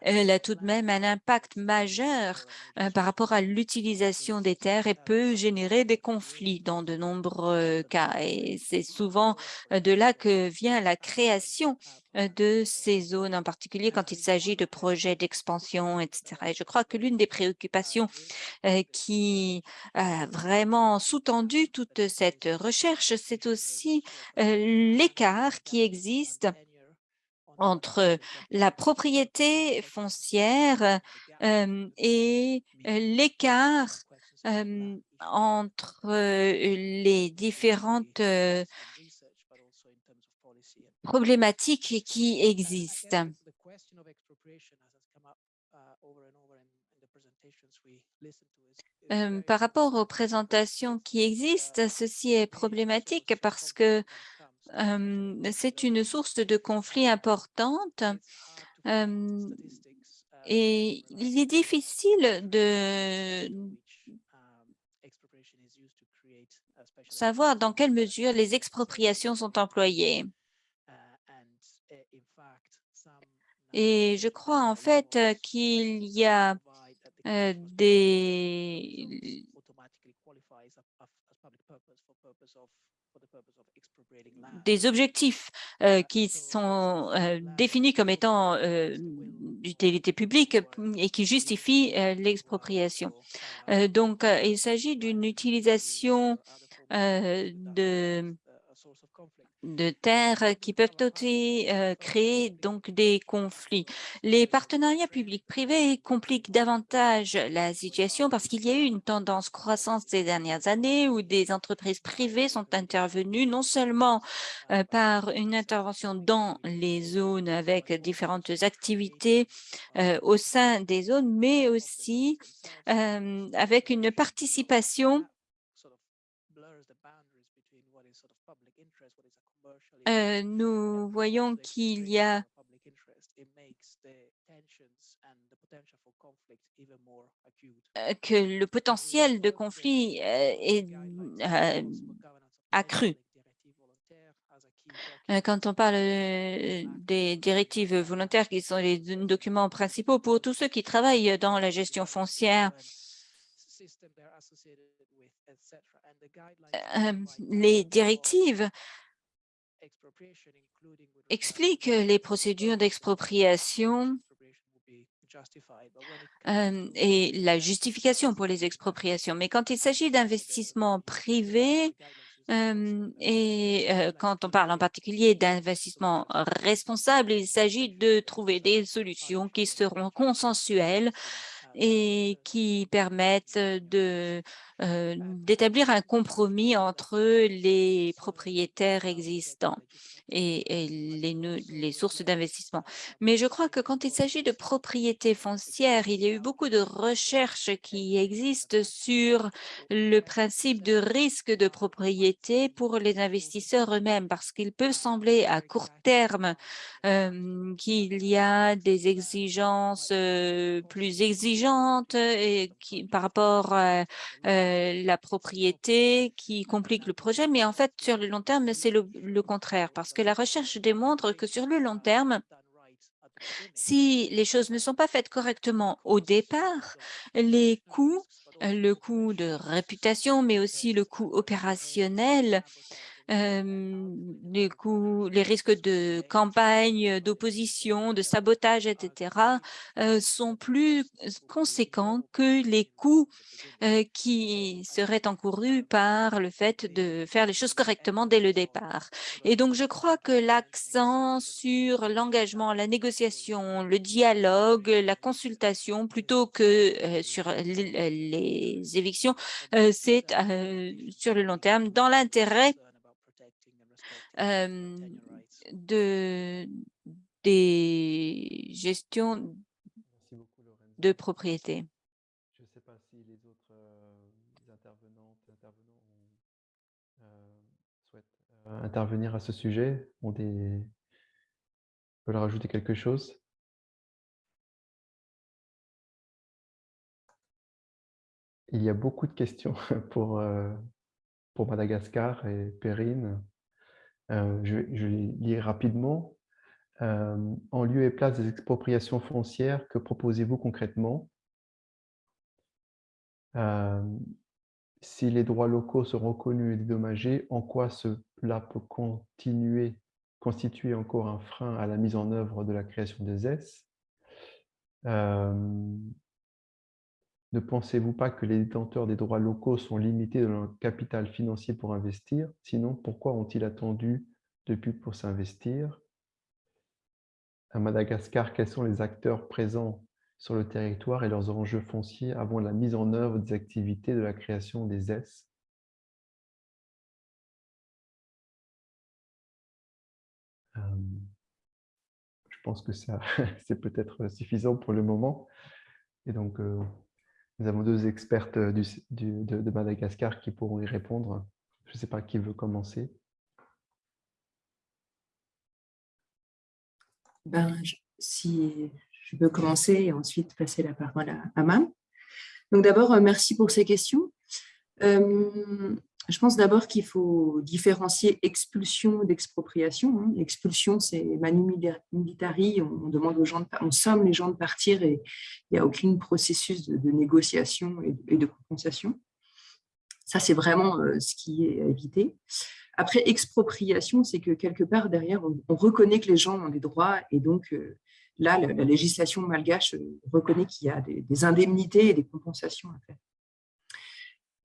elle a tout de même un impact majeur euh, par rapport à l'utilisation des terres et peut générer des conflits dans de nombreux cas. Et c'est souvent euh, de là que vient la création euh, de ces zones, en particulier quand il s'agit de projets d'expansion, etc. Et je crois que l'une des préoccupations qui a vraiment sous-tendu toute cette recherche, c'est aussi l'écart qui existe entre la propriété foncière et l'écart entre les différentes problématiques qui existent. par rapport aux présentations qui existent, ceci est problématique parce que c'est une source de conflit importante et il est difficile de savoir dans quelle mesure les expropriations sont employées. Et je crois en fait qu'il y a des des objectifs euh, qui sont euh, définis comme étant euh, d'utilité publique et qui justifient l'expropriation. donc, il s'agit d'une utilisation de de terres qui peuvent aussi euh, créer donc des conflits. Les partenariats publics-privés compliquent davantage la situation parce qu'il y a eu une tendance croissante ces dernières années où des entreprises privées sont intervenues non seulement euh, par une intervention dans les zones avec différentes activités euh, au sein des zones, mais aussi avec une participation Euh, nous voyons qu'il y a euh, que le potentiel de conflit euh, est accru. Quand on parle des directives volontaires qui sont les documents principaux pour tous ceux qui travaillent dans la gestion foncière, les directives explique les procédures d'expropriation. et la justification pour les expropriations. Mais quand il s'agit d'investissements privés, et quand on parle en particulier d'investissement responsable, il s'agit de trouver des solutions qui seront consensuelles et qui permettent de d'établir un compromis entre les propriétaires existants et, les, les, sources d'investissement. Mais je crois que quand il s'agit de propriété foncière, il y a eu beaucoup de recherches qui existent sur le principe de risque de propriété pour les investisseurs eux-mêmes, parce qu'il peut sembler à court terme qu'il y a des exigences plus exigeantes et qui, par rapport à la propriété qui complique le projet, mais en fait, sur le long terme, c'est le, le contraire, parce que la recherche démontre que sur le long terme, Si les choses ne sont pas faites correctement au départ, les coûts, le coût de réputation, mais aussi le coût opérationnel les, coûts, les risques de campagne, d'opposition, de sabotage, etc., sont plus conséquents que les coûts qui seraient encourus par le fait de faire les choses correctement dès le départ. Et donc, je crois que l'accent sur l'engagement, la négociation, le dialogue, la consultation, plutôt que sur les évictions, c'est sur le long terme dans l'intérêt de, des gestions de propriété. Je ne sais pas si les autres intervenants souhaitent intervenir à ce sujet, ont des... veulent rajouter quelque chose? Il y a beaucoup de questions pour, pour Madagascar et Perrine. Euh, je, je lis rapidement. Euh, en lieu et place des expropriations foncières, que proposez-vous concrètement? Euh, Si les droits locaux sont reconnus et dédommagés, en quoi cela peut continuer, constituer encore un frein à la mise en œuvre de la création des S ne pensez-vous pas que les détenteurs des droits locaux sont limités dans leur capital financier pour investir? Sinon, pourquoi ont-ils attendu depuis pour s'investir? À Madagascar, quels sont les acteurs présents sur le territoire et leurs enjeux fonciers avant la mise en œuvre des activités de la création des S? Euh, Je pense que c'est peut-être suffisant pour le moment. Et donc, euh, nous avons deux expertes euh, de, Madagascar qui pourront y répondre. Je ne sais pas qui veut commencer. Ben, si je peux commencer et ensuite passer la parole à, à Mam. Donc d'abord, euh, merci pour ces questions. Euh, je pense d'abord qu'il faut différencier expulsion d'expropriation. Hein. L'expulsion, c'est manu militari, on demande aux gens, de, on somme les gens de partir et il n'y a aucun processus de, négociation et, de compensation. Ça, c'est vraiment euh, ce qui est à éviter. Après, expropriation, c'est que quelque part derrière, on, reconnaît que les gens ont des droits et donc euh, là, la, législation malgache euh, reconnaît qu'il y a des indemnités et des compensations à faire.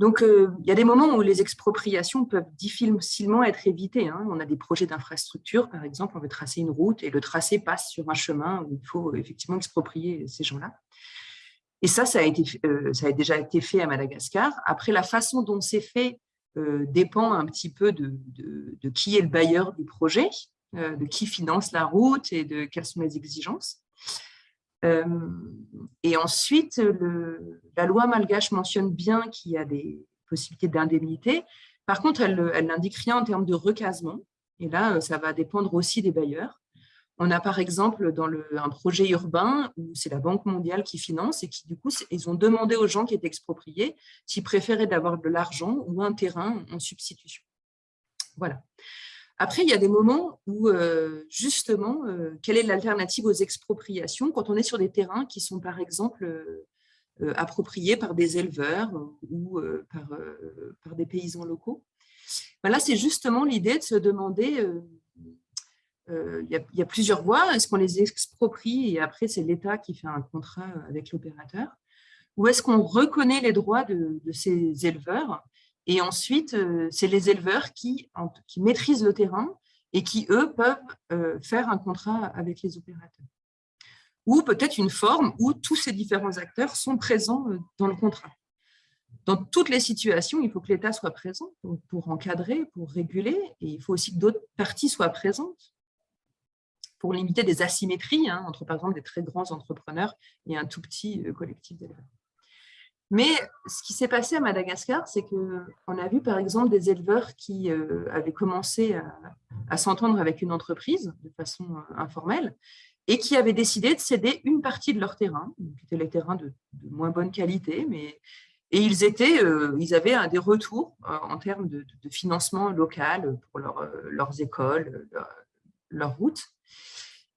Donc, euh, il y a des moments où les expropriations peuvent difficilement être évitées. Hein. On a des projets d'infrastructure, par exemple, on veut tracer une route et le tracé passe sur un chemin où il faut effectivement exproprier ces gens-là. Et ça, ça a, été, euh, ça a déjà été fait à Madagascar. Après, la façon dont c'est fait euh, dépend un petit peu de, de, qui est le bailleur du projet, de qui finance la route et de quelles sont les exigences. Euh, et ensuite, la loi malgache mentionne bien qu'il y a des possibilités d'indemnité. Par contre, elle, n'indique rien en termes de recasement. Et là, ça va dépendre aussi des bailleurs. On a par exemple dans un projet urbain où c'est la Banque mondiale qui finance et qui du coup, ils ont demandé aux gens qui étaient expropriés s'ils préféraient d'avoir de l'argent ou un terrain en substitution. Voilà. Après, il y a des moments où, euh, justement, euh, quelle est l'alternative aux expropriations quand on est sur des terrains qui sont, par exemple, euh, appropriés par des éleveurs ou par, des paysans locaux? Là, c'est justement l'idée de se demander, il y, a plusieurs voies, est-ce qu'on les exproprie et après, c'est l'État qui fait un contrat avec l'opérateur? Ou est-ce qu'on reconnaît les droits de ces éleveurs et ensuite, euh, c'est les éleveurs qui, maîtrisent le terrain et qui, eux, peuvent euh, faire un contrat avec les opérateurs. Ou peut-être une forme où tous ces différents acteurs sont présents euh, dans le contrat. Dans toutes les situations, il faut que l'État soit présent pour encadrer, pour réguler, et il faut aussi que d'autres parties soient présentes pour limiter des asymétries hein, entre, par exemple, des très grands entrepreneurs et un tout petit collectif d'éleveurs. Mais ce qui s'est passé à Madagascar, c'est qu'on a vu par exemple des éleveurs qui euh, avaient commencé à, s'entendre avec une entreprise de façon euh, informelle et qui avaient décidé de céder une partie de leur terrain, qui étaient les terrains de, moins bonne qualité, mais et ils, étaient, euh, ils avaient des retours en termes de, financement local pour leurs écoles, leurs routes.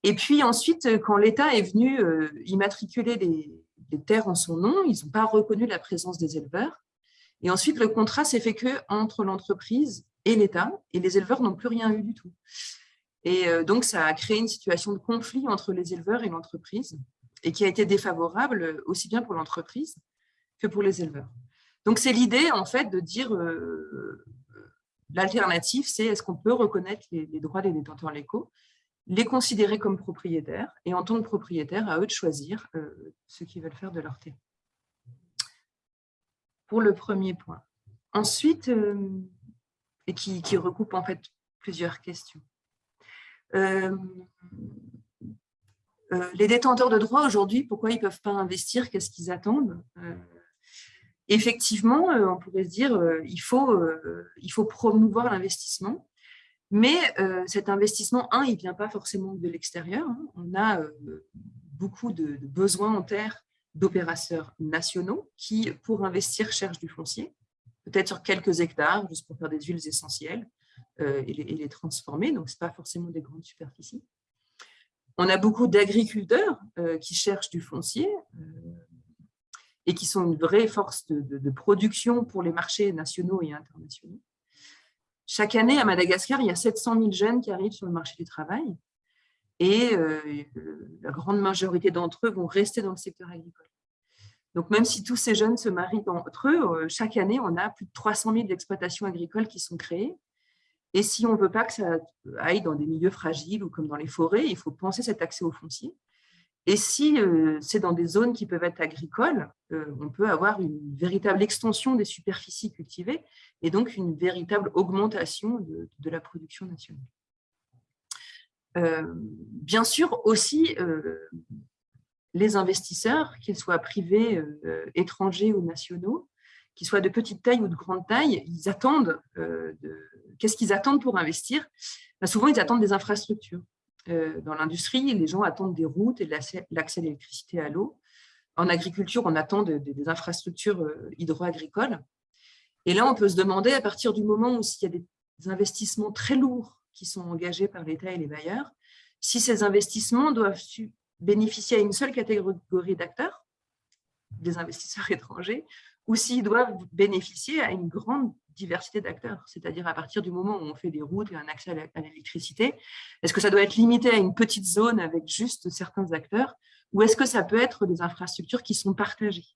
Et puis ensuite, quand l'État est venu immatriculer les, les terres en son nom, ils n'ont pas reconnu la présence des éleveurs. Et ensuite, le contrat s'est fait que entre l'entreprise et l'État, et les éleveurs n'ont plus rien eu du tout. Et euh, donc, ça a créé une situation de conflit entre les éleveurs et l'entreprise, et qui a été défavorable aussi bien pour l'entreprise que pour les éleveurs. Donc, c'est l'idée, en fait, de dire euh, l'alternative, c'est est-ce qu'on peut reconnaître les, droits des détenteurs légaux, les considérer comme propriétaires, et en tant que propriétaires, à eux de choisir euh, ce qu'ils veulent faire de leur terre. Pour le premier point. Ensuite, et qui, recoupe en fait plusieurs questions. Euh, euh, les détenteurs de droits aujourd'hui, pourquoi ils ne peuvent pas investir? Qu'est-ce qu'ils attendent? Euh, Effectivement, on pourrait se dire il faut, il faut promouvoir l'investissement, mais cet investissement, un, il ne vient pas forcément de l'extérieur. Hein. On a beaucoup de, besoins en terre d'opérateurs nationaux qui, pour investir, cherchent du foncier, peut-être sur quelques hectares, juste pour faire des huiles essentielles, euh, et, les, transformer, donc ce n'est pas forcément des grandes superficies. On a beaucoup d'agriculteurs euh, qui cherchent du foncier euh, et qui sont une vraie force de, production pour les marchés nationaux et internationaux. Chaque année, à Madagascar, il y a 700 000 jeunes qui arrivent sur le marché du travail et la grande majorité d'entre eux vont rester dans le secteur agricole. Donc, même si tous ces jeunes se marient entre eux, chaque année, on a plus de 300 000 exploitations agricoles qui sont créées et si on ne veut pas que ça aille dans des milieux fragiles ou comme dans les forêts, il faut penser cet accès au foncier. Et si euh, c'est dans des zones qui peuvent être agricoles, euh, on peut avoir une véritable extension des superficies cultivées et donc une véritable augmentation de, la production nationale. Euh, bien sûr, aussi, les investisseurs, qu'ils soient privés, étrangers ou nationaux, qu'ils soient de petite taille ou de grande taille, ils attendent, qu'est-ce qu'ils attendent pour investir? Ben, Souvent, ils attendent des infrastructures. Euh, dans l'industrie, les gens attendent des routes et l'accès à l'électricité à l'eau. En agriculture, on attend des infrastructures euh, hydro-agricoles. Et là, on peut se demander, à partir du moment où s'il y a des investissements très lourds qui sont engagés par l'État et les bailleurs, si ces investissements doivent bénéficier à une seule catégorie d'acteurs, des investisseurs étrangers, ou s'ils doivent bénéficier à une grande diversité d'acteurs, c'est-à-dire à partir du moment où on fait des routes et un accès à l'électricité, est-ce que ça doit être limité à une petite zone avec juste certains acteurs, ou est-ce que ça peut être des infrastructures qui sont partagées?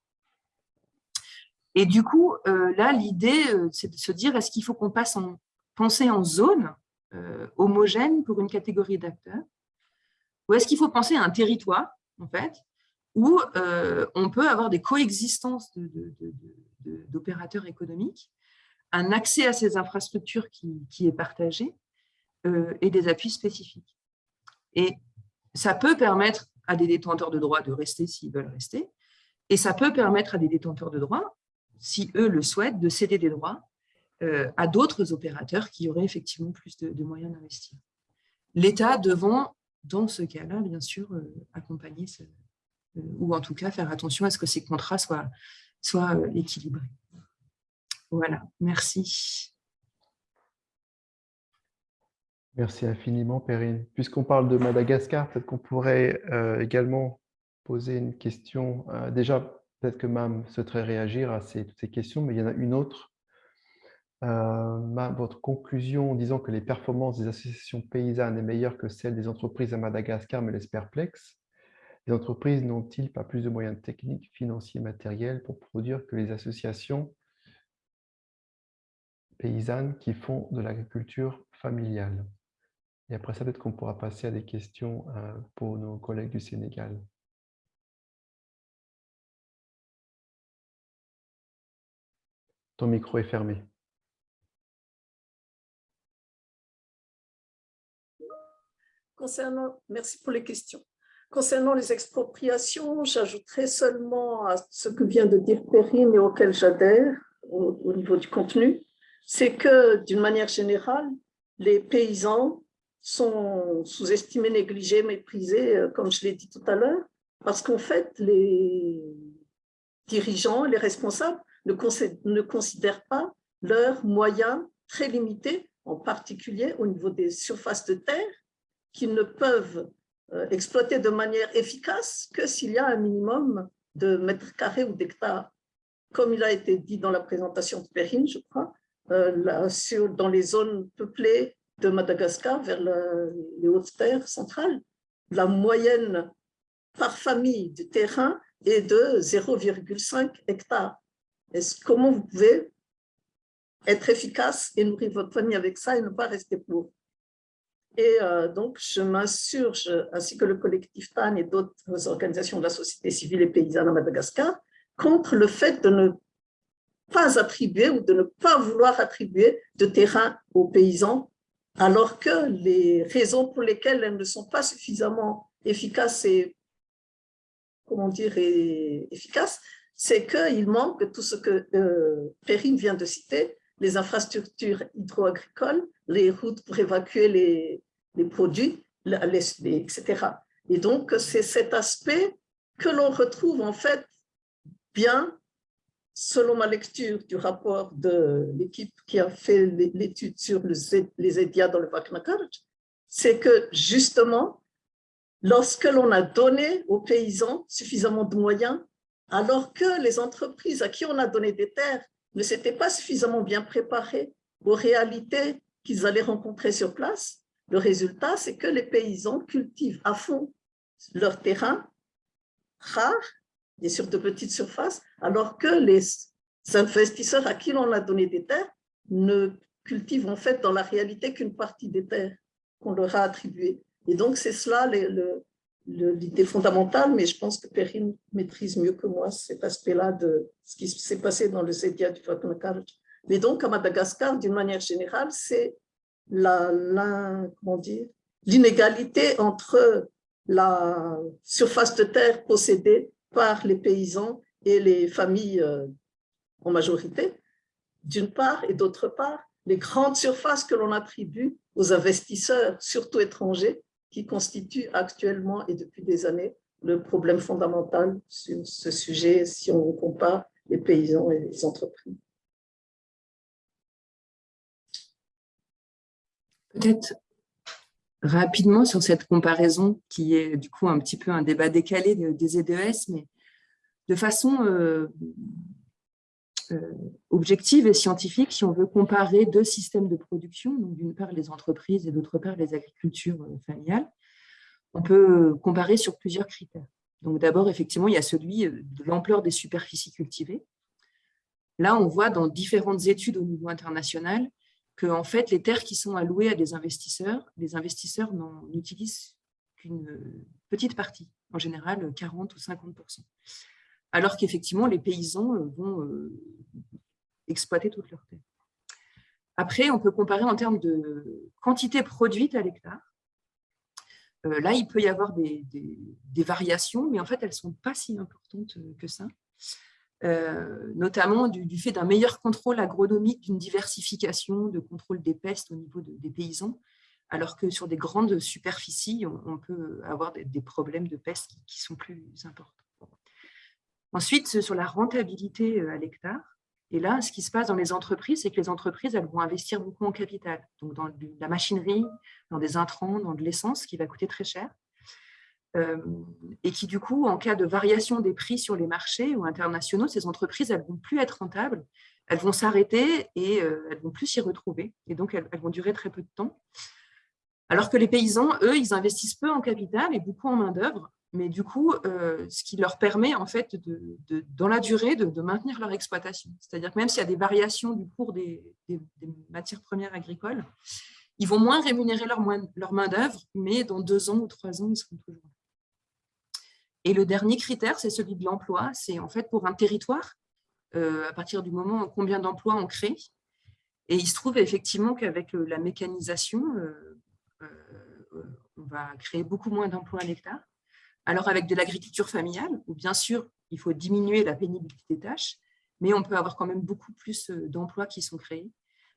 Et du coup, euh, là, l'idée, euh, c'est de se dire, est-ce qu'il faut qu'on passe en penser en zone euh, homogène pour une catégorie d'acteurs, ou est-ce qu'il faut penser à un territoire, en fait, où on peut avoir des coexistences d'opérateurs économiques, un accès à ces infrastructures qui, est partagé euh, et des appuis spécifiques. Et ça peut permettre à des détenteurs de droits de rester s'ils veulent rester, et ça peut permettre à des détenteurs de droits, si eux le souhaitent, de céder des droits euh, à d'autres opérateurs qui auraient effectivement plus de, moyens d'investir. L'État devant, dans ce cas-là, bien sûr, accompagner euh, ou en tout cas faire attention à ce que ces contrats soient, équilibrés. Voilà, merci. Merci infiniment, Perrine. Puisqu'on parle de Madagascar, peut-être qu'on pourrait euh, également poser une question. déjà, peut-être que MAM souhaiterait réagir à ces, toutes ces questions, mais il y en a une autre. votre conclusion en disant que les performances des associations paysannes est meilleures que celles des entreprises à Madagascar me laisse perplexe. Les entreprises n'ont-ils pas plus de moyens techniques, financiers, matériels pour produire que les associations paysannes qui font de l'agriculture familiale Et après ça, peut-être qu'on pourra passer à des questions euh, pour nos collègues du Sénégal. Ton micro est fermé. Concernant, merci pour les questions. Concernant les expropriations, j'ajouterai seulement à ce que vient de dire Perrine et auquel j'adhère au, niveau du contenu, c'est que d'une manière générale, les paysans sont sous-estimés, négligés, méprisés, euh, comme je l'ai dit tout à l'heure, parce qu'en fait, les dirigeants, les responsables ne, ne considèrent pas leurs moyens très limités, en particulier au niveau des surfaces de terre, qu'ils ne peuvent euh, exploiter de manière efficace que s'il y a un minimum de mètres carrés ou d'hectares. Comme il a été dit dans la présentation de Perrine, je crois, euh, sur, dans les zones peuplées de Madagascar vers les hautes terres centrales, la moyenne par famille du terrain est de 0,5 hectares. Est-ce comment vous pouvez être efficace et nourrir votre famille avec ça et ne pas rester pauvre? Et euh, donc, je m'insurge, ainsi que le collectif TAN et d'autres organisations de la société civile et paysanne à Madagascar, contre le fait de ne pas attribuer ou de ne pas vouloir attribuer de terrain aux paysans, alors que les raisons pour lesquelles elles ne sont pas suffisamment efficaces et, comment dire, efficaces, c'est qu'il manque tout ce que euh, Perrine vient de citer, les infrastructures hydro-agricoles, les routes pour évacuer les, les produits, etc. Et donc, c'est cet aspect que l'on retrouve en fait bien, selon ma lecture du rapport de l'équipe qui a fait l'étude sur les EDIA dans le Vaknakarj, c'est que justement, lorsque l'on a donné aux paysans suffisamment de moyens, alors que les entreprises à qui on a donné des terres ne s'étaient pas suffisamment bien préparées aux réalités qu'ils allaient rencontrer sur place, le résultat, c'est que les paysans cultivent à fond leur terrain rare et sur de petites surfaces, alors que les investisseurs à qui l'on a donné des terres ne cultivent en fait dans la réalité qu'une partie des terres qu'on leur a attribuées. Et donc, c'est cela l'idée fondamentale, mais je pense que Perrine maîtrise mieux que moi cet aspect-là de ce qui s'est passé dans le Zédia du Fatnakarj. Mais donc, à Madagascar, d'une manière générale, c'est l'inégalité entre la surface de terre possédée par les paysans et les familles euh, en majorité, d'une part, et d'autre part, les grandes surfaces que l'on attribue aux investisseurs, surtout étrangers, qui constituent actuellement et depuis des années le problème fondamental sur ce sujet si on compare les paysans et les entreprises. Peut-être rapidement sur cette comparaison qui est du coup un petit peu un débat décalé des EDES, mais de façon euh, euh, objective et scientifique, si on veut comparer deux systèmes de production, d'une part les entreprises et d'autre part les agricultures euh, familiales, on peut comparer sur plusieurs critères. Donc d'abord, effectivement, il y a celui de l'ampleur des superficies cultivées. Là, on voit dans différentes études au niveau international que en fait, les terres qui sont allouées à des investisseurs, les investisseurs n'en utilisent qu'une petite partie, en général 40 ou 50% alors qu'effectivement, les paysans euh, vont euh, exploiter toutes leurs terres. Après, on peut comparer en termes de quantité produite à l'hectare. Euh, là, il peut y avoir des, des, variations, mais en fait, elles ne sont pas si importantes que ça. Euh, notamment du, fait d'un meilleur contrôle agronomique, d'une diversification de contrôle des pestes au niveau des paysans, alors que sur des grandes superficies, on, peut avoir des, problèmes de peste qui, sont plus importants. Ensuite, sur la rentabilité euh, à l'hectare, et là, ce qui se passe dans les entreprises, c'est que les entreprises elles vont investir beaucoup en capital, donc dans la machinerie, dans des intrants, dans de l'essence, qui va coûter très cher. Et qui, du coup, en cas de variation des prix sur les marchés ou internationaux, ces entreprises, elles ne vont plus être rentables, elles vont s'arrêter et elles ne vont plus s'y retrouver. Et donc, elles, vont durer très peu de temps. Alors que les paysans, eux, ils investissent peu en capital et beaucoup en main-d'œuvre, mais du coup, ce qui leur permet, en fait, de, dans la durée, de, maintenir leur exploitation. C'est-à-dire que même s'il y a des variations du cours des, des, matières premières agricoles, ils vont moins rémunérer leur, leur main-d'œuvre, mais dans deux ans ou trois ans, ils seront toujours là. Et le dernier critère, c'est celui de l'emploi. C'est en fait pour un territoire, euh, à partir du moment combien d'emplois on crée. Et il se trouve effectivement qu'avec la mécanisation, euh, euh, on va créer beaucoup moins d'emplois à l'hectare. Alors avec de l'agriculture familiale, où bien sûr, il faut diminuer la pénibilité des tâches, mais on peut avoir quand même beaucoup plus d'emplois qui sont créés.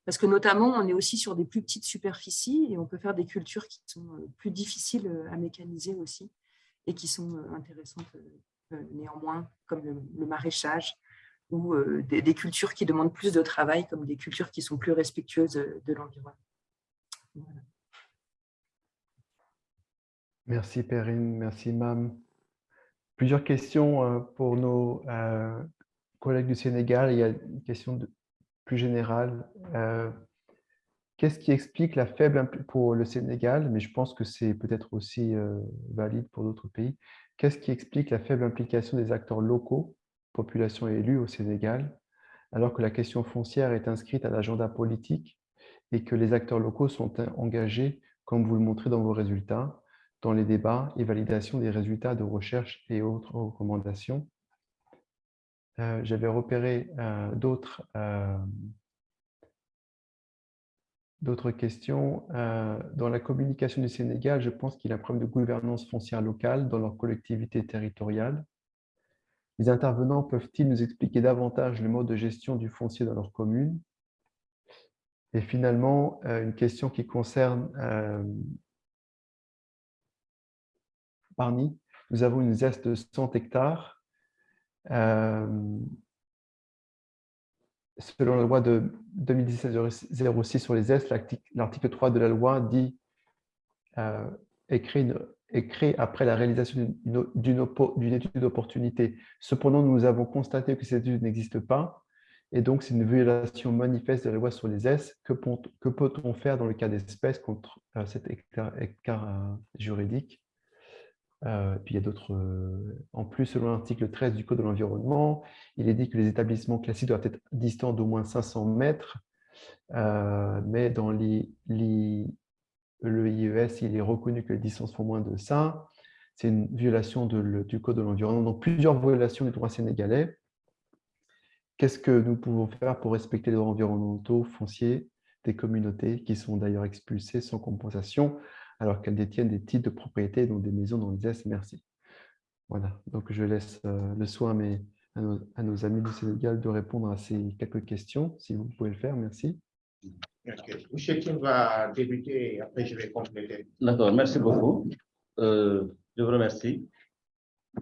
Parce que notamment, on est aussi sur des plus petites superficies et on peut faire des cultures qui sont plus difficiles à mécaniser aussi et qui sont euh, intéressantes euh, euh, néanmoins, comme le, maraîchage ou des, cultures qui demandent plus de travail, comme des cultures qui sont plus respectueuses de l'environnement. Merci Perrine, merci Mam. Plusieurs questions pour nos collègues du Sénégal. Il y a une question plus générale. Euh, Qu'est-ce qui explique la faible pour le Sénégal, mais je pense que c'est peut-être aussi valide pour d'autres pays. Qu'est-ce qui explique la faible implication des acteurs locaux, population et élus au Sénégal, alors que la question foncière est inscrite à l'agenda politique et que les acteurs locaux sont engagés, comme vous le montrez dans vos résultats, dans les débats et validation des résultats de recherche et autres recommandations? Euh, j'avais repéré euh, d'autres euh, d'autres questions. dans la communication du Sénégal, je pense qu'il y a un problème de gouvernance foncière locale dans leur collectivité territoriale. Les intervenants peuvent-ils nous expliquer davantage le mode de gestion du foncier dans leur commune? Et finalement, une question qui concerne Parmi, nous avons une zeste de 100 hectares. Euh, selon la loi de 2017-06 sur les zestes, l'article 3 de la loi dit euh, créé, après la réalisation d'une étude d'opportunité. Cependant, nous avons constaté que cette étude n'existe pas et donc c'est une violation manifeste de la loi sur les S. Que, peut-on faire dans le cas d'espèce contre euh, cet hectare, juridique? Euh, puis il y a d'autres. Euh, en plus, selon l'article 13 du Code de l'environnement, il est dit que les établissements classiques doivent être distants d'au moins 500 mètres, euh, mais dans le IES, il est reconnu que les distances font moins de ça. C'est une violation du Code de l'environnement. Donc, plusieurs violations du droit sénégalais. Qu'est-ce que nous pouvons faire pour respecter les droits environnementaux fonciers des communautés qui sont d'ailleurs expulsées sans compensation? Alors qu'elles détiennent des titres de propriété, donc des maisons dans les S. Merci. Voilà, donc je laisse euh, le soin à, nos, amis du Sénégal de répondre à ces quelques questions, si vous pouvez le faire. Merci. Okay. Michel va débuter et après je vais compléter. D'accord, merci beaucoup. Euh, je vous remercie.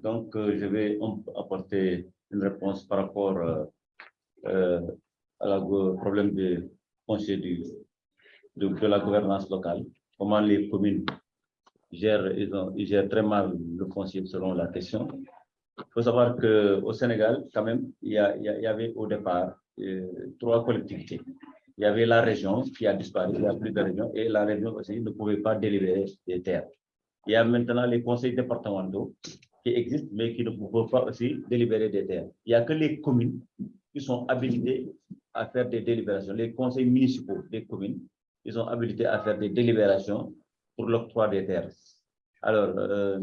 Donc, euh, je vais apporter une réponse par rapport au problème du foncier de la gouvernance locale comment les communes gèrent, ils, gèrent très mal le foncier selon la question. Il faut savoir qu'au Sénégal, quand même, il y, a, il y, avait au départ euh, trois collectivités. Il y avait la région qui a disparu, il n'y a plus de région, et la région aussi ne pouvait pas délibérer des terres. Il y a maintenant les conseils départementaux qui existent, mais qui ne peuvent pas aussi délibérer des terres. Il n'y a que les communes qui sont habilitées à faire des délibérations. Les conseils municipaux des communes ils sont habilités à faire des délibérations pour l'octroi des terres. Alors, euh,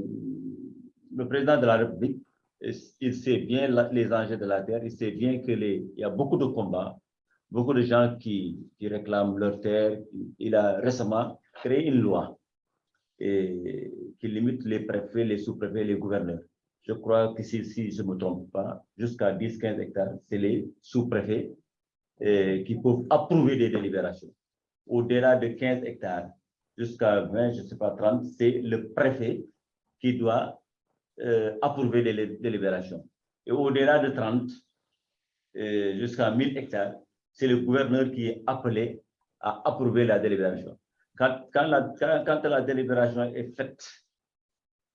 le président de la République, il sait bien les enjeux de la terre, il sait bien qu'il y a beaucoup de combats, beaucoup de gens qui, réclament leur terre. Il a récemment créé une loi qui limite les préfets, les sous-préfets, les gouverneurs. Je crois que si, si je ne me trompe pas, jusqu'à 10-15 hectares, c'est les sous-préfets qui peuvent approuver des délibérations au-delà de 15 hectares jusqu'à 20, je ne sais pas, 30, c'est le préfet qui doit euh, approuver les délibérations. Et au-delà de 30, euh, jusqu'à 1000 hectares, c'est le gouverneur qui est appelé à approuver la délibération. Quand, la, quand la délibération est faite,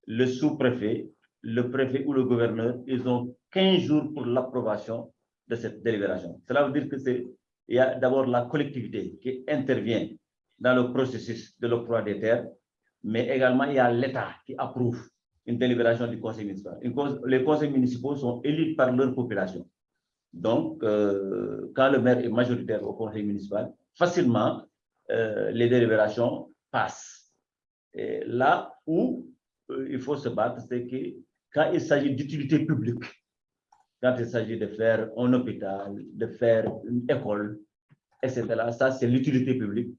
le sous-préfet, le préfet ou le gouverneur, ils ont 15 jours pour l'approbation de cette délibération. Cela veut dire que c'est il y a d'abord la collectivité qui intervient dans le processus de l'octroi des terres, mais également il y a l'État qui approuve une délibération du conseil municipal. les conseils municipaux sont élus par leur population. Donc, euh, quand le maire est majoritaire au conseil municipal, facilement, euh, les délibérations passent. Et là où euh, il faut se battre, c'est que quand il s'agit d'utilité publique, quand il s'agit de faire un hôpital, de faire une école, etc. Ça, c'est l'utilité publique.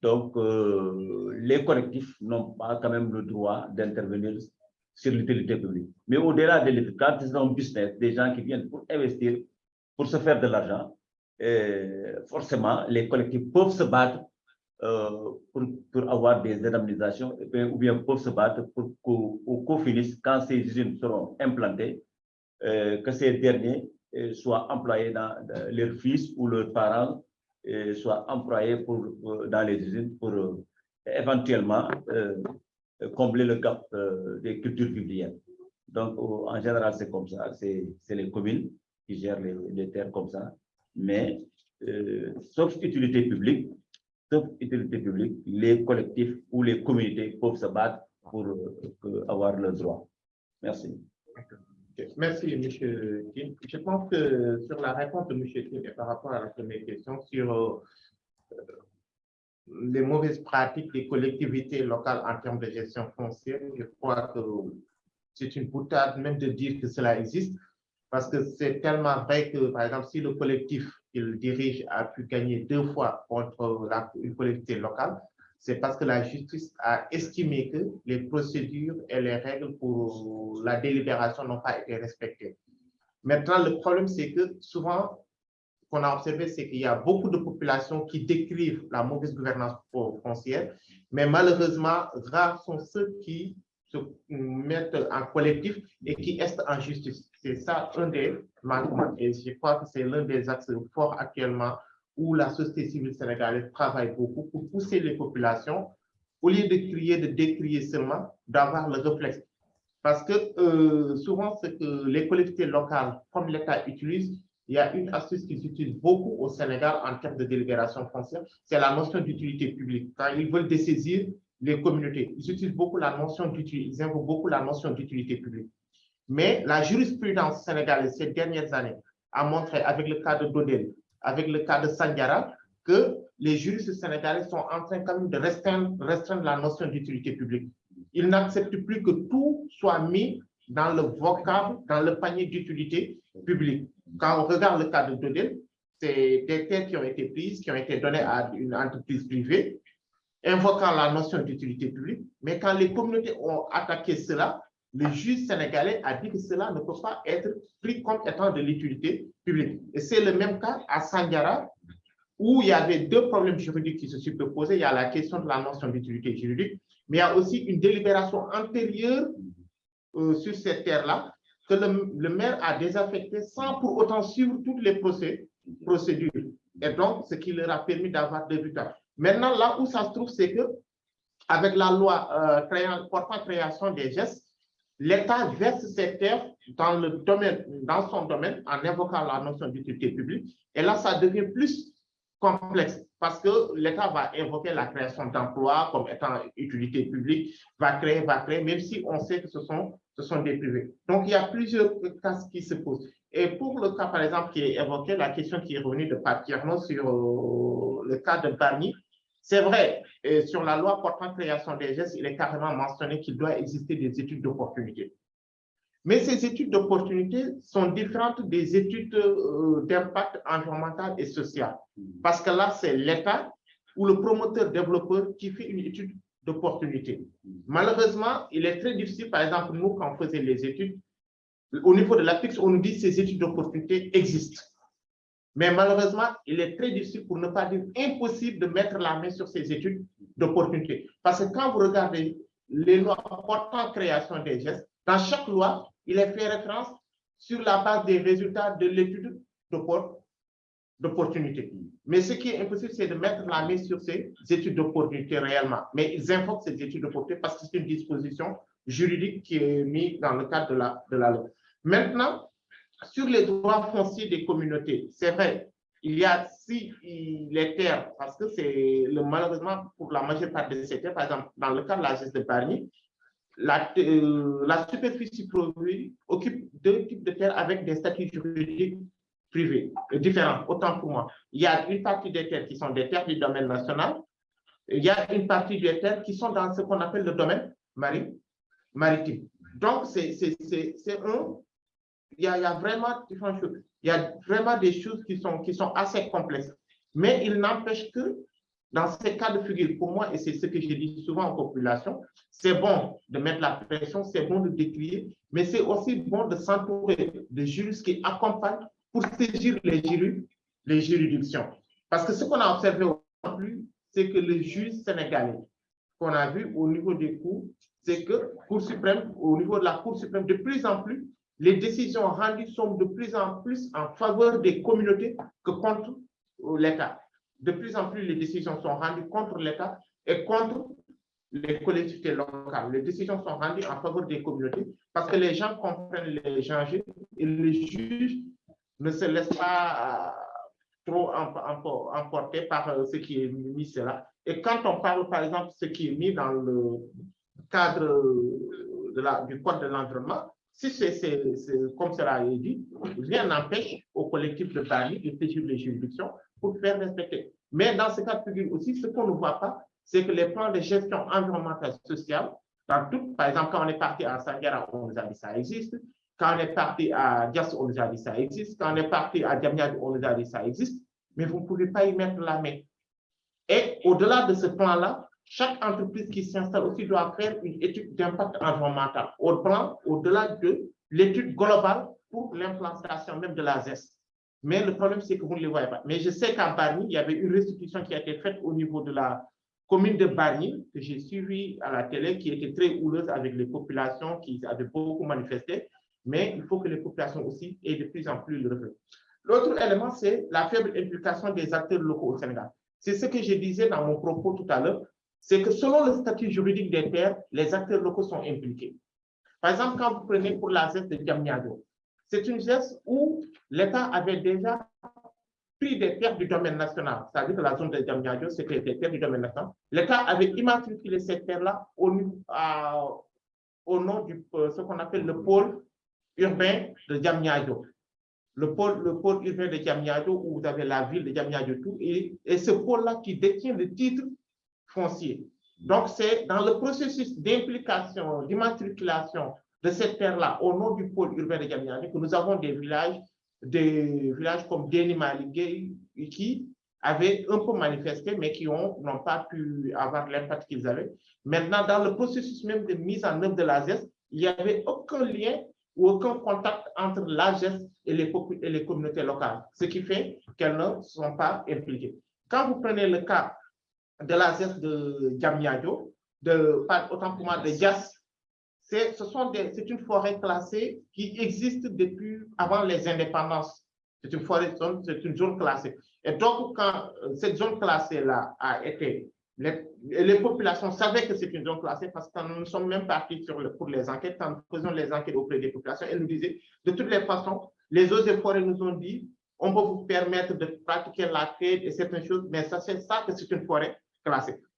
Donc, euh, les collectifs n'ont pas quand même le droit d'intervenir sur l'utilité publique. Mais au-delà de l'utilité, quand c'est un business, des gens qui viennent pour investir, pour se faire de l'argent, forcément, les collectifs peuvent se battre euh, pour, pour, avoir des indemnisations ou bien peuvent se battre pour qu'au finisse, quand ces usines seront implantées, que ces derniers euh, soient employés dans, leurs fils ou leurs parents euh, soient employés dans les usines pour éventuellement combler le gap des cultures bibliques. Donc, en général, c'est comme ça. C'est les communes qui gèrent les, terres comme ça. Mais, sauf utilité publique, sauf utilité publique, les collectifs ou les communautés peuvent se battre pour avoir le droit. Merci. Merci, M. Kim. Je pense que sur la réponse de M. Kim et par rapport à la première question sur euh, les mauvaises pratiques des collectivités locales en termes de gestion foncière, je crois que c'est une boutade même de dire que cela existe, parce que c'est tellement vrai que, par exemple, si le collectif qu'il dirige a pu gagner deux fois contre une collectivité locale, c'est parce que la justice a estimé que les procédures et les règles pour la délibération n'ont pas été respectées. Maintenant, le problème, c'est que souvent, qu'on a observé, c'est qu'il y a beaucoup de populations qui décrivent la mauvaise gouvernance foncière, mais malheureusement, rares sont ceux qui se mettent en collectif et qui restent en justice. C'est ça un des manquements. Et je crois que c'est l'un des axes forts actuellement où la société civile sénégalaise travaille beaucoup pour pousser les populations, au lieu de crier, de décrier seulement, d'avoir le réflexe. Parce que euh, souvent, ce que les collectivités locales, comme l'État utilise, il y a une astuce qu'ils utilisent beaucoup au Sénégal en termes de délibération foncière, c'est la notion d'utilité publique. Quand ils veulent dessaisir les communautés, ils utilisent beaucoup la notion d'utilité, ils beaucoup la notion d'utilité publique. Mais la jurisprudence sénégalaise ces dernières années a montré, avec le cas de Dodel, avec le cas de Sandiara, que les juristes sénégalais sont en train quand même de restreindre, la notion d'utilité publique. Ils n'acceptent plus que tout soit mis dans le vocable, dans le panier d'utilité publique. Quand on regarde le cas de Dodel, c'est des terres qui ont été prises, qui ont été données à une entreprise privée, invoquant la notion d'utilité publique. Mais quand les communautés ont attaqué cela, le juge sénégalais a dit que cela ne peut pas être pris comme étant de l'utilité Et c'est le même cas à Sandiara, où il y avait deux problèmes juridiques qui se superposaient. Il y a la question de la notion d'utilité juridique, mais il y a aussi une délibération antérieure euh, sur cette terre-là que le, maire a désaffecté sans pour autant suivre toutes les procédures. Et donc, ce qui leur a permis d'avoir des buts. Maintenant, là où ça se trouve, c'est que avec la loi euh, portant création des gestes, l'État verse ses terres dans, le domaine, dans son domaine en invoquant la notion d'utilité publique. Et là, ça devient plus complexe parce que l'État va invoquer la création d'emplois comme étant utilité publique, va créer, va créer, même si on sait que ce sont, ce sont des privés. Donc, il y a plusieurs cas qui se posent. Et pour le cas, par exemple, qui est évoqué, la question qui est revenue de Papierno sur euh, le cas de Barnier, c'est vrai, sur la loi portant création des gestes, il est carrément mentionné qu'il doit exister des études d'opportunité. Mais ces études d'opportunité sont différentes des études euh, d'impact environnemental et social. Parce que là, c'est l'État ou le promoteur développeur qui fait une étude d'opportunité. Malheureusement, il est très difficile, par exemple, nous, quand on faisait les études, au niveau de la on nous dit que ces études d'opportunité existent. Mais malheureusement, il est très difficile, pour ne pas dire impossible, de mettre la main sur ces études d'opportunité. Parce que quand vous regardez les lois portant création des gestes, dans chaque loi, il est fait référence sur la base des résultats de l'étude d'opportunité. Mais ce qui est impossible, c'est de mettre la main sur ces études d'opportunité réellement. Mais ils invoquent ces études d'opportunité parce que c'est une disposition juridique qui est mise dans le cadre de la, de la loi. Maintenant, sur les droits fonciers des communautés, c'est vrai, il y a si les terres, parce que c'est malheureusement pour la majeure partie de ces terres, par exemple, dans le cas de la gestion de Paris, la, euh, la superficie produite occupe deux types de terres avec des statuts juridiques privés, euh, différents, autant pour moi. Il y a une partie des terres qui sont des terres du domaine national, il y a une partie des terres qui sont dans ce qu'on appelle le domaine maritime. Donc, c'est un il y, a, vraiment différentes choses. Il y a vraiment des choses qui sont, qui sont assez complexes. Mais il n'empêche que dans ces cas de figure, pour moi, et c'est ce que je dis souvent aux populations, c'est bon de mettre la pression, c'est bon de décrier, mais c'est aussi bon de s'entourer de juristes qui accompagnent pour saisir les, les juridictions. Parce que ce qu'on a observé en plus, c'est que le juge sénégalais qu'on a vu au niveau des cours, c'est que Cour suprême, au niveau de la Cour suprême, de plus en plus, les décisions rendues sont de plus en plus en faveur des communautés que contre l'État. De plus en plus, les décisions sont rendues contre l'État et contre les collectivités locales. Les décisions sont rendues en faveur des communautés parce que les gens comprennent les enjeux et les juges ne se laissent pas euh, trop emporter par euh, ce qui est mis là. Et quand on parle, par exemple, ce qui est mis dans le cadre de du Code de l'environnement, si c'est comme cela est dit, rien n'empêche au collectif de Paris de saisir les juridictions pour faire respecter. Mais dans ce cas de figure aussi, ce qu'on ne voit pas, c'est que les plans de gestion environnementale sociale, par exemple, quand on est parti à Sangara, on nous a dit ça existe. Quand on est parti à Dias, on nous a dit ça existe. Quand on est parti à Diamniad, on nous a dit ça existe. Mais vous ne pouvez pas y mettre la main. Et au-delà de ce plan-là, chaque entreprise qui s'installe aussi doit faire une étude d'impact environnemental au plan, au-delà de l'étude globale pour l'implantation même de la ZES. Mais le problème, c'est que vous ne les voyez pas. Mais je sais qu'en Barnier, il y avait une restitution qui a été faite au niveau de la commune de Barnier, que j'ai suivi à la télé, qui était très houleuse avec les populations qui avaient beaucoup manifesté. Mais il faut que les populations aussi aient de plus en plus le reflet. L'autre élément, c'est la faible implication des acteurs locaux au Sénégal. C'est ce que je disais dans mon propos tout à l'heure, c'est que selon le statut juridique des terres, les acteurs locaux sont impliqués. Par exemple, quand vous prenez pour la zeste de Diamniadio, c'est une geste où l'État avait déjà pris des terres du domaine national, c'est-à-dire que la zone de Diamniadio, c'était des terres du domaine national. L'État avait immatriculé ces terres-là au, nom de euh, ce qu'on appelle le pôle urbain de Diamniadio le pôle, le pôle urbain de Diamniadio, où vous avez la ville de Diamniadio, tout, et ce pôle-là qui détient le titre foncier. Donc, c'est dans le processus d'implication, d'immatriculation de cette terre-là au nom du pôle urbain de Diamniadio que nous avons des villages, des villages comme Denimaligue qui avaient un peu manifesté, mais qui n'ont pas pu avoir l'impact qu'ils avaient. Maintenant, dans le processus même de mise en œuvre de l'AGES, il n'y avait aucun lien ou aucun contact entre l'AGES et les, et les communautés locales, ce qui fait qu'elles ne sont pas impliquées. Quand vous prenez le cas de l'AGES de Djamniadio, de, autant pour moi de Dias, c'est une forêt classée qui existe depuis avant les indépendances. C'est une forêt, c'est une zone classée. Et donc, quand euh, cette zone classée-là a été les, populations savaient que c'est une zone classée parce que nous sommes même partis sur le, pour les enquêtes, quand nous faisions les enquêtes auprès des populations, elles nous disaient, de toutes les façons, les eaux et forêts nous ont dit, on peut vous permettre de pratiquer la quête et certaines choses, mais ça, c'est ça que c'est une forêt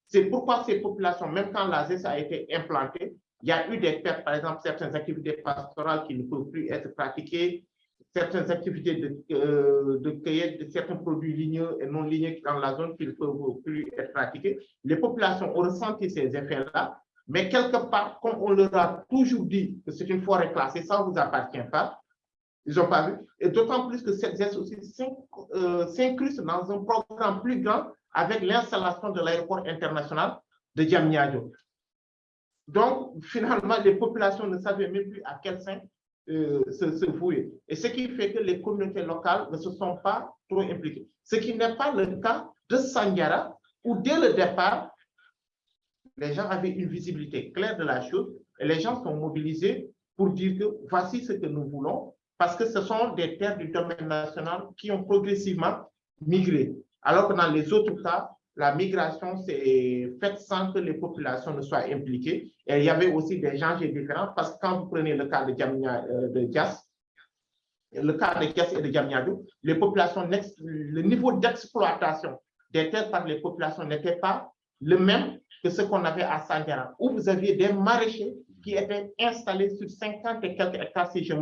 C'est pourquoi ces populations, même quand la ZES a été implantée, il y a eu des pertes, par exemple, certaines activités pastorales qui ne peuvent plus être pratiquées, certaines activités de, euh, de cueillette de certains produits ligneux et non ligneux dans la zone qui ne peuvent plus être pratiqués. Les populations ont ressenti ces effets-là, mais quelque part, comme on leur a toujours dit que c'est une forêt classée, ça ne vous appartient pas, ils n'ont pas vu. Et d'autant plus que cette geste aussi euh, s'incruste dans un programme plus grand avec l'installation de l'aéroport international de Diamniadio. Donc, finalement, les populations ne savaient même plus à quel sein euh, se, vouer. Et ce qui fait que les communautés locales ne se sont pas trop impliquées. Ce qui n'est pas le cas de Sangara, où dès le départ, les gens avaient une visibilité claire de la chose et les gens sont mobilisés pour dire que voici ce que nous voulons, parce que ce sont des terres du domaine national qui ont progressivement migré. Alors que dans les autres cas, la migration s'est faite sans que les populations ne soient impliquées. Et il y avait aussi des gens différents parce que quand vous prenez le cas de, Djamia, euh, de Dias, le cas de Dias et de Djamniadou, les populations, le niveau d'exploitation des terres par les populations n'était pas le même que ce qu'on avait à Sangara, où vous aviez des maraîchers qui étaient installés sur 50 et quelques hectares, si je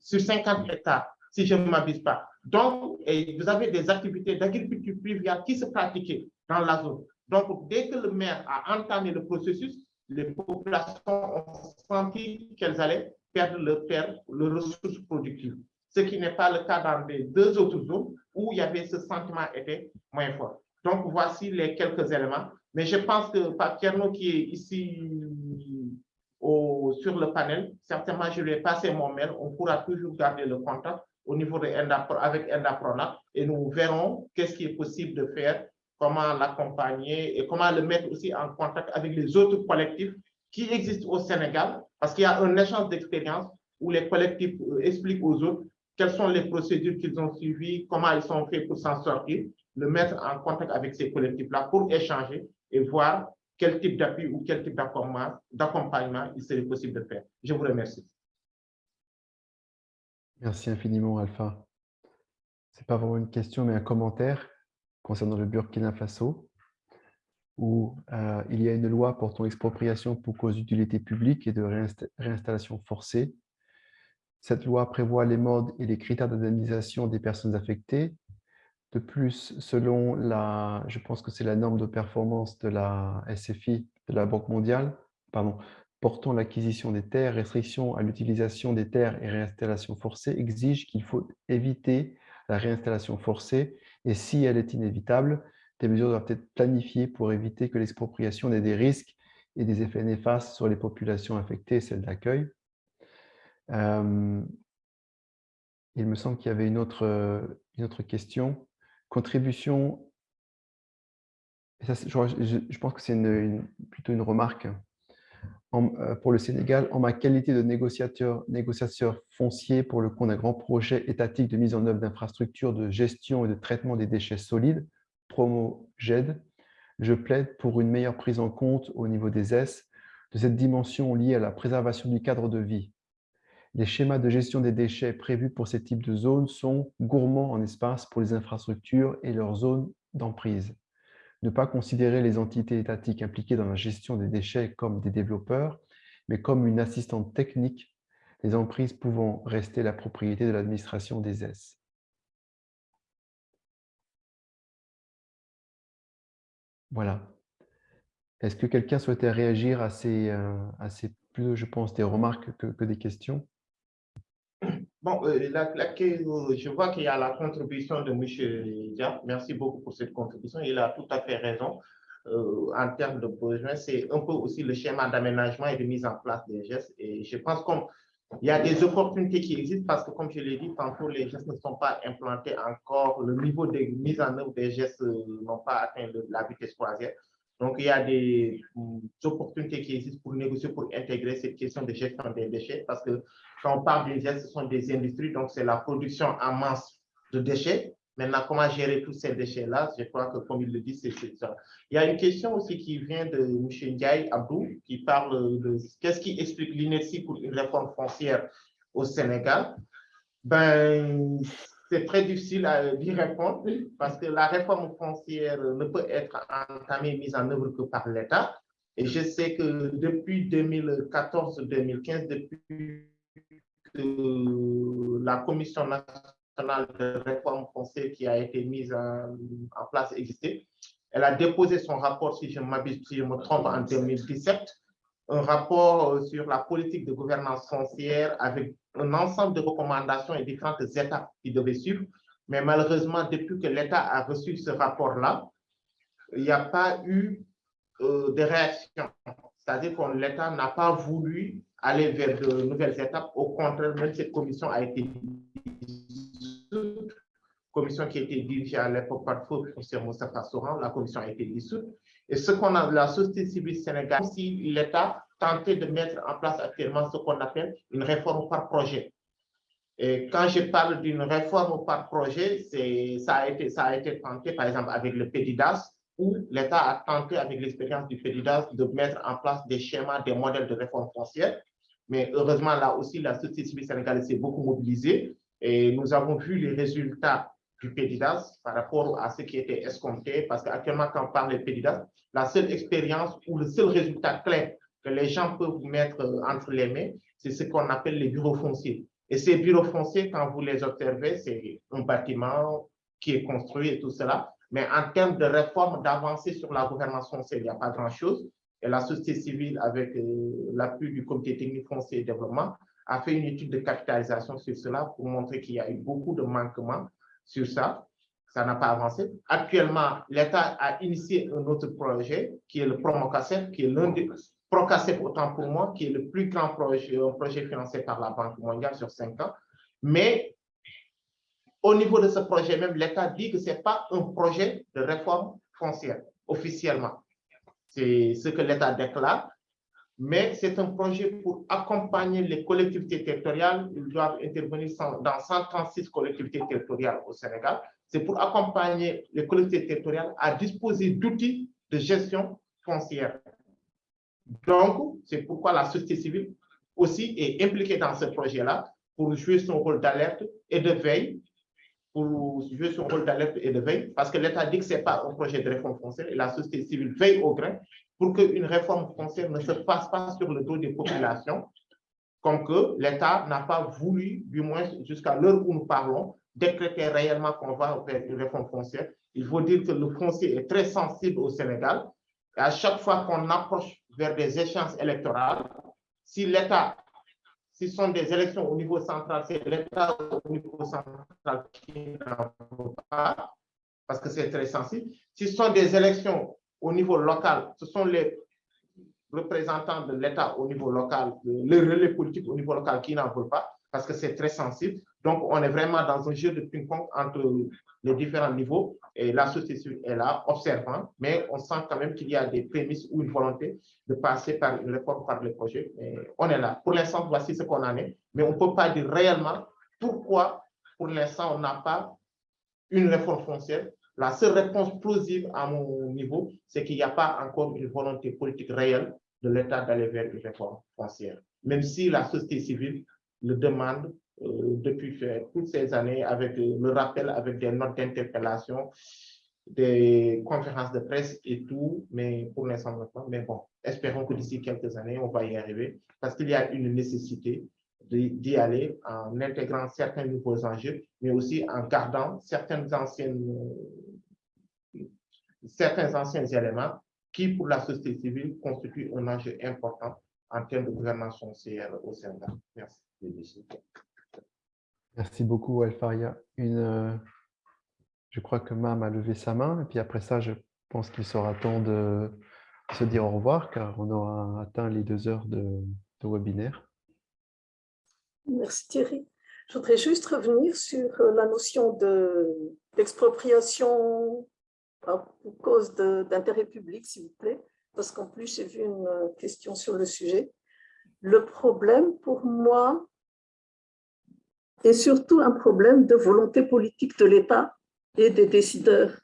sur 50 hectares, si je ne m'abuse pas. Donc, vous avez des activités d'agriculture privée qui se pratiquaient dans la zone. Donc, dès que le maire a entamé le processus, les populations ont senti qu'elles allaient perdre leur terre, leurs ressources productives. Ce qui n'est pas le cas dans les deux autres zones où il y avait ce sentiment était moins fort. Donc, voici les quelques éléments. Mais je pense que Pape qui est ici au, sur le panel, certainement, je lui ai mon mail. On pourra toujours garder le contact au niveau de Enda, avec Endapronat et nous verrons qu'est-ce qui est possible de faire, comment l'accompagner et comment le mettre aussi en contact avec les autres collectifs qui existent au Sénégal, parce qu'il y a un échange d'expérience où les collectifs euh, expliquent aux autres quelles sont les procédures qu'ils ont suivies, comment ils sont faits pour s'en sortir, le mettre en contact avec ces collectifs-là pour échanger et voir quel type d'appui ou quel type d'accompagnement il serait possible de faire. Je vous remercie. Merci infiniment, Alpha. Ce n'est pas vraiment une question, mais un commentaire concernant le Burkina Faso, où euh, il y a une loi portant expropriation pour cause d'utilité publique et de réinstallation forcée. Cette loi prévoit les modes et les critères d'indemnisation des personnes affectées. De plus, selon la, je pense que c'est la norme de performance de la SFI, de la Banque mondiale, pardon, portant l'acquisition des terres, restriction à l'utilisation des terres et réinstallation forcée exige qu'il faut éviter la réinstallation forcée et si elle est inévitable, des mesures doivent être planifiées pour éviter que l'expropriation ait des risques et des effets néfastes sur les populations affectées et celles d'accueil. Euh, il me semble qu'il y avait une autre, une autre question. Contribution, je, pense que c'est plutôt une remarque. Euh, pour le Sénégal, en ma qualité de négociateur, foncier pour le compte d'un grand projet étatique de mise en œuvre d'infrastructures de gestion et de traitement des déchets solides, Promo GED, je plaide pour une meilleure prise en compte au niveau des S de cette dimension liée à la préservation du cadre de vie. Les schémas de gestion des déchets prévus pour ces types de zones sont gourmands en espace pour les infrastructures et leurs zones d'emprise ne pas considérer les entités étatiques impliquées dans la gestion des déchets comme des développeurs, mais comme une assistante technique, les emprises pouvant rester la propriété de l'administration des S. Voilà. Est-ce que quelqu'un souhaitait réagir à ces, euh, à ces plus, je pense, des remarques que des questions? Bon, euh, euh, je vois qu'il y a la contribution de M. Dia. Merci beaucoup pour cette contribution. Il a tout à fait raison. Euh, en termes de besoins, c'est un peu aussi le schéma d'aménagement et de mise en place des gestes. Et je pense qu'il y a des opportunités qui existent parce que, comme je l'ai dit, tantôt, les gestes ne sont pas implantés encore. Le niveau de mise en œuvre des gestes n'ont pas atteint la vitesse croisière. Donc, il y a des, opportunités qui existent pour négocier, pour intégrer cette question de gestion des déchets parce que quand on parle d'une ce sont des industries, donc c'est la production en masse de déchets. Maintenant, comment gérer tous ces déchets-là? Je crois que, comme il le dit, c'est ça. Il y a une question aussi qui vient de M. Ndiaye Abdou, qui parle de qu'est-ce qui explique l'inertie pour une réforme foncière au Sénégal? Ben, c'est très difficile à d'y répondre parce que la réforme foncière ne peut être entamée, mise en œuvre que par l'État. Et je sais que depuis 2014-2015, depuis la Commission nationale de réforme foncière qui a été mise en, place existait. Elle a déposé son rapport, si je, si je me trompe, en 2017, un rapport euh, sur la politique de gouvernance foncière avec un ensemble de recommandations et différentes étapes qui devaient suivre. Mais malheureusement, depuis que l'État a reçu ce rapport-là, il n'y a pas eu euh, de réaction. C'est-à-dire que l'État n'a pas voulu aller vers de nouvelles étapes. Au contraire, même cette commission a été dissoute, commission qui a été dirigée à l'époque par feu professeur Moussa Soran, la commission a été dissoute. Et ce qu'on a, la société civile sénégalaise, si l'État tentait de mettre en place actuellement ce qu'on appelle une réforme par projet. Et quand je parle d'une réforme par projet, ça a, été, ça a été tenté, par exemple, avec le PEDIDAS, où l'État a tenté, avec l'expérience du PEDIDAS, de mettre en place des schémas, des modèles de réforme foncière. Mais heureusement, là aussi, la société civile sénégalaise s'est beaucoup mobilisée et nous avons vu les résultats du PEDIDAS par rapport à ce qui était escompté, parce qu'actuellement, quand on parle de PEDIDAS, la seule expérience ou le seul résultat clair que les gens peuvent mettre euh, entre les mains, c'est ce qu'on appelle les bureaux fonciers. Et ces bureaux fonciers, quand vous les observez, c'est un bâtiment qui est construit et tout cela. Mais en termes de réforme, d'avancée sur la gouvernance foncière, il n'y a pas grand-chose et la société civile, avec euh, l'appui du comité technique foncier et développement, a fait une étude de capitalisation sur cela pour montrer qu'il y a eu beaucoup de manquements sur ça. Ça n'a pas avancé. Actuellement, l'État a initié un autre projet qui est le Promocasep, qui est l'un des Procasep autant pour moi, qui est le plus grand projet, projet financé par la Banque mondiale sur cinq ans. Mais au niveau de ce projet même, l'État dit que ce n'est pas un projet de réforme foncière officiellement. C'est ce que l'État déclare. Mais c'est un projet pour accompagner les collectivités territoriales. Ils doivent intervenir dans 136 collectivités territoriales au Sénégal. C'est pour accompagner les collectivités territoriales à disposer d'outils de gestion foncière. Donc, c'est pourquoi la société civile aussi est impliquée dans ce projet-là pour jouer son rôle d'alerte et de veille, pour jouer son rôle d'alerte et de veille, parce que l'État dit que ce n'est pas un projet de réforme foncière et la société civile veille au grain pour qu'une réforme foncière ne se passe pas sur le dos des populations, comme que l'État n'a pas voulu, du moins jusqu'à l'heure où nous parlons, décréter réellement qu'on va vers une réforme foncière. Il faut dire que le foncier est très sensible au Sénégal. À chaque fois qu'on approche vers des échéances électorales, si l'État, si ce sont des élections au niveau central, c'est l'État au niveau central qui n'en veut pas, parce que c'est très sensible. Si ce sont des élections au niveau local, ce sont les représentants de l'État au niveau local, les relais politiques au niveau local qui n'en veulent pas, parce que c'est très sensible. Donc, on est vraiment dans un jeu de ping-pong entre les différents niveaux et la société civile est là, observant, mais on sent quand même qu'il y a des prémices ou une volonté de passer par une réforme par le projet. On est là. Pour l'instant, voici ce qu'on en est, mais on ne peut pas dire réellement pourquoi, pour l'instant, on n'a pas une réforme foncière. La seule réponse plausible à mon niveau, c'est qu'il n'y a pas encore une volonté politique réelle de l'État d'aller vers une réforme foncière, même si la société civile le demande depuis toutes ces années avec euh, le rappel, avec des notes d'interpellation, des conférences de presse et tout, mais pour l'instant, mais bon, espérons que d'ici quelques années, on va y arriver parce qu'il y a une nécessité d'y aller en intégrant certains nouveaux enjeux, mais aussi en gardant anciennes, certains anciens éléments qui, pour la société civile, constituent un enjeu important en termes de gouvernance foncière au Sénégal. Merci. Merci beaucoup, Alfaria. Une, euh, je crois que Mam a levé sa main, et puis après ça, je pense qu'il sera temps de se dire au revoir, car on aura atteint les deux heures de, webinaire. Merci Thierry. Je voudrais juste revenir sur euh, la notion d'expropriation pour cause d'intérêt public, s'il vous plaît, parce qu'en plus, j'ai vu une euh, question sur le sujet. Le problème, pour moi, est surtout un problème de volonté politique de l'État et des décideurs.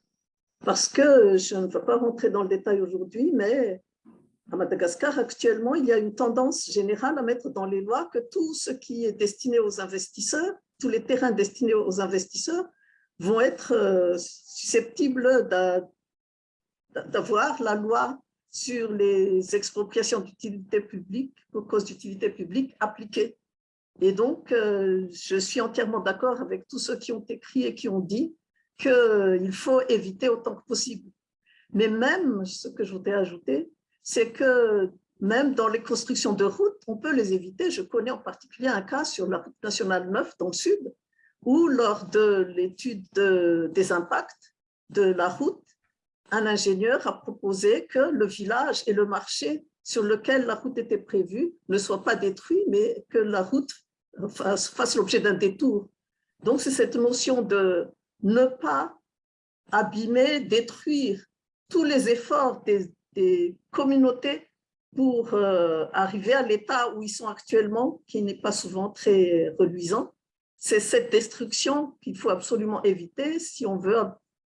Parce que, je ne veux pas rentrer dans le détail aujourd'hui, mais à Madagascar, actuellement, il y a une tendance générale à mettre dans les lois que tout ce qui est destiné aux investisseurs, tous les terrains destinés aux investisseurs, vont être euh, susceptibles d'avoir la loi sur les expropriations d'utilité publique, pour cause d'utilité publique, appliquée. Et donc, euh, je suis entièrement d'accord avec tous ceux qui ont écrit et qui ont dit qu'il faut éviter autant que possible. Mais même, ce que je voudrais ajouter, c'est que même dans les constructions de routes, on peut les éviter. Je connais en particulier un cas sur la route nationale 9 dans le sud, où lors de l'étude des impacts de la route, un ingénieur a proposé que le village et le marché sur lequel la route était prévue ne soient pas détruits, mais que la route fasse, l'objet d'un détour. Donc, c'est cette notion de ne pas abîmer, détruire tous les efforts des, communautés pour euh, arriver à l'état où ils sont actuellement, qui n'est pas souvent très reluisant. C'est cette destruction qu'il faut absolument éviter si on veut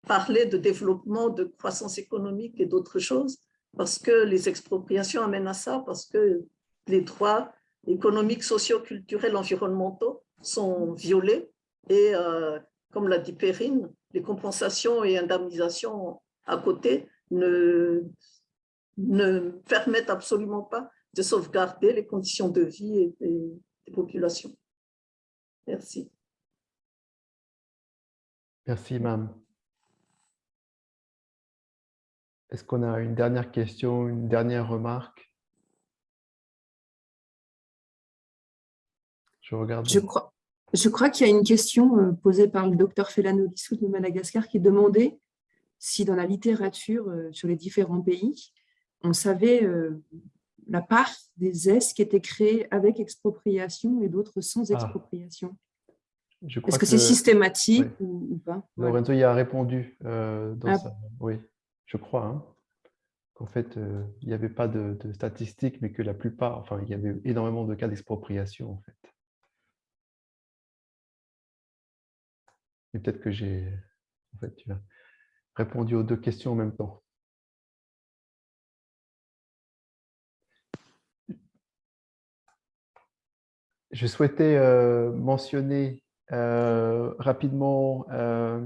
parler de développement, de croissance économique et d'autres choses, parce que les expropriations amènent à ça, parce que les droits économiques, sociaux, culturels, environnementaux sont violés et, euh, comme l'a dit Perrine, les compensations et indemnisations à côté ne, ne permettent absolument pas de sauvegarder les conditions de vie des populations. Merci. Merci, Mme. Est-ce qu'on a une dernière question, une dernière remarque? Je regarde. Je crois, je crois qu'il y a une question euh, posée par le docteur Felano Lissou de Madagascar qui demandait si dans la littérature euh, sur les différents pays, on savait euh, la part des S qui étaient créés avec expropriation et d'autres sans ah. expropriation. Est-ce que, c'est systématique ou, pas? Lorenzo y a répondu dans ah. Oui je crois, hein, qu'en fait, euh, il n'y avait pas de, statistiques, mais que la plupart, enfin, il y avait énormément de cas d'expropriation, en fait. Et peut-être que j'ai, répondu aux deux questions en même temps. Je souhaitais euh, mentionner euh, rapidement euh,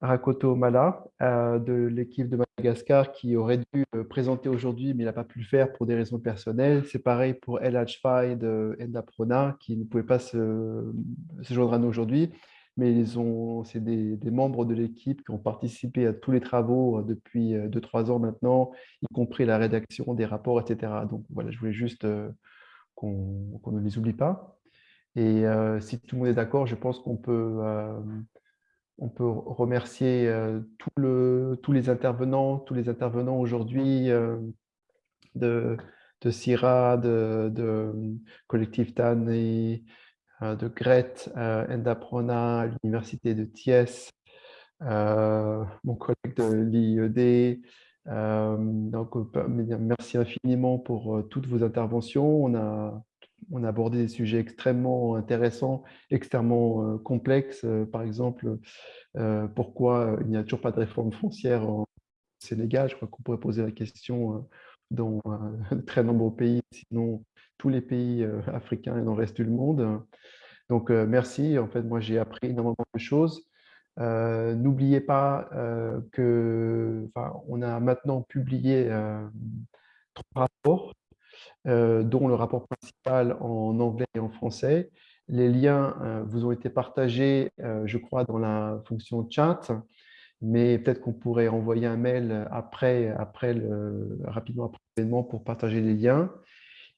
Rakoto Mala de l'équipe de Madagascar qui aurait dû présenter aujourd'hui, mais il n'a pas pu le faire pour des raisons personnelles. C'est pareil pour El Hajfai de Endaprona qui ne pouvait pas se, joindre à nous aujourd'hui mais c'est des, membres de l'équipe qui ont participé à tous les travaux euh, depuis 2-3 euh, ans maintenant, y compris la rédaction des rapports, etc. Donc voilà, je voulais juste euh, qu'on ne les oublie pas. Et si tout le monde est d'accord, je pense qu'on peut, on peut remercier le, tous les intervenants, tous les intervenants aujourd'hui de, de de, de Collectif TAN et euh, de Gret euh, Endaprona l'université de Thiès, euh, mon collègue de l'IED. donc, merci infiniment pour toutes vos interventions. On a, on a abordé des sujets extrêmement intéressants, extrêmement complexes. Par exemple, pourquoi il n'y a toujours pas de réforme foncière au Sénégal? Je crois qu'on pourrait poser la question dans très nombreux pays, sinon tous les pays africains et dans le reste du monde. Donc, merci. En fait, moi, j'ai appris énormément de choses. N'oubliez pas que, on a maintenant publié trois rapports, dont le rapport principal en anglais et en français. Les liens vous ont été partagés, je crois, dans la fonction chat, mais peut-être qu'on pourrait envoyer un mail après, après rapidement après l'événement pour partager les liens.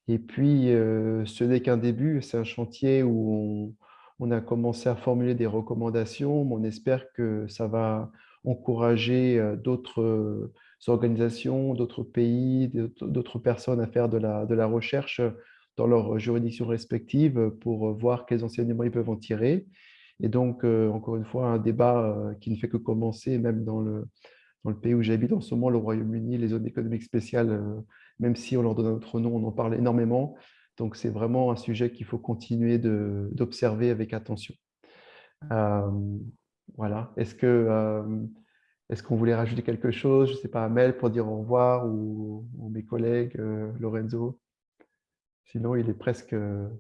Et puis, euh, ce n'est qu'un début, c'est un chantier où on, a commencé à formuler des recommandations, mais on espère que ça va encourager euh, d'autres euh, organisations, d'autres pays, d'autres personnes à faire de la, de la recherche dans leurs juridictions respectives pour voir quels enseignements ils peuvent en tirer. Et donc, encore une fois, un débat qui ne fait que commencer, même dans le, dans le pays où j'habite en ce moment, le Royaume-Uni, les zones économiques spéciales même si on leur donne un autre nom, on en parle énormément. Donc, c'est vraiment un sujet qu'il faut continuer d'observer avec attention. Euh, voilà. Est-ce que euh, est-ce qu'on voulait rajouter quelque chose Je ne sais pas, Amel, pour dire au revoir ou, mes collègues, euh, Lorenzo? Sinon, il est presque l'heure.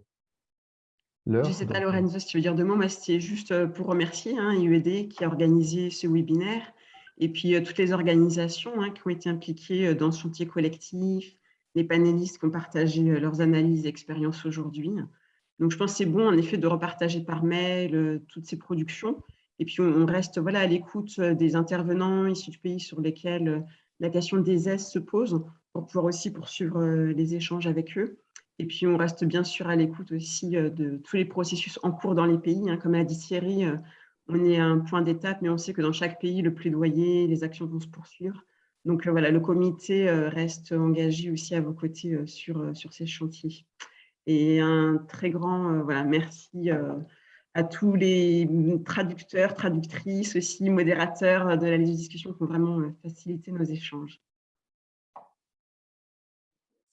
Je ne sais pas, Lorenzo, si tu veux dire deux mots. Moi, c'était juste pour remercier hein, IUED qui a organisé ce webinaire et puis, euh, toutes les organisations hein, qui ont été impliquées euh, dans ce chantier collectif, les panélistes qui ont partagé euh, leurs analyses et expériences aujourd'hui. Donc, je pense que c'est bon, en effet, de repartager par mail toutes ces productions. Et puis, on reste voilà, à l'écoute des intervenants issus du pays sur lesquels la question des S se pose pour pouvoir aussi poursuivre les échanges avec eux. Et puis, on reste bien sûr à l'écoute aussi de tous les processus en cours dans les pays. Hein. Comme l'a dit Thierry, on est à un point d'étape, mais on sait que dans chaque pays, le plaidoyer, les actions vont se poursuivre. Donc voilà, le comité euh, reste engagé aussi à vos côtés euh, sur, euh, sur ces chantiers. Et un très grand voilà, merci à tous les traducteurs, traductrices aussi, modérateurs de la discussion qui ont vraiment facilité nos échanges.